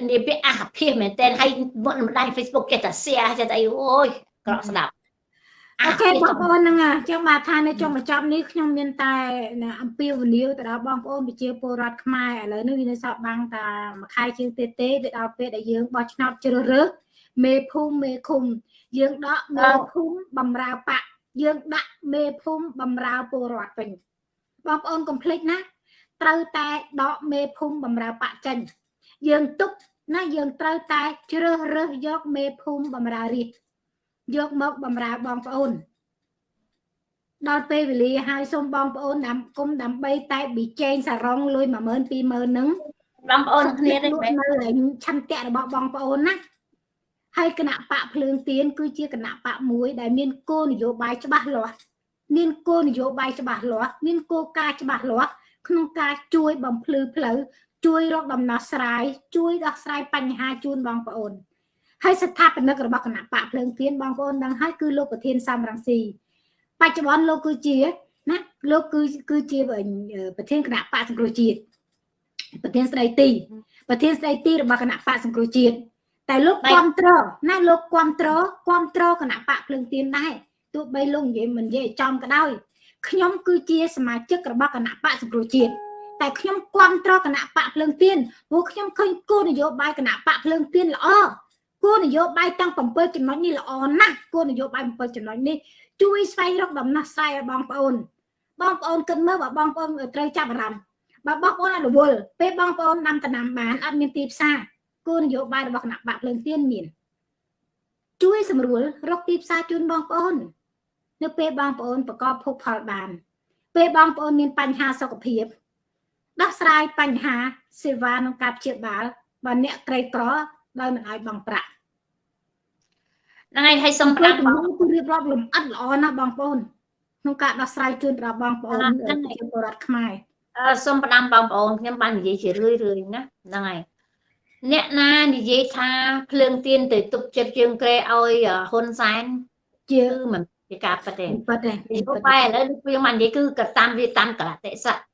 និយាយពីអះភិសមែនតើហើយមុនមិនដាច់ Facebook ចេះតែ share ចេះតែអីអូយក្រក់ស្ដាប់អូខេបងប្អូនហ្នឹងអញ្ចឹងបាទថានៅចុងបញ្ចប់នេះខ្ញុំមានតែអំពាវនាវទៅដល់បងប្អូនប្រជាពលរដ្ឋខ្មែរឥឡូវនេះវានៅសល់បាំងតែមួយខែជាងទេទេវាដល់ពេលដែលយើងបោះឆ្នោតជ្រើសរើសមេភូមិមេឃុំ យើងដកមេភូមិបំរើបកយើងដាក់មេភូមិបំរើពលរដ្ឋវិញបងប្អូនកុំភ្លេចណាត្រូវតែដកមេភូមិបំរើបកចេញយើងទុក ណាយើងត្រូវតែជ្រើសរើសយកមេភូមិបំរើរាជយកមកបំរើបងប្អូនដល់ពេលវេលាហើយសូមបងប្អូនដាំគុំដើម្បីតែប៊ីចែងសារ៉ុងលុយ10000 20000ហ្នឹងបងប្អូនគ្នាទេលក់នៅឯឆន្ទៈរបស់បងប្អូនណាហើយគណៈបកភ្លើងទៀនគឺជាគណៈបកមួយ ដែលមានគោលនយោបាយច្បាស់លាស់មានគោលនយោបាយច្បាស់លាស់មានគោលការណ៍ច្បាស់លាស់ក្នុងការជួយបំភ្លឺផ្លូវ ជួយរកដំណោះស្រាយជួយដោះស្រាយបញ្ហាជូនបងប្អូនហើយស្ថាបនិករបស់គណៈបកភ្លើងទៀនបងប្អូនដឹងហើយគឺលោកប្រធានសំរងស៊ីបច្ចុប្បន្នលោកគឺជាណាលោកគឺគឺជាប្រធានគណៈបកសង្គ្រោះជាតិប្រធានស្ដីទីប្រធានស្ដីទីរបស់គណៈបកសង្គ្រោះជាតិតែលោកគ្រប់គ្រងណាលោកគ្រប់គ្រងគ្រប់គ្រងគណៈបកភ្លើងទៀនដែរទោះបីលោកនិយាយមិននិយាយចំក៏ដោយខ្ញុំគឺជាសមាជិករបស់គណៈបកសង្គ្រោះជាតិ តែខ្ញុំគ្រប់គ្រងគណៈបកភ្លើងទៀនព្រោះខ្ញុំឃើញគោលនយោបាយគណៈបកភ្លើងទៀនល្អគោលនយោបាយទាំង7ចំណុចនេះល្អណាស់គោលនយោបាយ7ចំណុចនេះជួយស្វែងរកដំណោះស្រាយឲ្យបងប្អូន បងប្អូនគិតមើលបើបងប្អូនត្រូវចាប់អារម្មណ៍បើបងប្អូនអត់រវល់ពេលបងប្អូនដាំដំណាំបានអត់មានទីផ្សារគោលនយោបាយរបស់គណៈបកភ្លើងទៀនមានជួយសម្រួលរកទីផ្សារជូនបងប្អូន នៅពេលបងប្អូនប្រកបភោគផលបាន ពេលបងប្អូនមានបញ្ហាសុខភាព ដោះស្រាយបញ្ហា សេវាក្នុងការព្យាបាលបើអ្នកក្រីក្រដោយមិនឲ្យបង់ប្រាក់ហ្នឹងហើយហើយសូមផ្លាផ្ដាំស់បងគឺរៀបរាប់លំអិតល្អណាស់បងប្អូនក្នុងការដោះស្រាយជូនដល់បងប្អូនប្រជាពលរដ្ឋខ្មែរអឺសូមផ្ដាំបងប្អូនខ្ញុំបាននិយាយជារឿយរឿយណាហ្នឹងហើយអ្នកណានិយាយថាភ្លើងទៀនទៅទប់ចិត្តជើងក្រែឲ្យហ៊ុនសែនជាគឺមិនជាការប៉ັດទេពិតទេពីព្រោះបែរឥឡូវដូចយើងបាននិយាយគឺកតាមវាតាមកលតិសៈកា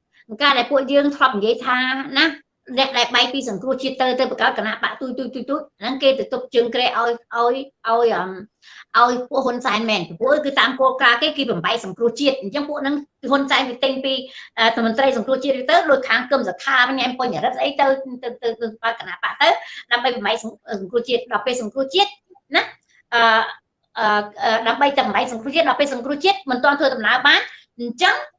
រដែលពួកយើងធ្លាប់និយាយថាណាអ្នកដែលបែកពីសង្គ្រោះជាតិទៅទៅបង្កើតគណៈបកទុយទុយទុយទុយហ្នឹងគេទៅទប់ជើងក្រែឲ្យឲ្យឲ្យអឹមឲ្យពួកហ៊ុនសែនមែនពីព្រោះគឺតាមគោលការណ៍គេគេបំបែកសង្គ្រោះជាតិអញ្ចឹងពួកហ្នឹងហ៊ុនសែនវាទិញពីអឺមន្ត្រីសង្គ្រោះជាតិទៅដោយខាងគឹមសខាញ៉ែមបញ្ញរិទ្ធអីទៅទៅទៅទៅបើកគណៈបកទៅដើម្បីបំបែកសង្គ្រោះជាតិដល់ពេលសង្គ្រោះជាតិណាអឺអឺដើម្បីតែបំបែកសង្គ្រោះជាតិដល់ពេលសង្គ្រោះជាតិមិនទាន់ធ្វើដំណើរបានអញ្ចឹងអឺ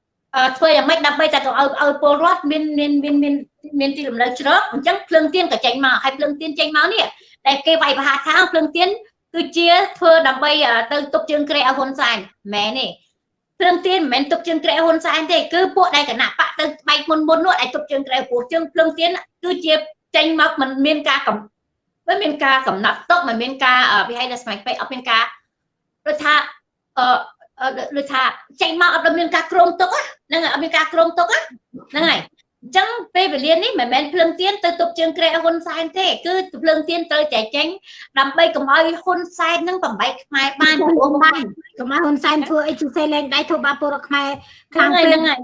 ធ្វើយ៉ាងម៉េចដើម្បីតែកុំឲ្យឲ្យពលរដ្ឋមានមានមានមានមានទីលំនៅជ្រកអញ្ចឹងភ្លើងទៀនក៏ចេញមកហើយភ្លើងទៀនចេញមកនេះតែគេវាយប្រហារថាភ្លើងទៀនគឺជាធ្វើដើម្បីទៅទប់ជើងក្រែឲ្យហ៊ុនសែនមែនទេភ្លើងទៀនមិនមែនទប់ជើងក្រែហ៊ុនសែនទេគឺពួកដែលគណៈបកទៅបែកមុនមុននោះដែលទប់ជើងក្រែពួកជើងភ្លើងទៀនគឺជាចេញមកមិនមានការកំមិនមានការកំណត់ទុកមិនមានការវិហ័យដល់ស្មៃពេកអត់មានការដូចថាអឺ ដូចថាចេញមកអត់មានការគ្រោងទុកហ្នឹងអត់មានការគ្រោងទុកហ្នឹងហើយអញ្ចឹងពេលវេលានេះមិនមែនភ្លើងទៀនទៅទប់ជើងក្រែហ៊ុនសែនទេគឺភ្លើងទៀនត្រូវតែចេញដើម្បីកុំឲ្យហ៊ុនសែននឹងបំបែកខ្មែរបានព្រោះបានកុំឲ្យហ៊ុនសែនធ្វើអីជិះសេលែងដៃធ្វើបាបពលរដ្ឋខ្មែរខ្ខាលាំងងពេកហ្នឹងហើយ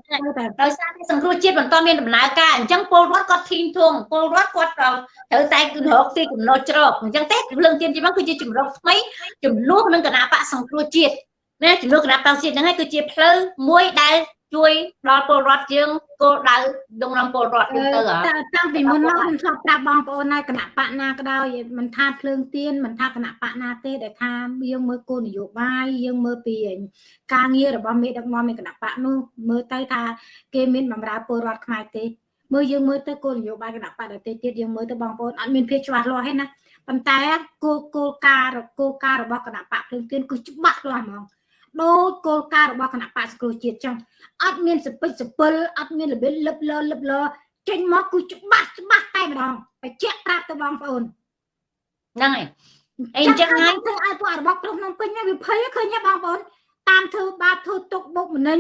ដោយសារតែសង្គ្រោះជាតិបន្តមានដំណើរការអញ្ចឹងពលរដ្ឋគាត់ធីងធំពលរដ្ឋគាត់ត្រូវតែរកទីចំណុចច្រកអញ្ចឹងទេភ្លើងទៀនជាមកគឺជាជំរកថ្មីចំនួននឹងគណៈបកសង្គ្រោះជាតិ ណាចំនួនគណៈបកជាតិហ្នឹងហើយគឺជាផ្លូវមួយដែលជួយដល់ពលរដ្ឋយើងគោលដៅដងរំពលរដ្ឋយើងទៅតាំងពីមុនមកខ្ញុំធ្លាប់ប្រាប់បងប្អូនហើយគណៈបកណាក៏ដោយមិនថាភ្លើងទៀនមិនថាគណៈបកណាទេដែលថាយើងមើលគោលនយោបាយយើងមើលពីការងាររបស់មេដឹកនាំនៃគណៈបកនោះមើលទៅថាគេមានបម្រើពលរដ្ឋខ្មែរទេមើលយើងមើលទៅគោលនយោបាយគណៈបកដទៃទៀតយើងមើលទៅបងប្អូនអត់មានភាពច្បាស់លាស់ទេណាប៉ុន្តែគោលគោលការណ៍គោលការណ៍របស់គណៈបកភ្លើងទៀនគឺច្បាស់លាស់ហ្មង ដោយគោលការណ៍របស់គណៈបកសង្គ្រោះជាតិចឹងអត់មានសពិចសពិលអត់មានរបៀបលឹបលឺលឹបលឺចេញមកគឺច្បាស់ច្បាស់តែម្ដងបញ្ជាក់ប្រាប់ទៅបងប្អូនហ្នឹងហើយអីអញ្ចឹងហើយធ្វើឲ្យពួករបស់ក្រុមក្នុងពេញវាភ័យឃើញទេបងប្អូនតាមធ្វើបាបធ្វើទុកបុកម្នេញ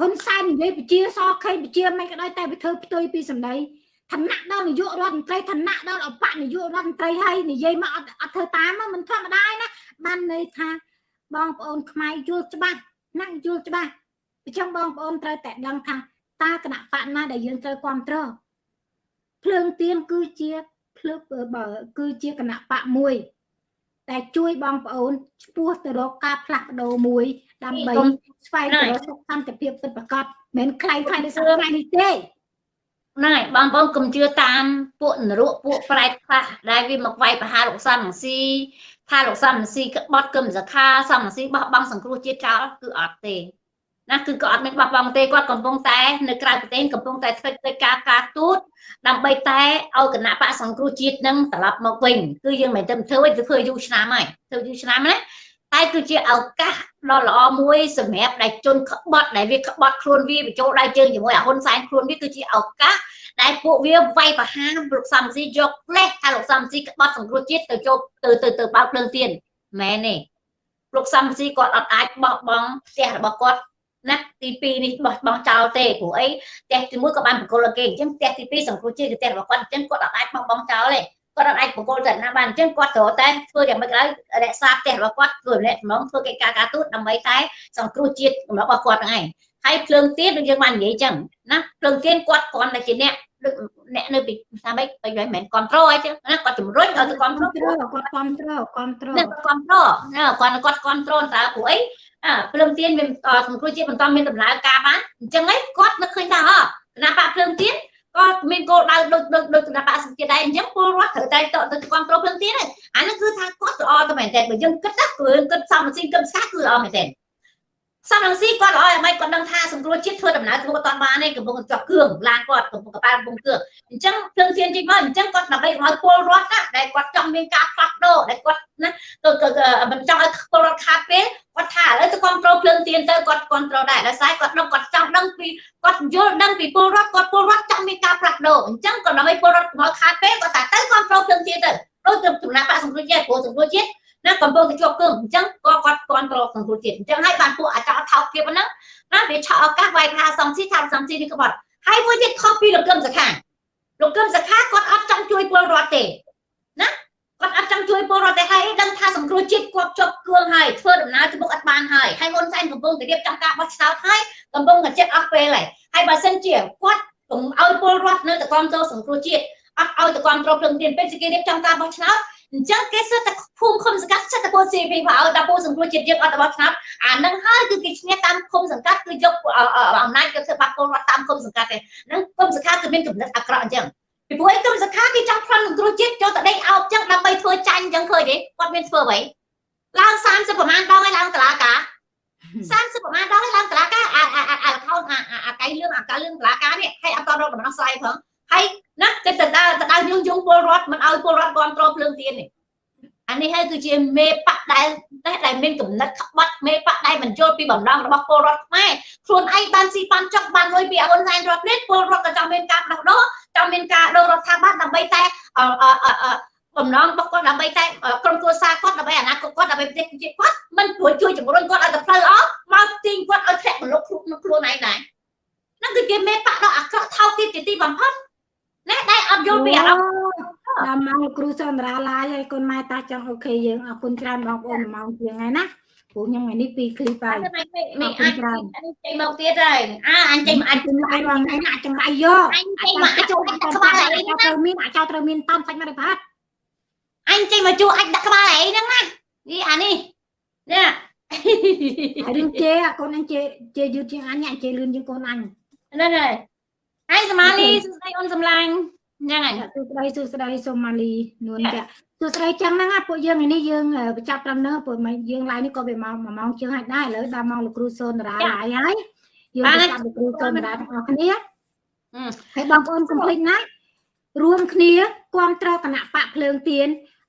ហ៊ុនសែននិយាយពជាសខេងពជាមិនក៏ដោយតែវាធ្វើផ្ទុយពីសម្ដីឋានៈដល់នាយករដ្ឋមន្ត្រីឋានៈដល់អបនាយករដ្ឋមន្ត្រីហើយនិយាយមកអត់អត់ធ្វើតាមមិនធម្មតាណាបានន័យថា បងប្អូនខ្មែរយល់ច្បាស់ណាស់យល់ច្បាស់អញ្ចឹងបងប្អូនត្រូវតែដឹងថាតើគណៈបកណាដែលយើងត្រូវគ្រប់គ្រងភ្លើងទៀនគឺជាភ្លើងបើគឺជាគណៈបកមួយតែជួយបងប្អូនឈ្មោះទៅរកការផ្លាស់ប្ដូរមួយដើម្បីស្វែងរកសុខសន្តិភាពពិតប្រាកដមិនខ្លាំងខ្លាំងដូចថ្ងៃនេះទេហ្នឹងហើយបងប្អូនកុំជឿតាមពួកនរកពួកប្រែតខ្លះដែលវាមកវាយប្រហារលោកសំរងស៊ី ថាលោកសំរងស៊ីក្បត់គឹមសខាសំរងស៊ីបោះបង់សង្គ្រោះជាតិចោលគឺអត់ទេណាគឺគាត់អត់មានបោះបង់ទេគាត់កំពុងតែនៅក្រៅប្រទេសកំពុងតែធ្វើកិច្ចការការទូតដើម្បីតែឲ្យគណៈបកសង្គ្រោះជាតិនឹងត្រឡប់មកវិញគឺយើងមិនទៅធ្វើទេធ្វើយូរឆ្នាំហើយធ្វើយូរឆ្នាំណាតែគឺជាឱកាសដ៏ល្អមួយសម្រាប់ដែលជនក្បត់ដែលវាក្បត់ខ្លួនវាបញ្ចូលដៃជើងជាមួយអាហ៊ុនសែនខ្លួនវាគឺជាឱកាស ដែលពួកវាវាយប្រហារលោកសំស៊ីយកផ្លេសថាលោកសំស៊ីក្បត់សង្គ្រោះជាតិទៅចូលទៅទៅទៅបើកភ្លើងទៀនមែនទេលោកសំស៊ីគាត់អត់អាចបោះបង់ផ្ទះរបស់គាត់ណាទី2នេះបោះបង់ចោលទេព្រោះអីផ្ទះទី1ក៏បានបកគលគេអញ្ចឹងផ្ទះទី2សង្គ្រោះជាតិគឺផ្ទះរបស់គាត់អញ្ចឹងគាត់អត់អាចបោះបង់ចោលទេគាត់អត់អាចបកគលទៅណាបានអញ្ចឹងគាត់ត្រូវតែធ្វើយ៉ាងម៉េចក៏ដោយរក្សាផ្ទះរបស់គាត់ធ្វើអ្នកចំណងធ្វើកិច្ចការការទូតដើម្បីតែសង្គ្រោះជាតិរបស់គាត់ហ្នឹងឯងហើយភ្លើងទៀនដូចយើងបាននិយាយអញ្ចឹងណាភ្លើងទៀនគាត់គ្រាន់តែជាអ្នកដូច អ្នកនៅពីថាម៉េចបើមិនមែនគ្រប់គ្រងអីចឹងណាគាត់ជំរុញឲ្យទៅគ្រប់គ្រងត្រូវគាត់គ្រប់គ្រងគ្រប់គ្រងណាគាត់គ្រប់គ្រងណាគាត់គាត់គ្រប់គ្រងតើព្រោះអីអាភ្លើងទៀនមានសង្គ្រោះជាតិបន្តមានដំណើរការបានអញ្ចឹងឯងគាត់នឹកឃើញថាអគណៈបកភ្លើងទៀនក៏មានគោលដៅដូចដូចដូចគណៈបកសង្គ្រោះដែរអញ្ចឹងពលរដ្ឋត្រូវតែទៅទៅគ្រប់គ្រងភ្លើងទៀនហ្នឹងអាហ្នឹងគឺថាគាត់ល្អទៅមែនតើបើយើងគិតណាគឺគិតសំស៊ីគិតស្កាគឺល្អមែនតើ សំរងស៊ីគាត់ល្អឲ្យមិនគាត់ដឹងថាសង្គ្រោះជាតិធ្វើដំណើរទៅគាត់អត់បានទេកំពុងជាប់គ្រឿងឡានគាត់កំពុងកប៉ាល់កំពុងគ្រឿងអញ្ចឹងភ្លើងទៀនជិះមកអញ្ចឹងគាត់ដើម្បីឲ្យពលរដ្ឋណាដែលគាត់ចង់មានការផ្លាស់ប្ដូរដែលគាត់ណាទៅមិនចង់ឲ្យពលរដ្ឋខាតពេលគាត់ថាឥឡូវទៅគ្រប់គ្រងភ្លើងទៀនទៅគាត់គ្រប់គ្រងដែរដោយសារគាត់ដឹងគាត់ចង់ដឹងពីគាត់យល់ដឹងពីពលរដ្ឋគាត់ពលរដ្ឋចង់មានការផ្លាស់ប្ដូរអញ្ចឹងគាត់ដើម្បីពលរដ្ឋមកខាតពេលគាត់ថាទៅគ្រប់គ្រងភ្លើងទៀនទៅដូចទៅចំណាក់បាក់សង្គ្រោះជាតិព្រោះសង្គ្រោះជាតិ ណាកំពុងតែជាប់គឹងអញ្ចឹងក៏គាត់គ្រប់គ្រងសង្គ្រោះជាតិអញ្ចឹងហើយបានពួកអាចោថោកភាពហ្នឹងណាវាឆក់ឱកាសវាយថាសំស៊ីថាសំស៊ីនេះក្បត់ហើយមួយទៀតខុសពីលោកកឹមសខាលោកកឹមសខាគាត់អត់ចង់ជួយពលរដ្ឋទេណាគាត់អត់ចង់ជួយពលរដ្ឋទេហើយដឹងថាសង្គ្រោះជាតិគាត់ជាប់គឿងហើយធ្វើដំណើរទៅមុខអត់បានហើយហើយហ៊ុនសែនកំពុងតែរៀបចំការបោះឆ្នោតហើយកំពុងតែចិត្តអស់ពេលហើយហើយបើសិនជាគាត់កុំឲ្យពលរដ្ឋនៅតែគ្រប់គ្រងសង្គ្រោះជាតិអត់ឲ្យតែគ្រប់គ្រងភ្លឹងទៀនពេលគេរៀបចំការបោះឆ្នោត អញ្ចឹងគេសិតតែភូមិឃុំសង្កាត់សិតតែពល CV មកឲ្យដល់ពលសង្គ្រោះជាតិយើងអត់របស់ឆ្នោតអានឹងហើយគឺគេឈ្នះតាមឃុំសង្កាត់គឺយកអំណាចយកធ្វើបាត់ពលរដ្ឋតាមឃុំសង្កាត់ទេហ្នឹងឃុំសង្កាត់គឺមានកំណត់អាក្រក់អញ្ចឹងពីព្រោះឯគុំសង្ខាគេចង់ផ្លន់សង្គ្រោះជាតិចូលតដេកអោបអញ្ចឹងដើម្បីធ្វើចាញ់អញ្ចឹងឃើញទេគាត់មានធ្វើអ្វីឡើង30ប្រហែលដងហើយឡើងតឡាការ30ប្រហែលដងហើយឡើងតឡាការអាអាអាខោអាអាកៃលឿងអាកៅលឿងតឡាការនេះហើយអត់តរកដំណោះស្រាយផងហើយ ណាគេទៅដើរទៅដើរញុះញង់ពលរដ្ឋមិនឲ្យពលរដ្ឋគ្រប់គ្រងភ្លើងទៀននេះអានេះហើយគឺជាមេបកដែលដែលមានកំណត់ក្បត់មេបកដែលមិនយល់ពីបំណងរបស់ពលរដ្ឋខ្មែរខ្លួនឯងបានស៊ីបានចង់បានលុយពីហ៊ុនសែនរដ្ឋនេះពលរដ្ឋក៏ចង់មានការដោះដូរចង់មានការដូររដ្ឋាភិបាលដើម្បីតែបំណងរបស់គាត់ដើម្បីតែក្រុមគ្រួសារគាត់ដើម្បីអនាគតគាត់ដើម្បីប្រទេសជាតិគាត់មិនជួយជួយជំរុញគាត់ឲ្យទៅផ្លូវអស់មកទាញគាត់ឲ្យធ្លាក់មលុបខ្លួនខ្លួនឯងដែរហ្នឹងគឺជាមេបកដ៏អាក្រក់ថោកទាបជាទីបំផុត ណាដែលអត់យល់ពីអារម្មណ៍ដល់ម៉ោងលោកគ្រូសន្តារាឡាយហើយកូនម៉ែតាចង់អូខេយើងអរគុណច្រើនបងប្អូនម៉ោងជាងហើយណាព្រោះខ្ញុំថ្ងៃនេះពីរឃ្លីបហើយនេះអាចចេញមកទៀតហើយអាអញចេញមកអញចំឡាយបងថ្ងៃណាចំឡាយយកអញចេញមកអាចអាចដាក់ក្បាលអីហ្នឹងត្រូវមានអាចត្រូវមានតំសាច់មកដល់ផាត់អញចេញមកជួអាចដាក់ក្បាលអីហ្នឹងណានេះអានេះនេះហើយរឿងជេកូនអញជេជេយឺតជាងអញអញជេលឿនជាងកូនអញហ្នឹងហើយ ហើយសមាលីសួស្ដីអូនសំឡាញ់ហ្នឹងហើយសួស្ដីសួស្ដីសូមម៉ាលីនួនចាសួស្ដីចឹងហ្នឹងពួកយើងថ្ងៃនេះយើងបញ្ចប់ត្រឹមនោះពួកយើងឡាយនេះក៏វាម៉ោង1ម៉ោងជាងហើយដែរឥឡូវដល់ម៉ោងលោកគ្រូសូនតារាឡាយហើយយើងបញ្ចប់លោកគ្រូសូនតារាទាំងអស់គ្នាហើយបងប្អូនកុំភ្លេចណារួមគ្នាគ្រប់គ្រងគណៈបកភ្លើងទៀន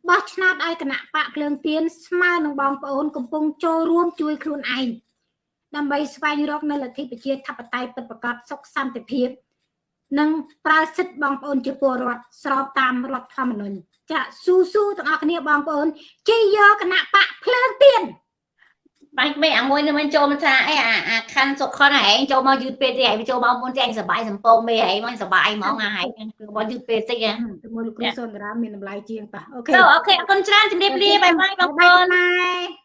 បោះឆ្នោតឲ្យគណៈបកភ្លើងទៀនស្មើនឹងបងប្អូនកំពុងចូលរួមជួយខ្លួនឯងដើម្បីស្វែងរកនៅលទ្ធិប្រជាធិបតេយ្យពិតប្រាកដសុខសន្តិភាព និងប្រើសិទ្ធិបងប្អូនជាពលរដ្ឋស្របតាមរដ្ឋធម្មនុញ្ញចាស៊ូស៊ូទាំងអស់គ្នាបងប្អូនជ័យយកគណៈបកភ្លើងទៀនបាញ់មេអាមួយនឹងមិនចូលមកថាអីអាអាខាន់សុខខនឯងចូលមកយឺតពេលតិចឯងចូលមកមុនតែឯងសបាយសំពងមេឯងមកសបាយហ្មងអាឯងគឺមកយឺតពេលតិចហ៎ជាមួយលោកគ្រូសុនតារាមានតម្លៃជាងតោះ OK O K អរគុណច្រើនជំរាបលា bye bye បងប្អូន bye